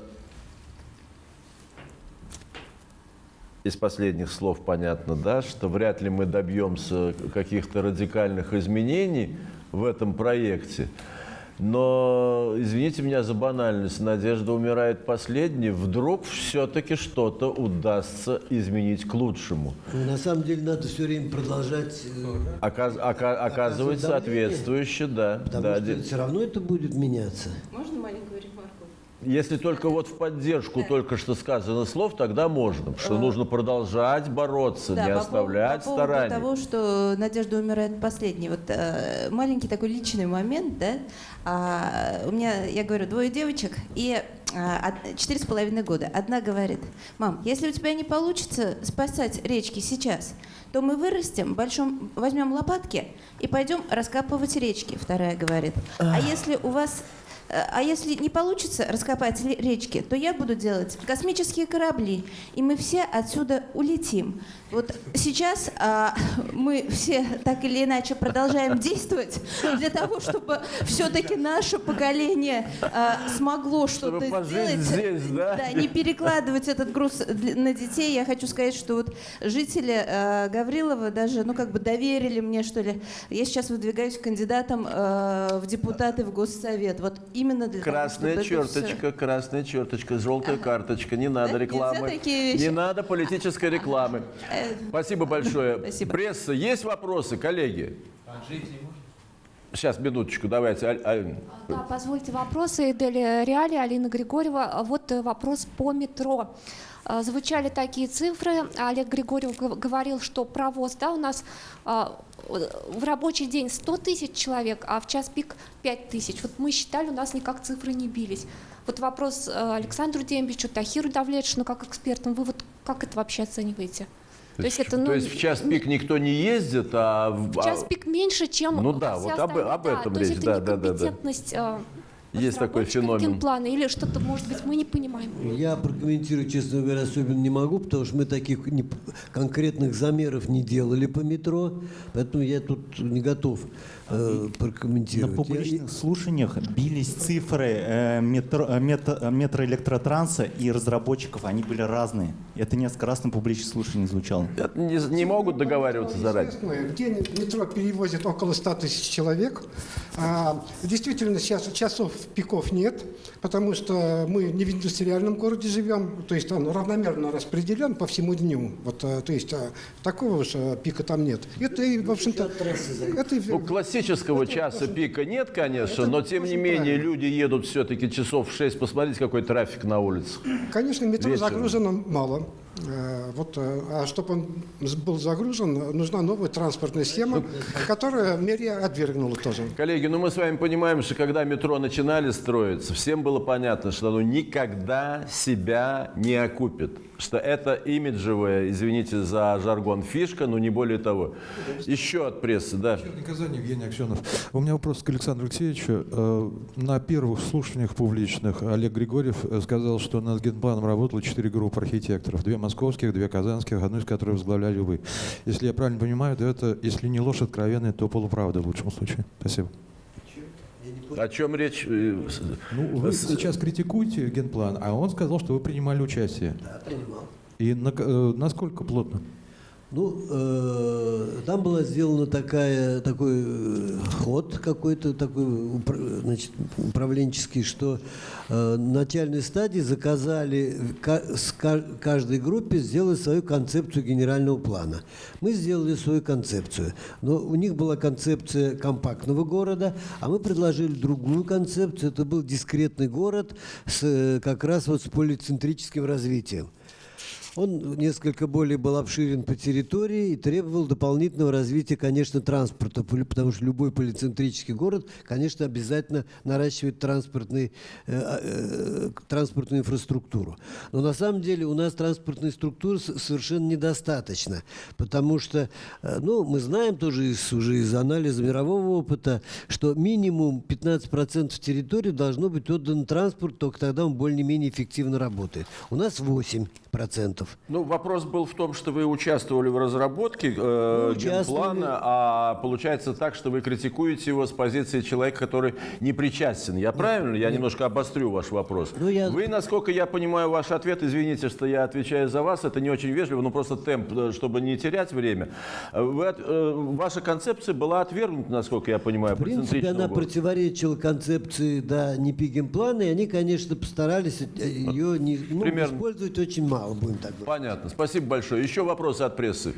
S1: из последних слов понятно, да, что вряд ли мы добьемся каких-то радикальных изменений в этом проекте. Но, извините меня за банальность, надежда умирает последней. Вдруг все-таки что-то удастся изменить к лучшему.
S2: Ну, На самом деле надо все время продолжать, э,
S1: Оказ- ока- оказывает
S2: давление.
S1: соответствующе, да.
S2: потому
S1: да,
S2: что все равно это будет меняться.
S10: Можно маленькую ремарку?
S1: Если только вот в поддержку только что сказано слов, тогда можно. Что нужно продолжать бороться,
S7: Да,
S1: не
S7: по
S1: оставлять
S7: по поводу
S1: стараний.
S7: того, что Надежда умирает последней. Вот э, маленький такой личный момент, да. А, у меня, я говорю, двое девочек и а, од- четыре с половиной года. Одна говорит, мам, если у тебя не получится спасать речки сейчас, то мы вырастем, большом, возьмем лопатки и пойдем раскапывать речки. Вторая говорит, а если у вас Э, А если не получится раскопать речки, то я буду делать космические корабли, и мы все отсюда улетим. Вот сейчас а, мы все так или иначе продолжаем действовать для того, чтобы все-таки наше поколение а, смогло что-то сделать.
S1: здесь, да?
S7: не перекладывать этот груз на детей. Я хочу сказать, что вот жители э, Гаврилова даже, ну, как бы доверили мне, что ли. Я сейчас выдвигаюсь кандидатом э, в депутаты в Госсовет. Вот именно для
S1: Красная
S7: того, чтобы
S1: черточка, красная черточка, желтая карточка. Не надо
S7: Да?
S1: рекламы.
S7: Нельзя такие вещи?
S1: Не надо политической рекламы. Спасибо большое.
S7: Спасибо.
S1: Пресса, есть вопросы, коллеги? Сейчас, минуточку, давайте. Аль- Аль-
S10: Да, позвольте вопросы. Эдель Реали, Алина Григорьева. Вот э, вопрос по метро. Э, Звучали такие цифры. Олег Григорьев говорил, что провоз да, у нас а, в рабочий день 100 тысяч человек, а в час пик 5 тысяч. Вот мы считали, у нас никак цифры не бились. Вот вопрос э, Александру Дембичу, Тахиру Давлетшину, как экспертам. Вы вот как это вообще оцениваете?
S1: То есть, то есть в час пик никто не ездит, а... в-
S10: В час
S1: а-
S10: пик меньше, чем
S1: Ну да, вот об- об этом
S10: то есть
S1: речь,
S10: это
S1: да, да, да, да.
S10: некомпетентность, э,
S1: Есть такой феномен.
S10: генплана или что-то, может быть, мы не понимаем.
S2: Я прокомментировать, честно говоря, особенно не могу, потому что мы таких не- конкретных замеров не делали по метро, поэтому я тут не готов э,
S4: На
S2: прокомментировать. Я-
S4: публичных слушаниях бились цифры э, метро, э, мето- э, метроэлектротранса и разработчиков, они были разные. Это несколько раз на публичных слушаниях звучало.
S1: Это не, не могут договариваться заранее.
S3: Известно, где метро перевозит около 100 тысяч человек. А, действительно, сейчас часов пиков нет, потому что мы не в индустриальном городе живем, то есть он равномерно распределен по всему дню. Вот, а, то есть такого а, пика там нет. Это, в общем-то, это
S1: Ну, классического часа пика нет, конечно, но тем не менее люди едут все-таки часов в 6. Посмотрите, какой трафик на улицах.
S3: Конечно, метро
S1: Вечером.
S3: загружено мало. Э, Вот, э, а чтобы он был загружен, нужна новая транспортная схема, которая мэрия отвергнула тоже.
S1: Коллеги, ну мы с вами понимаем, что когда метро начинали строиться, всем было понятно, что оно никогда себя не окупит. Что это имиджевая, извините за жаргон, фишка, но не более того. Еще от прессы, да.
S11: Казани, Евгений Аксенов. У меня вопрос к Александру Алексеевичу. Э, На первых слушаниях публичных Олег Григорьев сказал, что над генпланом работало четыре группы архитекторов. Две московских, две казанских, одну из которых возглавляли вы. Если я правильно понимаю, то это, если не ложь откровенная, то полуправда в лучшем случае. Спасибо.
S1: О чем речь? Э,
S11: Ну, вы сейчас критикуете генплан, а он сказал, что вы принимали участие.
S2: Да, принимал.
S11: И на- э, насколько плотно?
S2: Ну, э, там была сделана такая, такой э, ход какой-то такой значит, управленческий, что э, на начальной стадии заказали каждой группе сделать свою концепцию генерального плана. Мы сделали свою концепцию, но у них была концепция компактного города, а мы предложили другую концепцию. Это был дискретный город с, э, как раз вот с полицентрическим развитием. Он несколько более был обширен по территории и требовал дополнительного развития, конечно, транспорта, потому что любой полицентрический город, конечно, обязательно наращивает транспортный, э, э, транспортную инфраструктуру. Но на самом деле у нас транспортной структуры совершенно недостаточно, потому что, э, ну, мы знаем тоже из, уже из анализа мирового опыта, что минимум 15% территории должно быть отдано транспорту, только тогда он более-менее эффективно работает. У нас 8%.
S1: Ну, вопрос был в том, что вы участвовали в разработке э, генплана, а получается так, что вы критикуете его с позиции человека, который не причастен. Я правильно? Я немножко обострю ваш вопрос.
S2: Ну, я-
S1: Вы, насколько я понимаю ваш ответ, извините, что я отвечаю за вас, это не очень вежливо, но просто темп, э, чтобы не терять время. Вы э, ваша концепция была отвергнута, насколько я понимаю,
S2: В принципе, она
S1: города.
S2: противоречила концепции да, плана, и они, конечно, постарались э, ее не, ну,
S1: Примерно.
S2: использовать очень мало, будем так говорить.
S1: Понятно. Спасибо большое. Еще вопросы от прессы?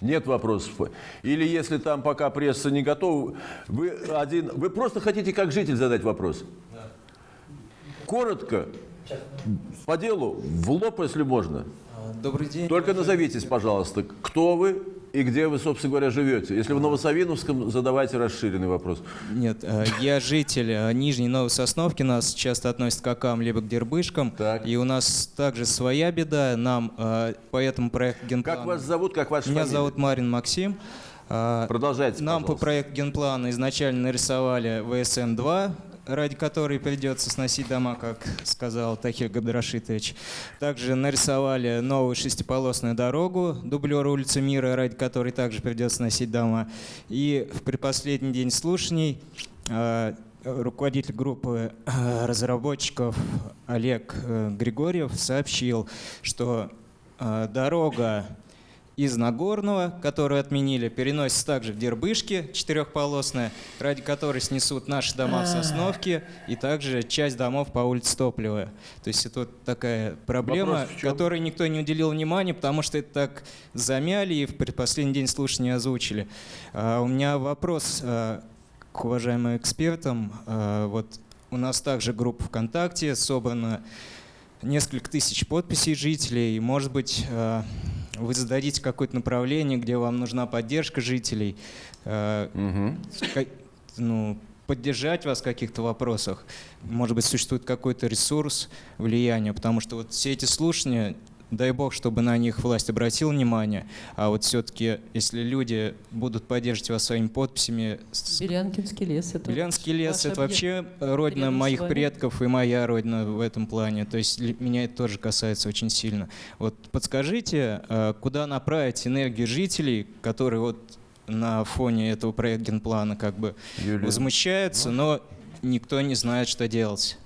S1: Нет вопросов. Или если там пока пресса не готова, вы один, вы просто хотите как житель задать вопрос? коротко, по делу, в лоб, если можно.
S12: Добрый день.
S1: Только назовитесь, пожалуйста, кто вы и где вы, собственно говоря, живете. Если в Новосавиновском, задавайте расширенный вопрос.
S12: Нет, э, я житель э, Нижней Новой Сосновки, нас часто относят к Акам либо к Дербышкам.
S1: Так.
S12: И у нас также своя беда. Нам э, по этому проекту генплана...
S1: Как вас зовут, как ваша
S12: Меня
S1: фамилия?
S12: зовут Марин Максим.
S1: Продолжайте,
S12: Нам по
S1: пожалуйста.
S12: проекту генплана изначально нарисовали ВСН-2, ради которой придется сносить дома, как сказал Тахир Габдрашитович. Также нарисовали новую шестиполосную дорогу, дублер улицы Мира, ради которой также придется сносить дома. И в предпоследний день слушаний э, руководитель группы э, разработчиков Олег э, Григорьев сообщил, что э, дорога из Нагорного, которую отменили, переносится также в Дербышки, четырехполосная, ради которой снесут наши дома в Сосновке и также часть домов по улице Топливая. То есть это вот такая проблема, которой никто не уделил внимания, потому что это так замяли и в предпоследний день слушания озвучили. А, у меня вопрос а, к уважаемым экспертам. А, вот у нас также группа ВКонтакте, собрано несколько тысяч подписей жителей. И, может быть, э, вы зададите какое-то направление, где вам нужна поддержка жителей, э, ка- ну, поддержать вас в каких-то вопросах. Может быть, существует какой-то ресурс влияния, потому что вот все эти слушания, дай бог, чтобы на них власть обратила внимание, а вот все-таки, если люди будут поддерживать вас своими подписями,
S8: Белянкинский лес. Это
S12: Белянский лес это
S8: объект.
S12: вообще родина моих предков и моя родина в этом плане. То есть меня это тоже касается очень сильно. Вот подскажите, э, куда направить энергию жителей, которые вот на фоне этого проекта генплана как бы
S1: Юлия.
S12: возмущаются, но никто не знает, что делать.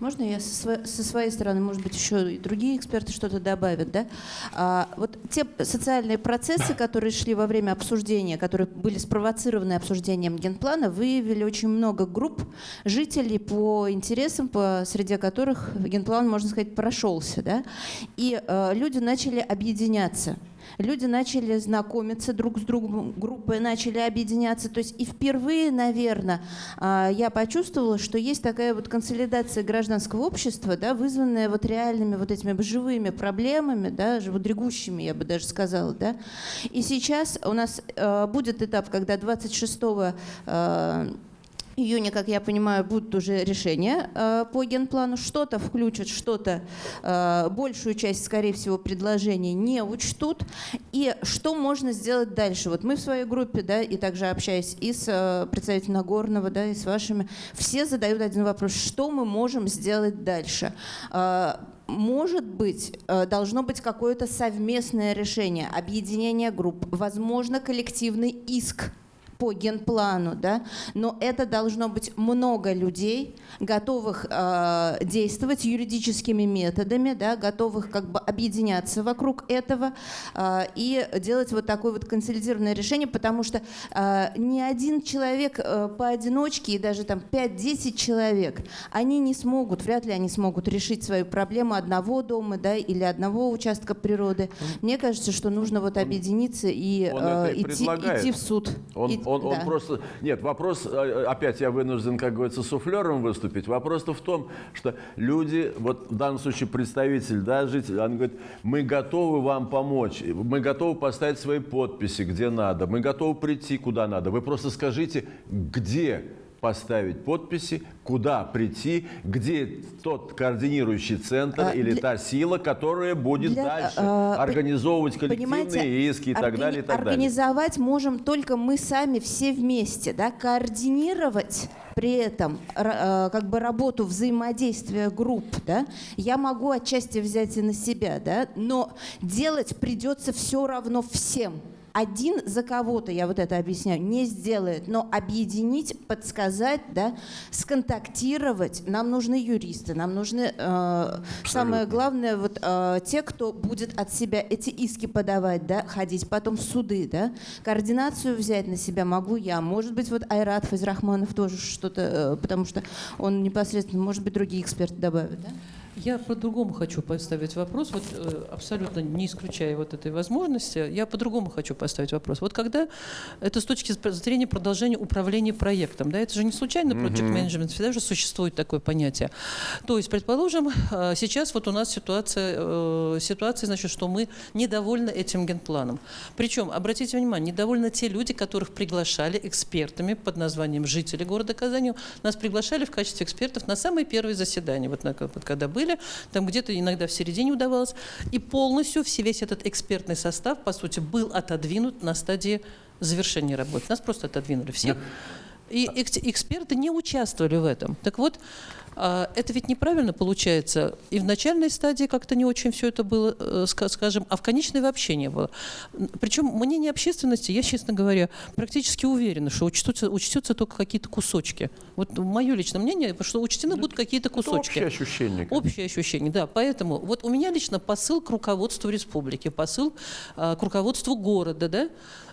S7: Можно я со, сво- со своей стороны, может быть, еще и другие эксперты что-то добавят, да? А, вот те социальные процессы, которые шли во время обсуждения, которые были спровоцированы обсуждением генплана, выявили очень много групп жителей по интересам, по среди которых генплан, можно сказать, прошелся, да? И э, люди начали объединяться. Люди начали знакомиться друг с другом, группы начали объединяться. То есть и впервые, наверное, я почувствовала, что есть такая вот консолидация гражданского общества, да, вызванная вот реальными вот этими живыми проблемами, да, живодрегущими, я бы даже сказала. Да. И сейчас у нас э, будет этап, когда 26 э, июня, как я понимаю, будут уже решения э, по генплану. Что-то включат, что-то, э, большую часть, скорее всего, предложений не учтут. И что можно сделать дальше? Вот мы в своей группе, да, и также общаясь и с э, представителем Нагорного, да, и с вашими, все задают один вопрос. Что мы можем сделать дальше? Э, может быть, э, должно быть какое-то совместное решение, объединение групп, возможно, коллективный иск по генплану, да, но это должно быть много людей, готовых э, действовать юридическими методами, да, готовых как бы объединяться вокруг этого э, и делать вот такое вот консолидированное решение, потому что э, ни один человек э, поодиночке, и даже там 5-10 человек, они не смогут, вряд ли они смогут решить свою проблему одного дома, да, или одного участка природы. Мне кажется, что нужно вот объединиться и,
S1: Он
S7: э, идти, идти в суд.
S1: Он,
S7: И-
S1: он, он
S7: да.
S1: просто... Нет, вопрос... э, Опять я вынужден, как говорится, суфлером выступить. Вопрос-то в том, что люди, вот в данном случае представитель, да, житель, он говорит, мы готовы вам помочь, мы готовы поставить свои подписи, где надо, мы готовы прийти, куда надо. Вы просто скажите, где поставить подписи, куда прийти, где тот координирующий центр
S7: А,
S1: или
S7: для-
S1: та сила, которая будет
S7: Для,
S1: дальше
S7: э,
S1: организовывать коллективные иски и так
S7: органи-
S1: далее, и так далее.
S7: Организовать можем только мы сами все вместе, да, координировать при этом э, как бы работу взаимодействия групп, да, я могу отчасти взять и на себя, да, но делать придется все равно всем. Один за кого-то, я вот это объясняю, не сделает, но объединить, подсказать, да, сконтактировать, нам нужны юристы, нам нужны, э, самое главное, вот э, те, кто будет от себя эти иски подавать, да, ходить потом суды, да, координацию взять на себя могу я, может быть, вот Айрат Фазрахманов тоже что-то, э, потому что он непосредственно, может быть, другие эксперты добавят, да?
S8: Я по-другому хочу поставить вопрос, вот э, абсолютно не исключая вот этой возможности, я по-другому хочу поставить вопрос. Вот когда это с точки зрения продолжения управления проектом, да, это же не случайно project management, всегда же существует такое понятие. То есть, предположим, э, сейчас вот у нас ситуация, э, ситуация, значит, что мы недовольны этим генпланом. Причем, обратите внимание, недовольны те люди, которых приглашали экспертами под названием жители города Казани, нас приглашали в качестве экспертов на самые первые заседания, вот, на, когда были, там где-то иногда в середине удавалось, и полностью все, весь этот экспертный состав, по сути, был отодвинут на стадии завершения работы. Нас просто отодвинули всех. И экс- эксперты не участвовали в этом. Так вот, это ведь неправильно получается. И в начальной стадии как-то не очень все это было, э, ска- скажем, а в конечной вообще не было. Причем мнение общественности, я, честно говоря, практически уверена, что учтутся, учтется только какие-то кусочки. Вот мое личное мнение, что учтены будут какие-то
S1: Это
S8: кусочки.
S1: общее ощущение.
S8: Общее ощущение, да. Поэтому вот у меня лично посыл к руководству республики, посыл а, к руководству города, да,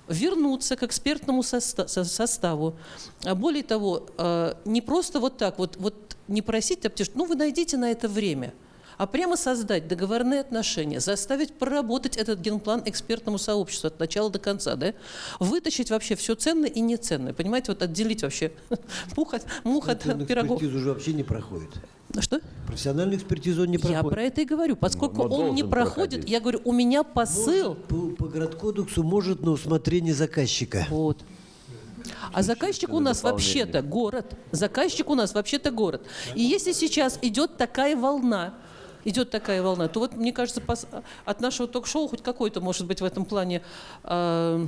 S8: вернуться к экспертному соста- со- составу. А более того, а, не просто вот так вот, вот не просить, а потому что, ну вы найдите на это время, а прямо создать договорные отношения, заставить проработать этот генплан экспертному сообществу от начала до конца, да? вытащить вообще все ценное и неценное, понимаете, вот отделить вообще мух от, мух от
S2: Профессиональную
S8: пирогов.
S2: экспертизу уже вообще не проходит.
S8: Что?
S2: Профессиональную экспертизу он не
S8: Я
S2: проходит.
S8: про это и говорю. Поскольку
S1: Но
S8: он не проходит,
S1: проходить.
S8: я говорю, у меня посыл.
S2: По, по городкодексу может на усмотрение заказчика.
S8: Вот. А заказчик у нас вообще-то город. Заказчик у нас вообще-то город. И если сейчас идет такая волна, идет такая волна, то вот, мне кажется, от нашего ток-шоу хоть какой-то, может быть, в этом плане э,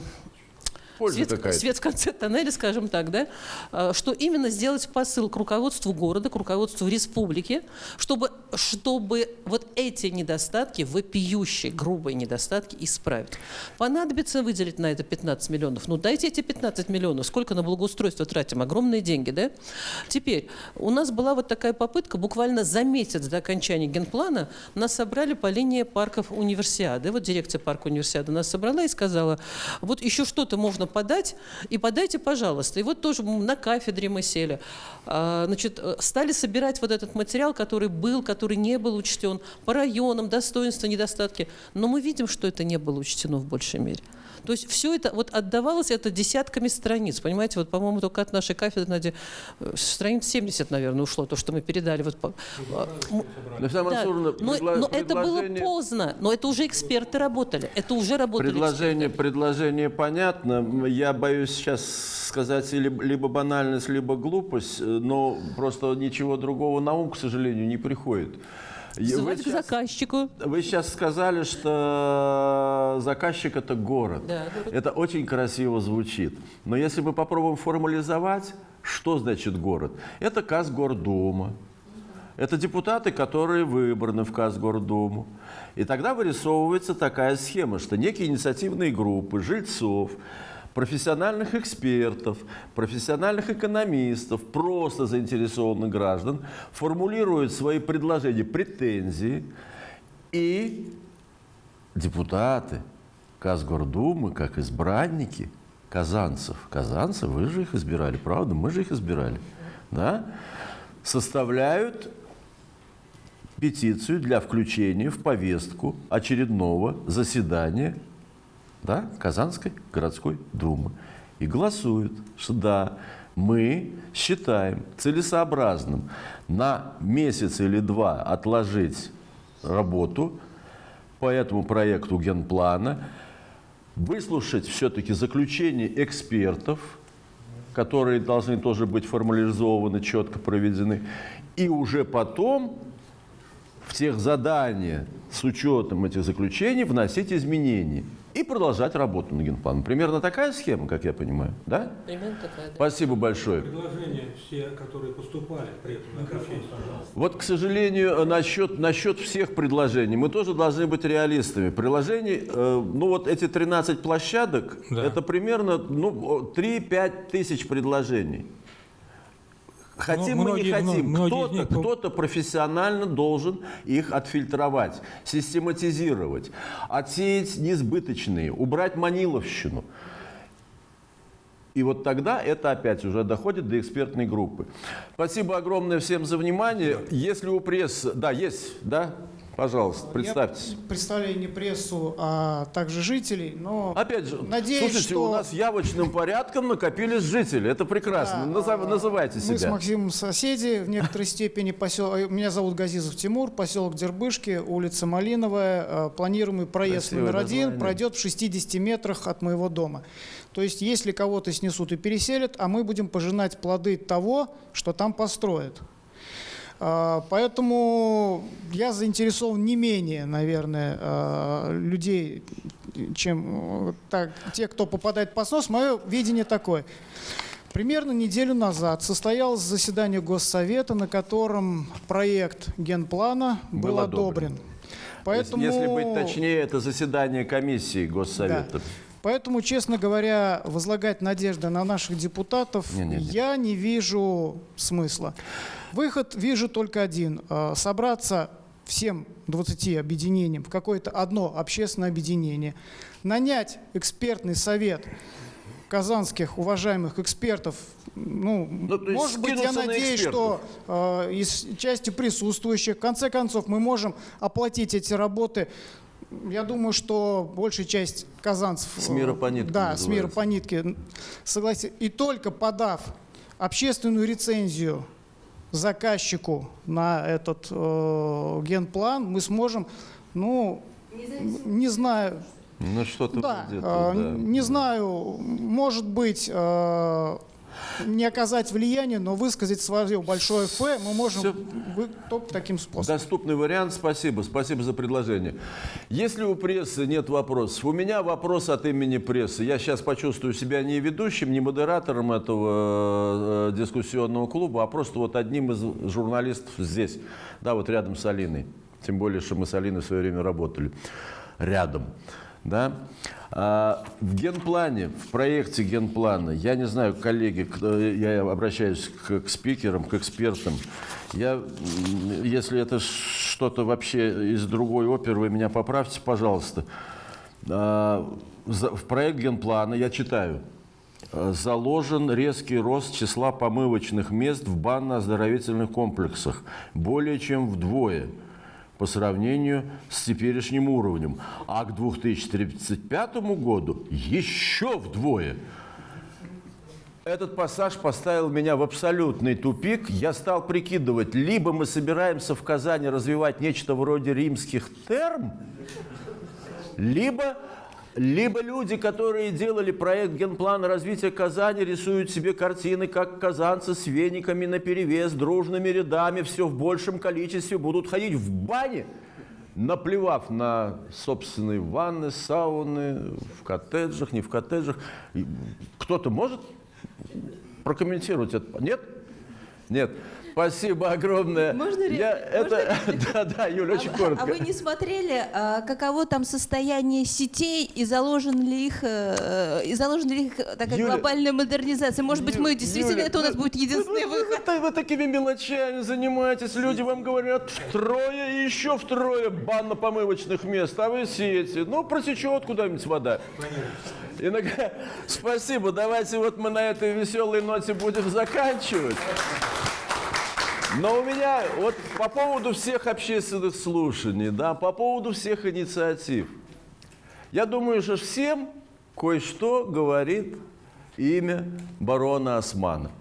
S1: Польза
S8: свет, свет в конце тоннеля, скажем так, да, э, что именно сделать посыл к руководству города, к руководству республики, чтобы, чтобы вот эти недостатки, вопиющие, грубые недостатки исправить. Понадобится выделить на это 15 миллионов. Ну дайте эти 15 миллионов. Сколько на благоустройство тратим? Огромные деньги, да? Теперь, у нас была вот такая попытка, буквально за месяц до окончания генплана нас собрали по линии парков универсиады. Вот дирекция парка универсиады нас собрала и сказала, вот еще что-то можно подать, и подайте, пожалуйста. И вот тоже на кафедре мы сели. А, Значит, э, стали собирать вот этот материал, который был, который не был учтен, по районам, достоинства, недостатки. Но мы видим, что это не было учтено в большей мере. То есть все это вот отдавалось это десятками страниц, понимаете, вот, по-моему, только от нашей кафедры, Надя, э, страниц 70, наверное, ушло, то, что мы передали. Вот, по- а, да, но, но это было поздно, но это уже эксперты работали, это уже работали
S1: Предложение, предложение понятно. Я боюсь сейчас сказать либо, либо банальность, либо глупость, э, но просто ничего другого на ум, к сожалению, не приходит.
S8: Вызывать к
S1: сейчас,
S8: заказчику.
S1: вы сейчас сказали, что заказчик – это город.
S8: Да.
S1: Это очень красиво звучит. Но если мы попробуем формализовать, что значит город? Это Казгордума. Это депутаты, которые выбраны в Казгордуму. И тогда вырисовывается такая схема, что некие инициативные группы жильцов, профессиональных экспертов, профессиональных экономистов, просто заинтересованных граждан формулируют свои предложения, претензии, и депутаты Казгордумы, как избранники казанцев, казанцев, вы же их избирали, правда, мы же их избирали, да, составляют петицию для включения в повестку очередного заседания да, Казанской городской думы. И голосуют, что да, мы считаем целесообразным на месяц или два отложить работу по этому проекту генплана, выслушать все-таки заключение экспертов, которые должны тоже быть формализованы, четко проведены, и уже потом в тех задания с учетом этих заключений вносить изменения и продолжать работу над генпланом. Примерно такая схема, как я понимаю, да?
S8: Примерно такая, да.
S1: Спасибо большое.
S6: Предложения все, которые поступали при этом на пожалуйста.
S1: Вот, к сожалению, насчет, насчет всех предложений мы тоже должны быть реалистами. Приложений, э, ну вот эти 13 площадок,
S6: Да.
S1: это примерно ну, 3-5 тысяч предложений. Хотим
S6: Ну,
S1: мы не
S6: многие-
S1: хотим, кто-то
S6: них
S1: кто-то профессионально должен их отфильтровать, систематизировать, отсеять несбыточные, убрать маниловщину. И вот тогда это опять уже доходит до экспертной группы. Спасибо огромное всем за внимание. Если у прессы... Да, есть, да? Пожалуйста, представьтесь.
S13: Я представляю не прессу, а также жителей, но
S1: Опять же,
S13: надеюсь,
S1: слушайте,
S13: что
S1: у нас явочным порядком накопились жители. Это прекрасно.
S13: Да,
S1: Назов-
S13: а,
S1: называйте
S13: мы с
S1: себя.
S13: Максимом соседи, в некоторой степени посел... Меня зовут Газизов Тимур, поселок Дербышки, улица Малиновая. Э, Планируемый проезд
S1: Красивое
S13: номер один
S1: название.
S13: пройдет в 60 метрах от моего дома. То есть, если кого-то снесут и переселят, а мы будем пожинать плоды того, что там построят. А, Поэтому я заинтересован не менее, наверное, а, людей, чем э, так, те, кто попадает под снос. Мое видение такое. Примерно неделю назад состоялось заседание Госсовета, на котором проект генплана был,
S1: Был одобрен.
S13: одобрен. Поэтому...
S1: Если быть точнее, это заседание комиссии Госсовета.
S13: Поэтому, честно говоря, возлагать надежды на наших депутатов
S1: Не-не-не.
S13: я не вижу смысла. Выход вижу только один. Э, Собраться всем 20 объединениям в какое-то одно общественное объединение, нанять экспертный совет казанских уважаемых экспертов, ну,
S1: есть
S13: может быть, я
S1: на
S13: надеюсь, что э, из части присутствующих, в конце концов, мы можем оплатить эти работы. Я думаю, что большая часть казанцев...
S1: С мира по
S13: э,
S1: нитке
S13: Да, с мира
S1: называется.
S13: по нитке. Согласен. И только подав общественную рецензию заказчику на этот э, генплан, мы сможем, ну, не знаю,
S1: Ну, что-то
S13: да, э,
S1: да.
S13: не знаю, может быть, э, не оказать влияние, но высказать свое большое «Ф» мы можем вы- только таким способом.
S1: Доступный вариант, спасибо, спасибо за предложение. Если у прессы нет вопросов, у меня вопрос от имени прессы. Я сейчас почувствую себя не ведущим, не модератором этого э, дискуссионного клуба, а просто вот одним из журналистов здесь, да, вот рядом с Алиной. Тем более, что мы с Алиной в свое время работали рядом. Да? А, в генплане, в проекте генплана, я не знаю, коллеги, я обращаюсь к, к спикерам, к экспертам. Я, если это что-то вообще из другой оперы, вы меня поправьте, пожалуйста. А, в проект генплана, я читаю, заложен резкий рост числа помывочных мест в банно-оздоровительных комплексах более чем вдвое по сравнению с теперешним уровнем. А к 2035 году еще вдвое. Этот пассаж поставил меня в абсолютный тупик. Я стал прикидывать, либо мы собираемся в Казани развивать нечто вроде римских терм, либо, либо люди, которые делали проект генплана развития Казани, рисуют себе картины, как казанцы с вениками наперевес, дружными рядами, все в большем количестве будут ходить в бане, наплевав на собственные ванны, сауны, в коттеджах, не в коттеджах. Кто-то может прокомментировать это? Нет? Нет. Спасибо огромное.
S7: Можно
S1: Я
S7: можно
S1: это, да, да, Юля, очень
S7: а,
S1: коротко.
S7: а вы не смотрели, а, каково там состояние сетей и заложен ли их, э, и заложена ли их такая
S1: Юля,
S7: глобальная модернизация? Может быть, мы действительно
S1: Юля,
S7: это у нас будет единственный
S1: вы, вы-
S7: выход?
S1: вы- вы такими мелочами занимаетесь. Люди вам говорят втрое и еще втрое банно-помывочных мест, а вы сеете. Ну, протечет куда-нибудь вода. Иногда... Спасибо. Давайте вот мы на этой веселой ноте будем заканчивать. Но у меня вот по поводу всех общественных слушаний, да, по поводу всех инициатив. Я думаю, что всем кое-что говорит имя барона Османа.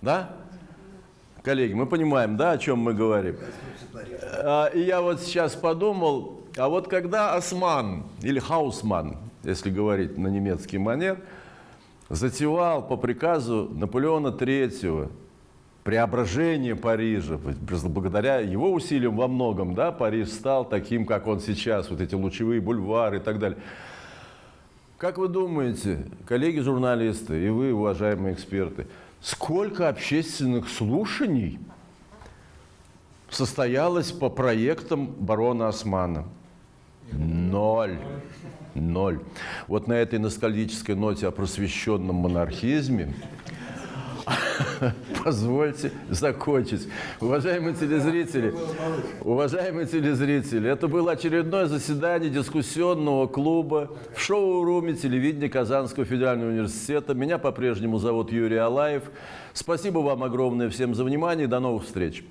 S1: Да? Коллеги, мы понимаем, да, о чем мы говорим? А, И я вот сейчас подумал, а вот когда Осман, или Хаусман, если говорить на немецкий манер, затевал по приказу Наполеона III преображение Парижа, благодаря его усилиям во многом, да, Париж стал таким, как он сейчас, вот эти лучевые бульвары и так далее. Как вы думаете, коллеги-журналисты и вы, уважаемые эксперты, сколько общественных слушаний состоялось по проектам барона Османа? Ноль. Ноль. Вот на этой ностальгической ноте о просвещенном монархизме позвольте закончить. Уважаемые телезрители, уважаемые телезрители, это было очередное заседание дискуссионного клуба в шоу-руме телевидения Казанского федерального университета. Меня по-прежнему зовут Юрий Алаев. Спасибо вам огромное всем за внимание до новых встреч.